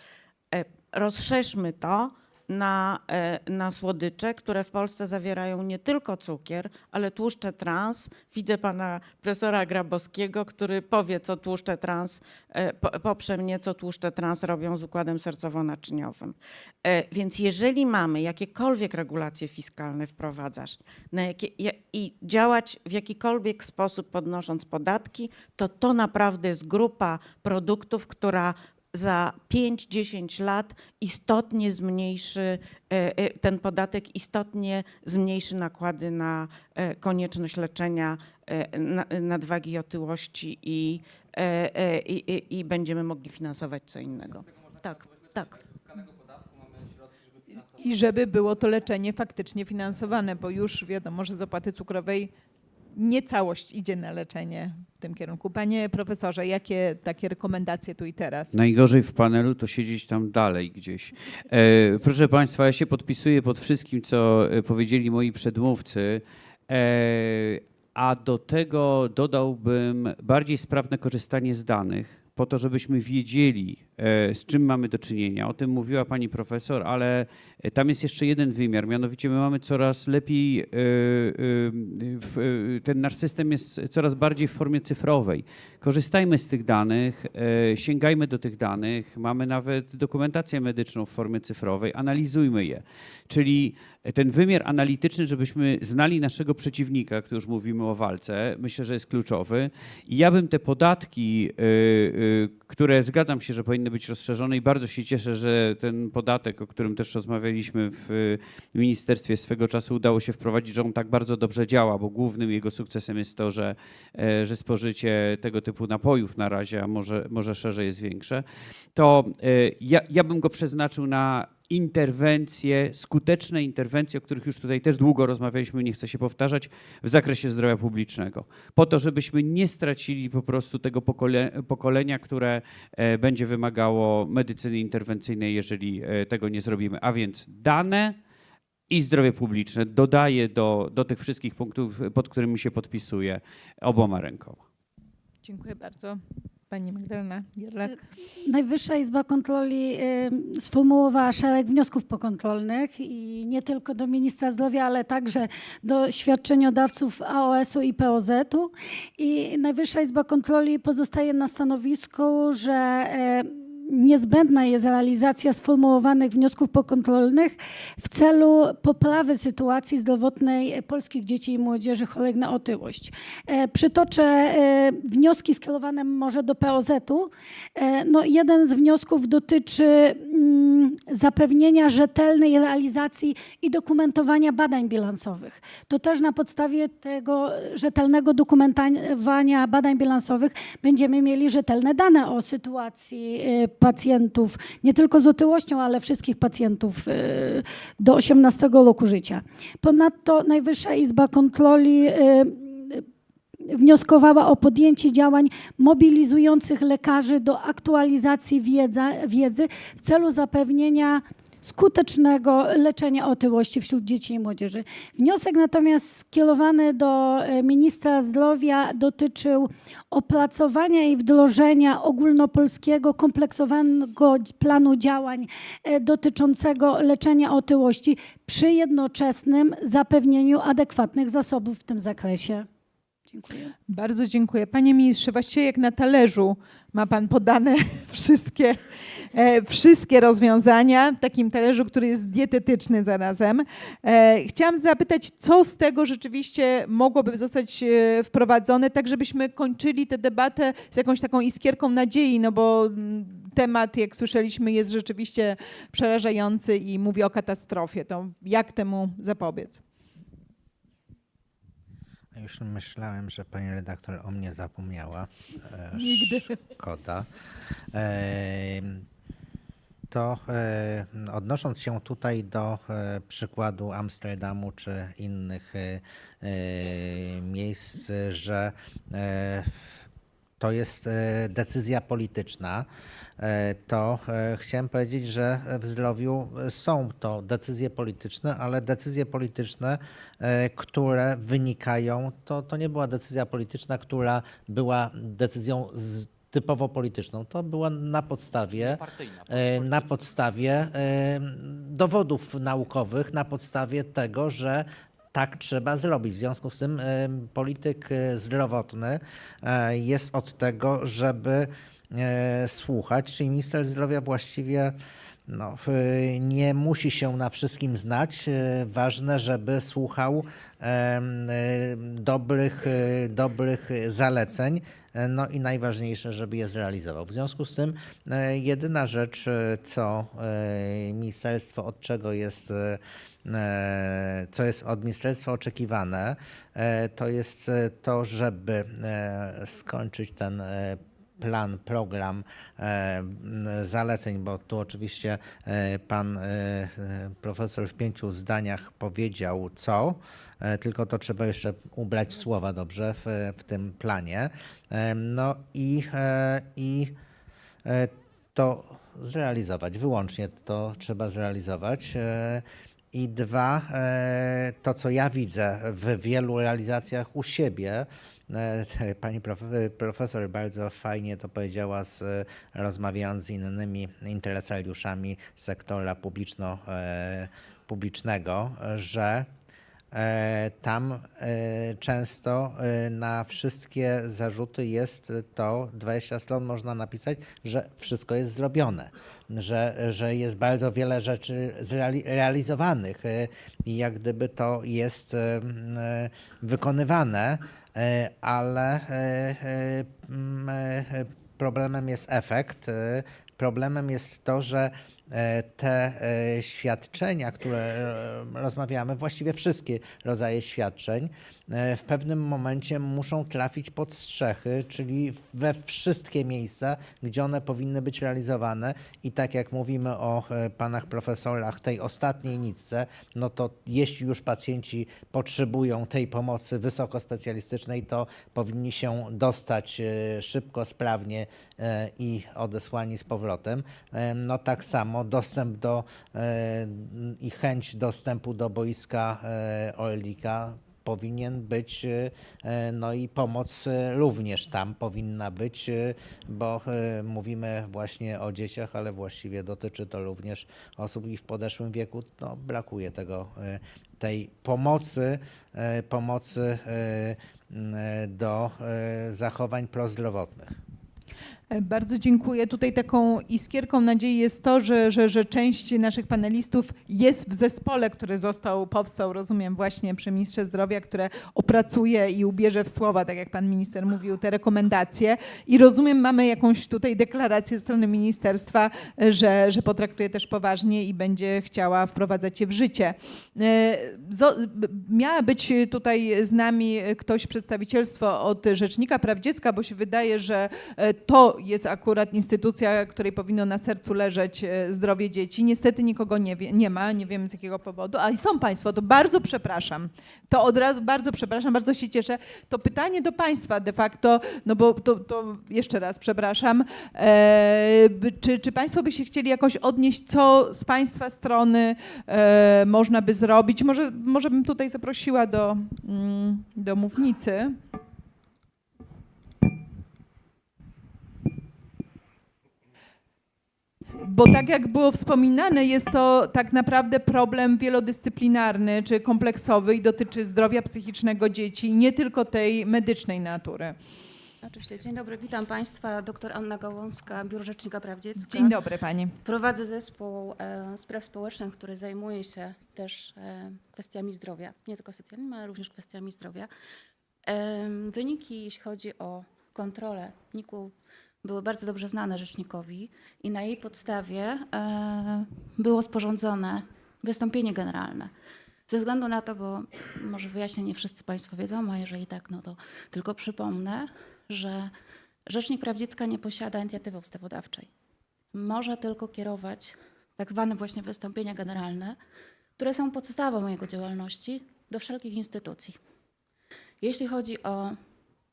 E, Rozszerzmy to na, e, na słodycze, które w Polsce zawierają nie tylko cukier, ale tłuszcze trans. Widzę pana profesora Grabowskiego, który powie, co tłuszcze trans, e, po- poprze mnie, co tłuszcze trans robią z układem sercowo-naczyniowym. E, Więc jeżeli mamy jakiekolwiek regulacje fiskalne wprowadzasz na jakie, ja- i działać w jakikolwiek sposób podnosząc podatki, to to naprawdę jest grupa produktów, która za 5-10 lat istotnie zmniejszy e, e, ten podatek, istotnie zmniejszy nakłady na e, konieczność leczenia na- nadwagi i otyłości i, i, i, i będziemy mogli finansować co innego. Tak, tak. I żeby było to leczenie faktycznie finansowane, bo już wiadomo, że z opłaty cukrowej nie całość idzie na leczenie w tym kierunku. Panie profesorze, jakie takie rekomendacje tu i teraz? Najgorzej w panelu to siedzieć tam dalej gdzieś. E, proszę Państwa, ja się podpisuję pod wszystkim, co e, powiedzieli moi przedmówcy, e, a do tego dodałbym bardziej sprawne korzystanie z danych, po to, żebyśmy wiedzieli, e, z czym mamy do czynienia. O tym mówiła pani profesor, ale tam jest jeszcze jeden wymiar, mianowicie my mamy coraz lepiej, e, e, e, ten nasz system jest coraz bardziej w formie cyfrowej. Korzystajmy z tych danych, e, sięgajmy do tych danych, mamy nawet dokumentację medyczną w formie cyfrowej, analizujmy je. Czyli ten wymiar analityczny, żebyśmy znali naszego przeciwnika, który już mówimy o walce, myślę, że jest kluczowy. I ja bym te podatki, które zgadzam się, że powinny być rozszerzone i bardzo się cieszę, że ten podatek, o którym też rozmawialiśmy w y, ministerstwie. Swego czasu udało się wprowadzić, że on tak bardzo dobrze działa, bo głównym jego sukcesem jest to, że, e, że spożycie tego typu napojów na razie, a może, może szerzej jest większe, to e, ja, ja bym go przeznaczył na interwencje, skuteczne interwencje, o których już tutaj też długo rozmawialiśmy, nie chcę się powtarzać, w zakresie zdrowia publicznego. Po to, żebyśmy nie stracili po prostu tego pokole, pokolenia, które e, będzie wymagało medycyny interwencyjnej, jeżeli e, tego nie zrobimy. A więc dane i zdrowie publiczne dodaję do, do tych wszystkich punktów, pod którymi się podpisuję oboma rękoma. Dziękuję bardzo. Pani Magdalena Gierlak. Najwyższa Izba Kontroli y, sformułowała szereg wniosków pokontrolnych i nie tylko do ministra zdrowia, ale także do świadczeniodawców AOS-u i POZ-u. I Najwyższa Izba Kontroli pozostaje na stanowisku, że y, niezbędna jest realizacja sformułowanych wniosków pokontrolnych w celu poprawy sytuacji zdrowotnej polskich dzieci i młodzieży chorych na otyłość. E, Przytoczę e, wnioski skierowane może do POZ-u. E, No, jeden z wniosków dotyczy zapewnienia rzetelnej realizacji i dokumentowania badań bilansowych. To też na podstawie tego rzetelnego dokumentowania badań bilansowych będziemy mieli rzetelne dane o sytuacji y, pacjentów, nie tylko z otyłością, ale wszystkich pacjentów y, do 18 roku życia. Ponadto Najwyższa Izba Kontroli y, wnioskowała o podjęcie działań mobilizujących lekarzy do aktualizacji wiedza, wiedzy w celu zapewnienia skutecznego leczenia otyłości wśród dzieci i młodzieży. Wniosek natomiast skierowany do e, ministra zdrowia dotyczył opracowania i wdrożenia ogólnopolskiego kompleksowego planu działań e, dotyczącego leczenia otyłości przy jednoczesnym zapewnieniu adekwatnych zasobów w tym zakresie. Dziękuję. Bardzo dziękuję. Panie ministrze, właściwie jak na talerzu ma pan podane wszystkie, e, wszystkie rozwiązania, w takim talerzu, który jest dietetyczny zarazem. E, chciałam zapytać, co z tego rzeczywiście mogłoby zostać e, wprowadzone, tak żebyśmy kończyli tę debatę z jakąś taką iskierką nadziei, no bo mm, temat, jak słyszeliśmy, jest rzeczywiście przerażający i mówi o katastrofie. To jak temu zapobiec? Już myślałem, że pani redaktor o mnie zapomniała. E, Nigdy. Szkoda. E, To e, odnosząc się tutaj do e, przykładu Amsterdamu czy innych e, e, miejsc, że to jest decyzja polityczna, to e, chciałem powiedzieć, że w zdrowiu są to decyzje polityczne, ale decyzje polityczne, e, które wynikają, to, to nie była decyzja polityczna, która była decyzją z, typowo polityczną. To była na podstawie, e, na podstawie e, dowodów naukowych, na podstawie tego, że tak trzeba zrobić. W związku z tym e, polityk e, zdrowotny e, jest od tego, żeby e, słuchać, czyli minister zdrowia właściwie no, e, nie musi się na wszystkim znać. E, Ważne, żeby słuchał e, dobrych, e, dobrych zaleceń, e, no i najważniejsze, żeby je zrealizował. W związku z tym e, jedyna rzecz, e, co e, ministerstwo, od czego jest e, e, co jest od ministerstwa oczekiwane, e, to jest e, to, żeby e, skończyć ten e, plan, program e, zaleceń, bo tu oczywiście e, pan e, profesor w pięciu zdaniach powiedział co, tylko to trzeba jeszcze ubrać w słowa dobrze w, w tym planie. No i, i to zrealizować, wyłącznie to trzeba zrealizować. I dwa, to co ja widzę w wielu realizacjach u siebie, pani prof- profesor bardzo fajnie to powiedziała, z, rozmawiając z innymi interesariuszami sektora publiczno, e, publicznego, że E, Tam e, często e, na wszystkie zarzuty jest to, 20 stron można napisać, że wszystko jest zrobione, że, że jest bardzo wiele rzeczy realizowanych e, i jak gdyby to jest m, e, wykonywane, ale m, e, problemem jest efekt. Problemem jest to, że te e, świadczenia, które e, rozmawiamy, właściwie wszystkie rodzaje świadczeń, e, w pewnym momencie muszą trafić pod strzechy, czyli we wszystkie miejsca, gdzie one powinny być realizowane. I tak jak mówimy o e, panach profesorach tej ostatniej nitce, no to jeśli już pacjenci potrzebują tej pomocy wysokospecjalistycznej, to powinni się dostać e, szybko, sprawnie e, i odesłani z powrotem. E, No tak samo dostęp do e, i chęć dostępu do boiska e, Orlika powinien być, e, no i pomoc również tam powinna być, bo mówimy właśnie o dzieciach, ale właściwie dotyczy to również osób i w podeszłym wieku. No, brakuje tego, tej pomocy, pomocy do zachowań prozdrowotnych. Bardzo dziękuję. Tutaj taką iskierką nadziei jest to, że, że, że część naszych panelistów jest w zespole, który został, powstał, rozumiem, właśnie przy ministrze zdrowia, które opracuje i ubierze w słowa, tak jak pan minister mówił, te rekomendacje. I rozumiem, mamy jakąś tutaj deklarację ze strony ministerstwa, że, że potraktuje też poważnie i będzie chciała wprowadzać je w życie. E, Miała być tutaj z nami ktoś, przedstawicielstwo od Rzecznika Praw Dziecka, bo się wydaje, że e, jest akurat instytucja, której powinno na sercu leżeć e, zdrowie dzieci. Niestety nikogo nie, wie, nie ma, nie wiem z jakiego powodu, ale są Państwo, to bardzo przepraszam. To od razu bardzo przepraszam, bardzo się cieszę. To pytanie do Państwa de facto, no bo to, to jeszcze raz przepraszam, e, czy, czy Państwo by się chcieli jakoś odnieść, co z Państwa strony e, można by zrobić? Może, może bym tutaj zaprosiła do, mm, do mównicy. Bo tak jak było wspominane, jest to tak naprawdę problem wielodyscyplinarny czy kompleksowy i dotyczy zdrowia psychicznego dzieci, nie tylko tej medycznej natury. Oczywiście. Dzień dobry, witam Państwa. Doktor Anna Gałązka, Biuro Rzecznika Praw Dziecka. Dzień dobry Pani. Prowadzę zespół e, spraw społecznych, który zajmuje się też e, kwestiami zdrowia, nie tylko socjalnymi, ale również kwestiami zdrowia. E, wyniki, jeśli chodzi o kontrolę NIK-u, były bardzo dobrze znane rzecznikowi i na jej podstawie e, było sporządzone wystąpienie generalne. Ze względu na to, bo może wyjaśnię, nie wszyscy Państwo wiedzą, a jeżeli tak, no to tylko przypomnę, że Rzecznik Praw Dziecka nie posiada inicjatywy ustawodawczej. Może tylko kierować tak zwane właśnie wystąpienia generalne, które są podstawą jego działalności do wszelkich instytucji. Jeśli chodzi o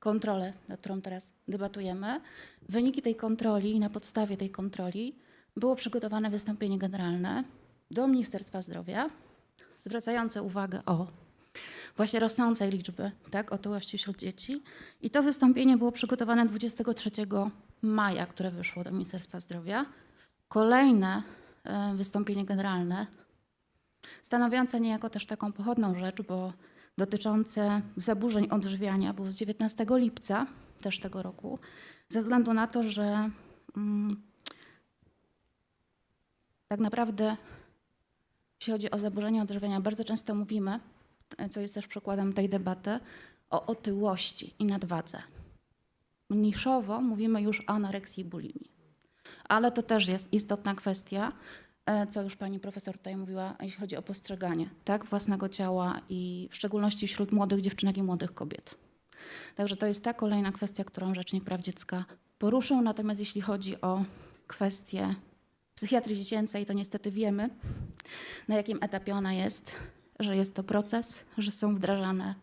kontrolę, nad którą teraz debatujemy, wyniki tej kontroli i na podstawie tej kontroli było przygotowane wystąpienie generalne do Ministerstwa Zdrowia, zwracające uwagę o właśnie rosnącej liczby tak, otyłości wśród dzieci. I to wystąpienie było przygotowane 23 maja, które wyszło do Ministerstwa Zdrowia. Kolejne e, wystąpienie generalne, stanowiące niejako też taką pochodną rzecz, bo dotyczące zaburzeń odżywiania, było z 19 lipca też tego roku, ze względu na to, że mm, tak naprawdę jeśli chodzi o zaburzenia odżywiania, bardzo często mówimy, e, co jest też przykładem tej debaty, o otyłości i nadwadze. Niszowo mówimy już o anoreksji i bulimii. Ale to też jest istotna kwestia, co już pani profesor tutaj mówiła, jeśli chodzi o postrzeganie tak, własnego ciała i w szczególności wśród młodych dziewczynek i młodych kobiet. Także to jest ta kolejna kwestia, którą Rzecznik Praw Dziecka poruszył. Natomiast jeśli chodzi o kwestię psychiatrii dziecięcej, to niestety wiemy, na jakim etapie ona jest, że jest to proces, że są wdrażane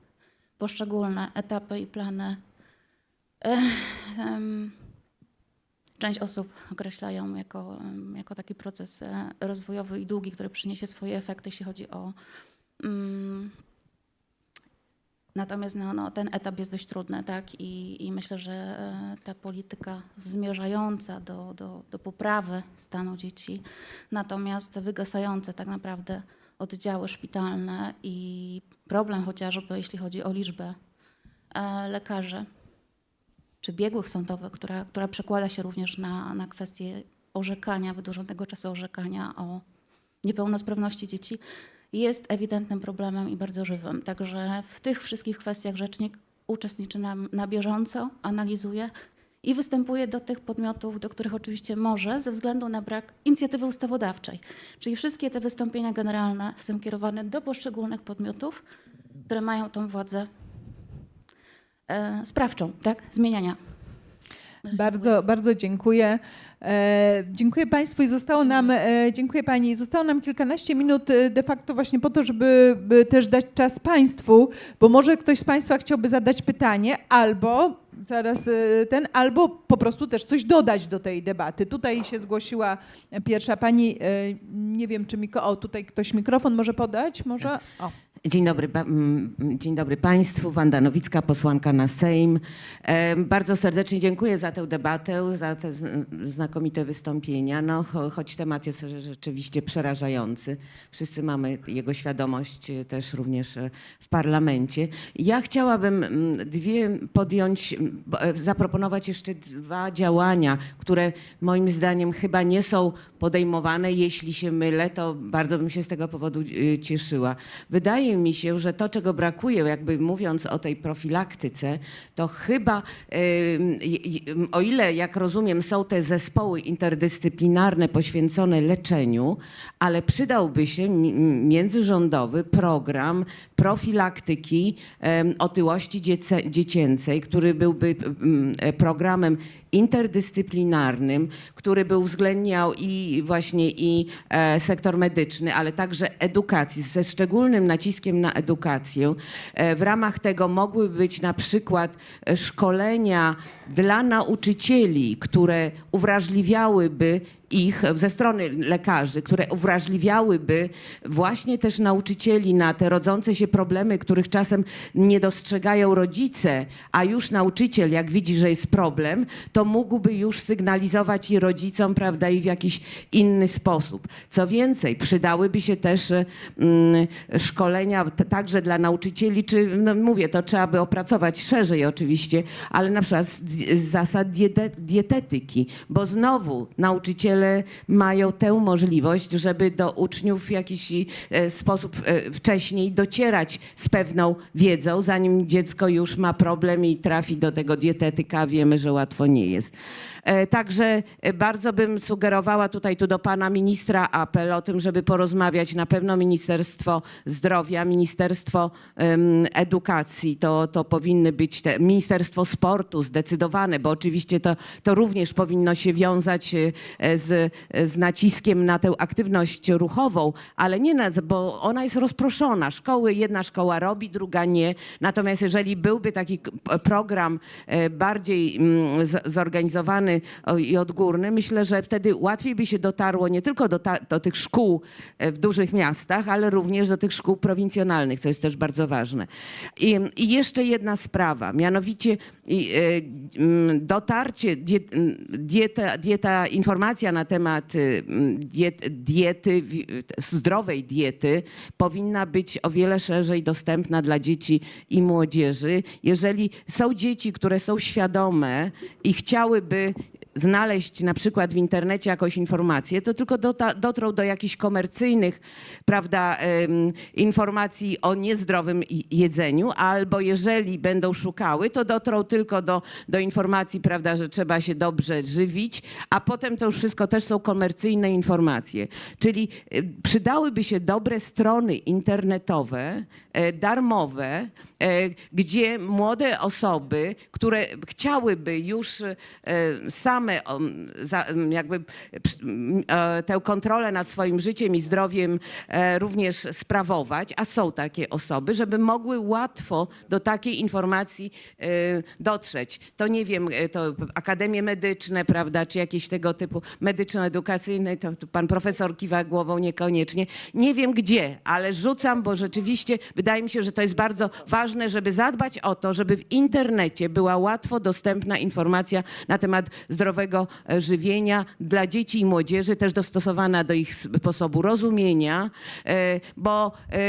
poszczególne etapy i plany. Ech, em, Część osób określają jako, jako taki proces e, rozwojowy i długi, który przyniesie swoje efekty, jeśli chodzi o. mm, Natomiast no, no, ten etap jest dość trudny, tak? I, i myślę, że e, ta polityka zmierzająca do, do, do poprawy stanu dzieci, natomiast wygasające tak naprawdę oddziały szpitalne i problem chociażby, jeśli chodzi o liczbę e, lekarzy czy biegłych sądowych, która, która przekłada się również na, na kwestię orzekania, wydłużonego czasu orzekania o niepełnosprawności dzieci, jest ewidentnym problemem i bardzo żywym. Także w tych wszystkich kwestiach rzecznik uczestniczy na, na bieżąco, analizuje i występuje do tych podmiotów, do których oczywiście może, ze względu na brak inicjatywy ustawodawczej. Czyli wszystkie te wystąpienia generalne są kierowane do poszczególnych podmiotów, które mają tą władzę sprawczą, tak? zmieniania. Bardzo, bardzo dziękuję. E, dziękuję Państwu i zostało nam, e, dziękuję Pani, zostało nam kilkanaście minut e, de facto właśnie po to, żeby by też dać czas Państwu, bo może ktoś z Państwa chciałby zadać pytanie albo zaraz e, ten, albo po prostu też coś dodać do tej debaty. Tutaj się zgłosiła pierwsza Pani, e, nie wiem czy mikro, o tutaj ktoś mikrofon może podać, może? O. Dzień dobry, dzień dobry Państwu. Wanda Nowicka, posłanka na Sejm. Bardzo serdecznie dziękuję za tę debatę, za te znakomite wystąpienia, no, cho, choć temat jest rzeczywiście przerażający. Wszyscy mamy jego świadomość e, też również e, w parlamencie. Ja chciałabym dwie podjąć, e, zaproponować jeszcze dwa działania, które moim zdaniem chyba nie są podejmowane. Jeśli się mylę, to bardzo bym się z tego powodu cieszyła. Wydaje mi się, że to, czego brakuje, jakby mówiąc o tej profilaktyce, to chyba, o ile, jak rozumiem, są te zespoły interdyscyplinarne poświęcone leczeniu, ale przydałby się mi- międzyrządowy program profilaktyki otyłości dziecięcej, który byłby programem interdyscyplinarnym, który by uwzględniał i właśnie i e, sektor medyczny, ale także edukacji, ze szczególnym naciskiem na edukację. E, w ramach tego mogły być na przykład e, szkolenia dla nauczycieli, które uwrażliwiałyby ich ze strony lekarzy, które uwrażliwiałyby właśnie też nauczycieli na te rodzące się problemy, których czasem nie dostrzegają rodzice, a już nauczyciel, jak widzi, że jest problem, to mógłby już sygnalizować i rodzicom, prawda, i w jakiś inny sposób. Co więcej, przydałyby się też e, mm, szkolenia także dla nauczycieli, czy no mówię, to trzeba by opracować szerzej oczywiście, ale na przykład z, zasad diete, dietetyki, bo znowu nauczyciele mają tę możliwość, żeby do uczniów w jakiś e, sposób e, wcześniej docierać z pewną wiedzą, zanim dziecko już ma problem i trafi do tego dietetyka, wiemy, że łatwo nie jest. E, Także bardzo bym sugerowała tutaj tu do pana ministra apel o tym, żeby porozmawiać na pewno Ministerstwo Zdrowia, Ministerstwo Edukacji, to, to powinny być te, Ministerstwo Sportu zdecydowane, bo oczywiście to, to również powinno się wiązać e, z, naciskiem na tę aktywność ruchową, ale nie na, bo ona jest rozproszona. Szkoły, jedna szkoła robi, druga nie. Natomiast jeżeli byłby taki program e, bardziej mm, zorganizowany i odgórny, myślę, że wtedy łatwiej by się dotarło nie tylko do, ta, do tych szkół e, w dużych miastach, ale również do tych szkół prowincjonalnych, co jest też bardzo ważne. I, i jeszcze jedna sprawa, mianowicie e, mm, dotarcie, diet, dieta, dieta, informacja na temat y, diet, diety, wi- zdrowej diety powinna być o wiele szerzej dostępna dla dzieci i młodzieży. Jeżeli są dzieci, które są świadome i chciałyby znaleźć na przykład w internecie jakąś informację, to tylko dotrą do jakichś komercyjnych prawda, informacji o niezdrowym jedzeniu, albo jeżeli będą szukały, to dotrą tylko do, do informacji, prawda, że trzeba się dobrze żywić, a potem to już wszystko też są komercyjne informacje. Czyli przydałyby się dobre strony internetowe, e, darmowe, e, gdzie młode osoby, które chciałyby już e, um, jakby e, tę kontrolę nad swoim życiem i zdrowiem e, również sprawować, a są takie osoby, żeby mogły łatwo do takiej informacji e, dotrzeć. To nie wiem, to akademie medyczne, prawda, czy jakieś tego typu medyczno-edukacyjne, to pan profesor kiwa głową niekoniecznie. Nie wiem gdzie, ale rzucam, bo rzeczywiście wydaje mi się, że to jest bardzo ważne, żeby zadbać o to, żeby w internecie była łatwo dostępna informacja na temat zdrowego e, żywienia dla dzieci i młodzieży, też dostosowana do ich sposobu rozumienia, e, bo e,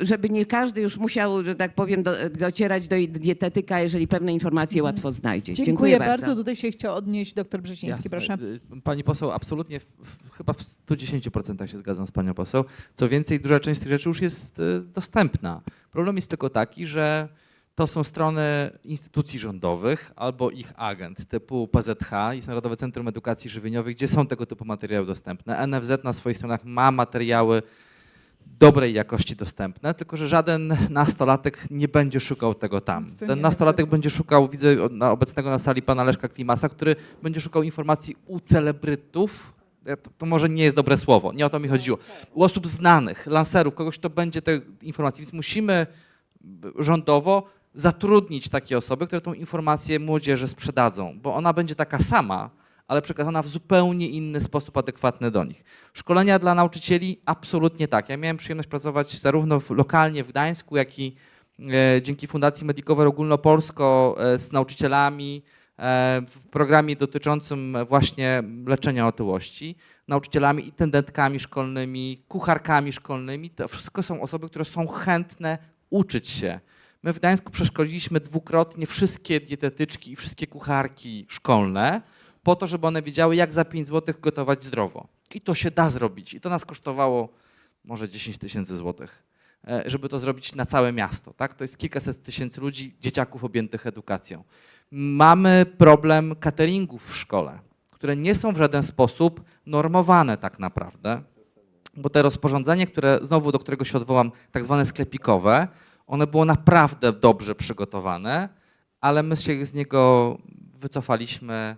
żeby nie każdy już musiał, że tak powiem, do, docierać do dietetyka, jeżeli pewne informacje łatwo znajdzie. Dziękuję, bardzo. Tutaj się chciał odnieść dr Brzeziński, Jasne. proszę. Y, Pani poseł, absolutnie, w, chyba w 110% się zgadzam z panią poseł. Co więcej, duża część z tych rzeczy już jest y, dostępna. Problem jest tylko taki, że to są strony instytucji rządowych albo ich agent typu PZH, jest Narodowe Centrum Edukacji Żywieniowej, gdzie są tego typu materiały dostępne. NFZ na swoich stronach ma materiały dobrej jakości dostępne, tylko że żaden nastolatek nie będzie szukał tego tam. Ten nastolatek będzie szukał, widzę obecnego na sali pana Leszka Klimasa, który będzie szukał informacji u celebrytów, to, może nie jest dobre słowo, nie o to mi chodziło, u osób znanych, lancerów, kogoś, kto będzie te informacje, więc musimy rządowo zatrudnić takie osoby, które tą informację młodzieży sprzedadzą, bo ona będzie taka sama, ale przekazana w zupełnie inny sposób adekwatny do nich. Szkolenia dla nauczycieli absolutnie tak. Ja miałem przyjemność pracować zarówno w, lokalnie w Gdańsku, jak i e, dzięki Fundacji Medicover Ogólnopolsko e, z nauczycielami e, w programie dotyczącym właśnie leczenia otyłości, nauczycielami, intendentkami szkolnymi, kucharkami szkolnymi. To wszystko są osoby, które są chętne uczyć się. My w Gdańsku przeszkoliliśmy dwukrotnie wszystkie dietetyczki i wszystkie kucharki szkolne po to, żeby one wiedziały, jak za 5 zł gotować zdrowo. I to się da zrobić. I to nas kosztowało może 10 tysięcy złotych, e, żeby to zrobić na całe miasto. Tak? To jest kilkaset tysięcy ludzi, dzieciaków objętych edukacją. Mamy problem cateringów w szkole, które nie są w żaden sposób normowane tak naprawdę, bo te rozporządzenie, które znowu do którego się odwołam, tak zwane sklepikowe, one było naprawdę dobrze przygotowane, ale my się z niego wycofaliśmy,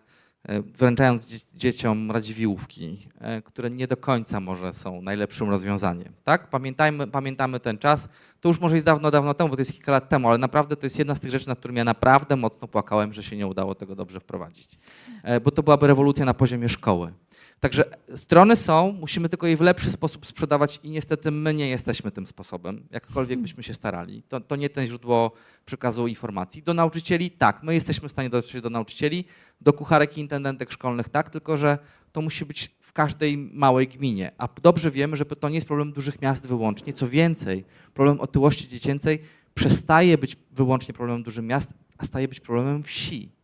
e, wręczając dzie- dzieciom radziwiłówki, e, które nie do końca może są najlepszym rozwiązaniem. Tak? Pamiętajmy, pamiętamy ten czas. To już może jest dawno, dawno temu, bo to jest kilka lat temu, ale naprawdę to jest jedna z tych rzeczy, nad którymi ja naprawdę mocno płakałem, że się nie udało tego dobrze wprowadzić. E, Bo to byłaby rewolucja na poziomie szkoły. Także strony są, musimy tylko je w lepszy sposób sprzedawać i niestety my nie jesteśmy tym sposobem, jakkolwiek byśmy się starali. To, to nie ten źródło przekazu informacji. Do nauczycieli tak, my jesteśmy w stanie dotrzeć do nauczycieli, do kucharek i intendentek szkolnych tak, tylko że to musi być w każdej małej gminie. A dobrze wiemy, że to nie jest problem dużych miast wyłącznie. Co więcej, problem otyłości dziecięcej przestaje być wyłącznie problemem dużych miast, a staje być problemem wsi.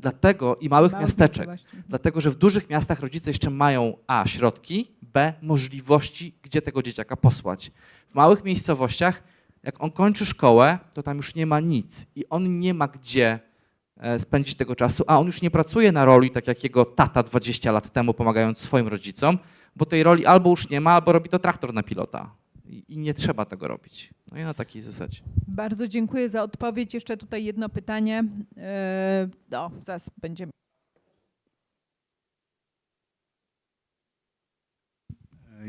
Dlatego i małych Małych miasteczek. miejscowości. Dlatego, że w dużych miastach rodzice jeszcze mają A środki, B możliwości, gdzie tego dzieciaka posłać. W małych miejscowościach, jak on kończy szkołę, to tam już nie ma nic i on nie ma gdzie e, spędzić tego czasu, a on już nie pracuje na roli, tak jak jego tata 20 lat temu, pomagając swoim rodzicom, bo tej roli albo już nie ma, albo robi to traktor na pilota. I nie trzeba tego robić. No i na takiej zasadzie. Bardzo dziękuję za odpowiedź. Jeszcze tutaj jedno pytanie. No, zaraz będziemy.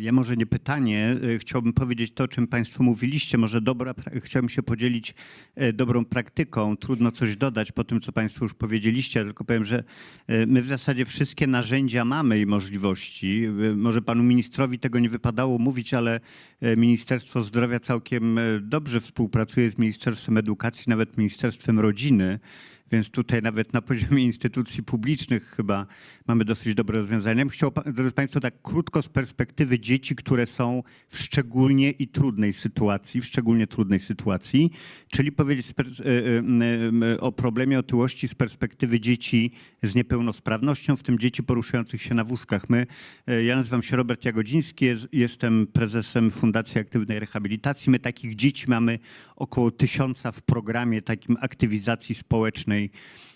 Ja może nie pytanie, y, chciałbym powiedzieć to, o czym Państwo mówiliście. Może dobra, chciałbym się podzielić e, dobrą praktyką. Trudno coś dodać po tym, co Państwo już powiedzieliście, tylko powiem, że e, my w zasadzie wszystkie narzędzia mamy i możliwości. Y, Może Panu Ministrowi tego nie wypadało mówić, ale e, Ministerstwo Zdrowia całkiem e, dobrze współpracuje z Ministerstwem Edukacji, nawet Ministerstwem Rodziny. Więc tutaj nawet na poziomie instytucji publicznych chyba mamy dosyć dobre rozwiązania. Ja bym Chciał, pa- drodzy Państwo, tak krótko z perspektywy dzieci, które są w szczególnie i trudnej sytuacji, w szczególnie trudnej sytuacji, czyli powiedzieć e, e, e, o problemie otyłości z perspektywy dzieci z niepełnosprawnością, w tym dzieci poruszających się na wózkach. My, ja nazywam się Robert Jagodziński, jest, jestem prezesem Fundacji Aktywnej Rehabilitacji. My takich dzieci mamy około tysiąca w programie takim aktywizacji społecznej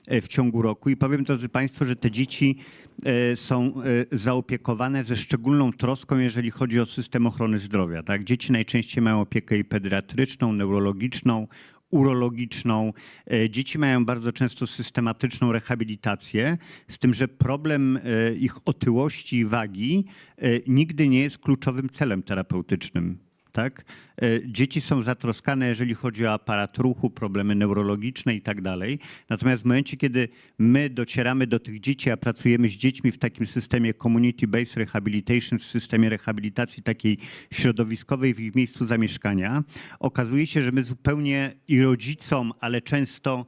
e, w ciągu roku. I powiem, drodzy Państwo, że te dzieci e, są e, zaopiekowane ze szczególną troską, jeżeli chodzi o system ochrony zdrowia. Tak? Dzieci najczęściej mają opiekę i pediatryczną, neurologiczną, urologiczną. Dzieci mają bardzo często systematyczną rehabilitację, z tym, że problem ich otyłości i wagi nigdy nie jest kluczowym celem terapeutycznym. Tak? E, Dzieci są zatroskane, jeżeli chodzi o aparat ruchu, problemy neurologiczne i tak dalej. Natomiast w momencie, kiedy my docieramy do tych dzieci, a pracujemy z dziećmi w takim systemie community-based rehabilitation, w systemie rehabilitacji takiej środowiskowej w ich miejscu zamieszkania, okazuje się, że my zupełnie i rodzicom, ale często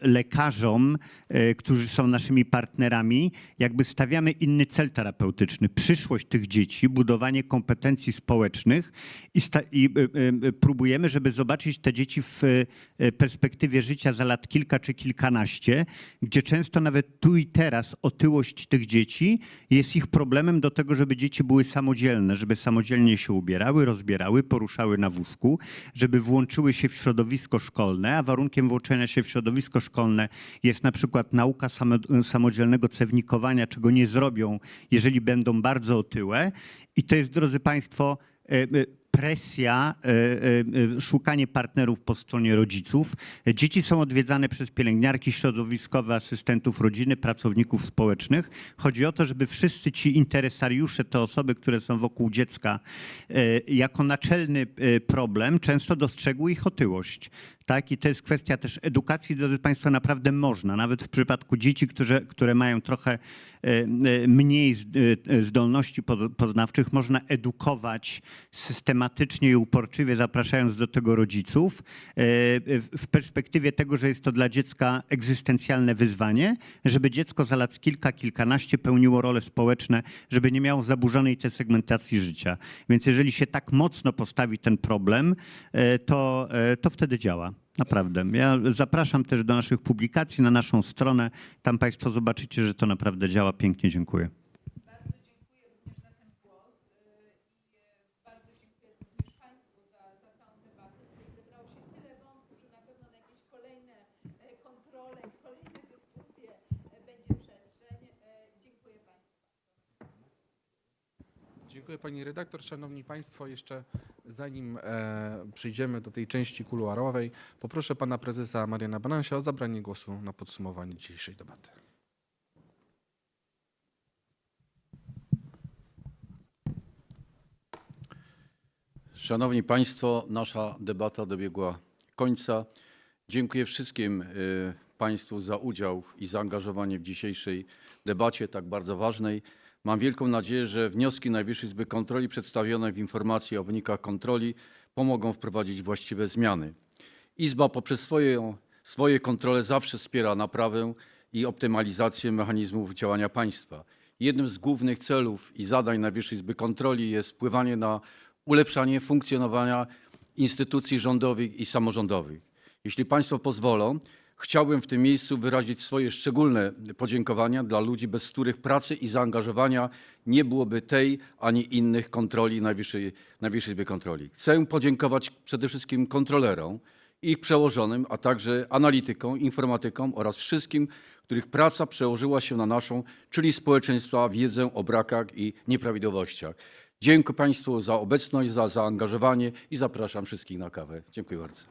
lekarzom, e, którzy są naszymi partnerami, jakby stawiamy inny cel terapeutyczny. Przyszłość tych dzieci, budowanie kompetencji społecznych i, i e, e, próbujemy, żeby zobaczyć te dzieci w e, perspektywie życia za lat kilka czy kilkanaście, gdzie często nawet tu i teraz otyłość tych dzieci jest ich problemem do tego, żeby dzieci były samodzielne, żeby samodzielnie się ubierały, rozbierały, poruszały na wózku, żeby włączyły się w środowisko szkolne, a warunkiem włączenia się w środowisko szkolne jest na przykład nauka samo, samodzielnego cewnikowania, czego nie zrobią, jeżeli będą bardzo otyłe. I to jest, drodzy Państwo, e, e, presja, e, szukanie partnerów po stronie rodziców. Dzieci są odwiedzane przez pielęgniarki środowiskowe, asystentów rodziny, pracowników społecznych. Chodzi o to, żeby wszyscy ci interesariusze, te osoby, które są wokół dziecka, jako naczelny problem często dostrzegły ich otyłość. Tak? I to jest kwestia też edukacji, drodzy Państwo, naprawdę można, nawet w przypadku dzieci, które, które mają trochę e, e, mniej e, zdolności po- poznawczych, można edukować systematycznie i uporczywie, zapraszając do tego rodziców, w perspektywie tego, że jest to dla dziecka egzystencjalne wyzwanie, żeby dziecko za lat kilka, kilkanaście pełniło role społeczne, żeby nie miało zaburzonej tej segmentacji życia. Więc jeżeli się tak mocno postawi ten problem, to, to wtedy działa. Naprawdę. Ja zapraszam też do naszych publikacji na naszą stronę. Tam Państwo zobaczycie, że to naprawdę działa. Pięknie dziękuję. Pani redaktor. Szanowni państwo, jeszcze zanim e, przejdziemy do tej części kuluarowej, poproszę pana prezesa Mariana Banansia o zabranie głosu na podsumowanie dzisiejszej debaty. Szanowni Państwo, nasza debata dobiegła końca. Dziękuję wszystkim y, Państwu za udział i zaangażowanie w dzisiejszej debacie, tak bardzo ważnej. Mam wielką nadzieję, że wnioski Najwyższej Izby Kontroli przedstawione w informacji o wynikach kontroli pomogą wprowadzić właściwe zmiany. Izba poprzez swoje, swoje kontrole zawsze wspiera naprawę i optymalizację mechanizmów działania państwa. Jednym z głównych celów i zadań Najwyższej Izby Kontroli jest wpływanie na ulepszanie funkcjonowania instytucji rządowych i samorządowych. Jeśli Państwo pozwolą, chciałbym w tym miejscu wyrazić swoje szczególne podziękowania dla ludzi, bez których pracy i zaangażowania nie byłoby tej ani innych kontroli Najwyższej, Najwyższej Izby Kontroli. Chcę podziękować przede wszystkim kontrolerom, ich przełożonym, a także analitykom, informatykom oraz wszystkim, których praca przełożyła się na naszą, czyli społeczeństwa, wiedzę o brakach i nieprawidłowościach. Dziękuję Państwu za obecność, za zaangażowanie i zapraszam wszystkich na kawę. Dziękuję bardzo.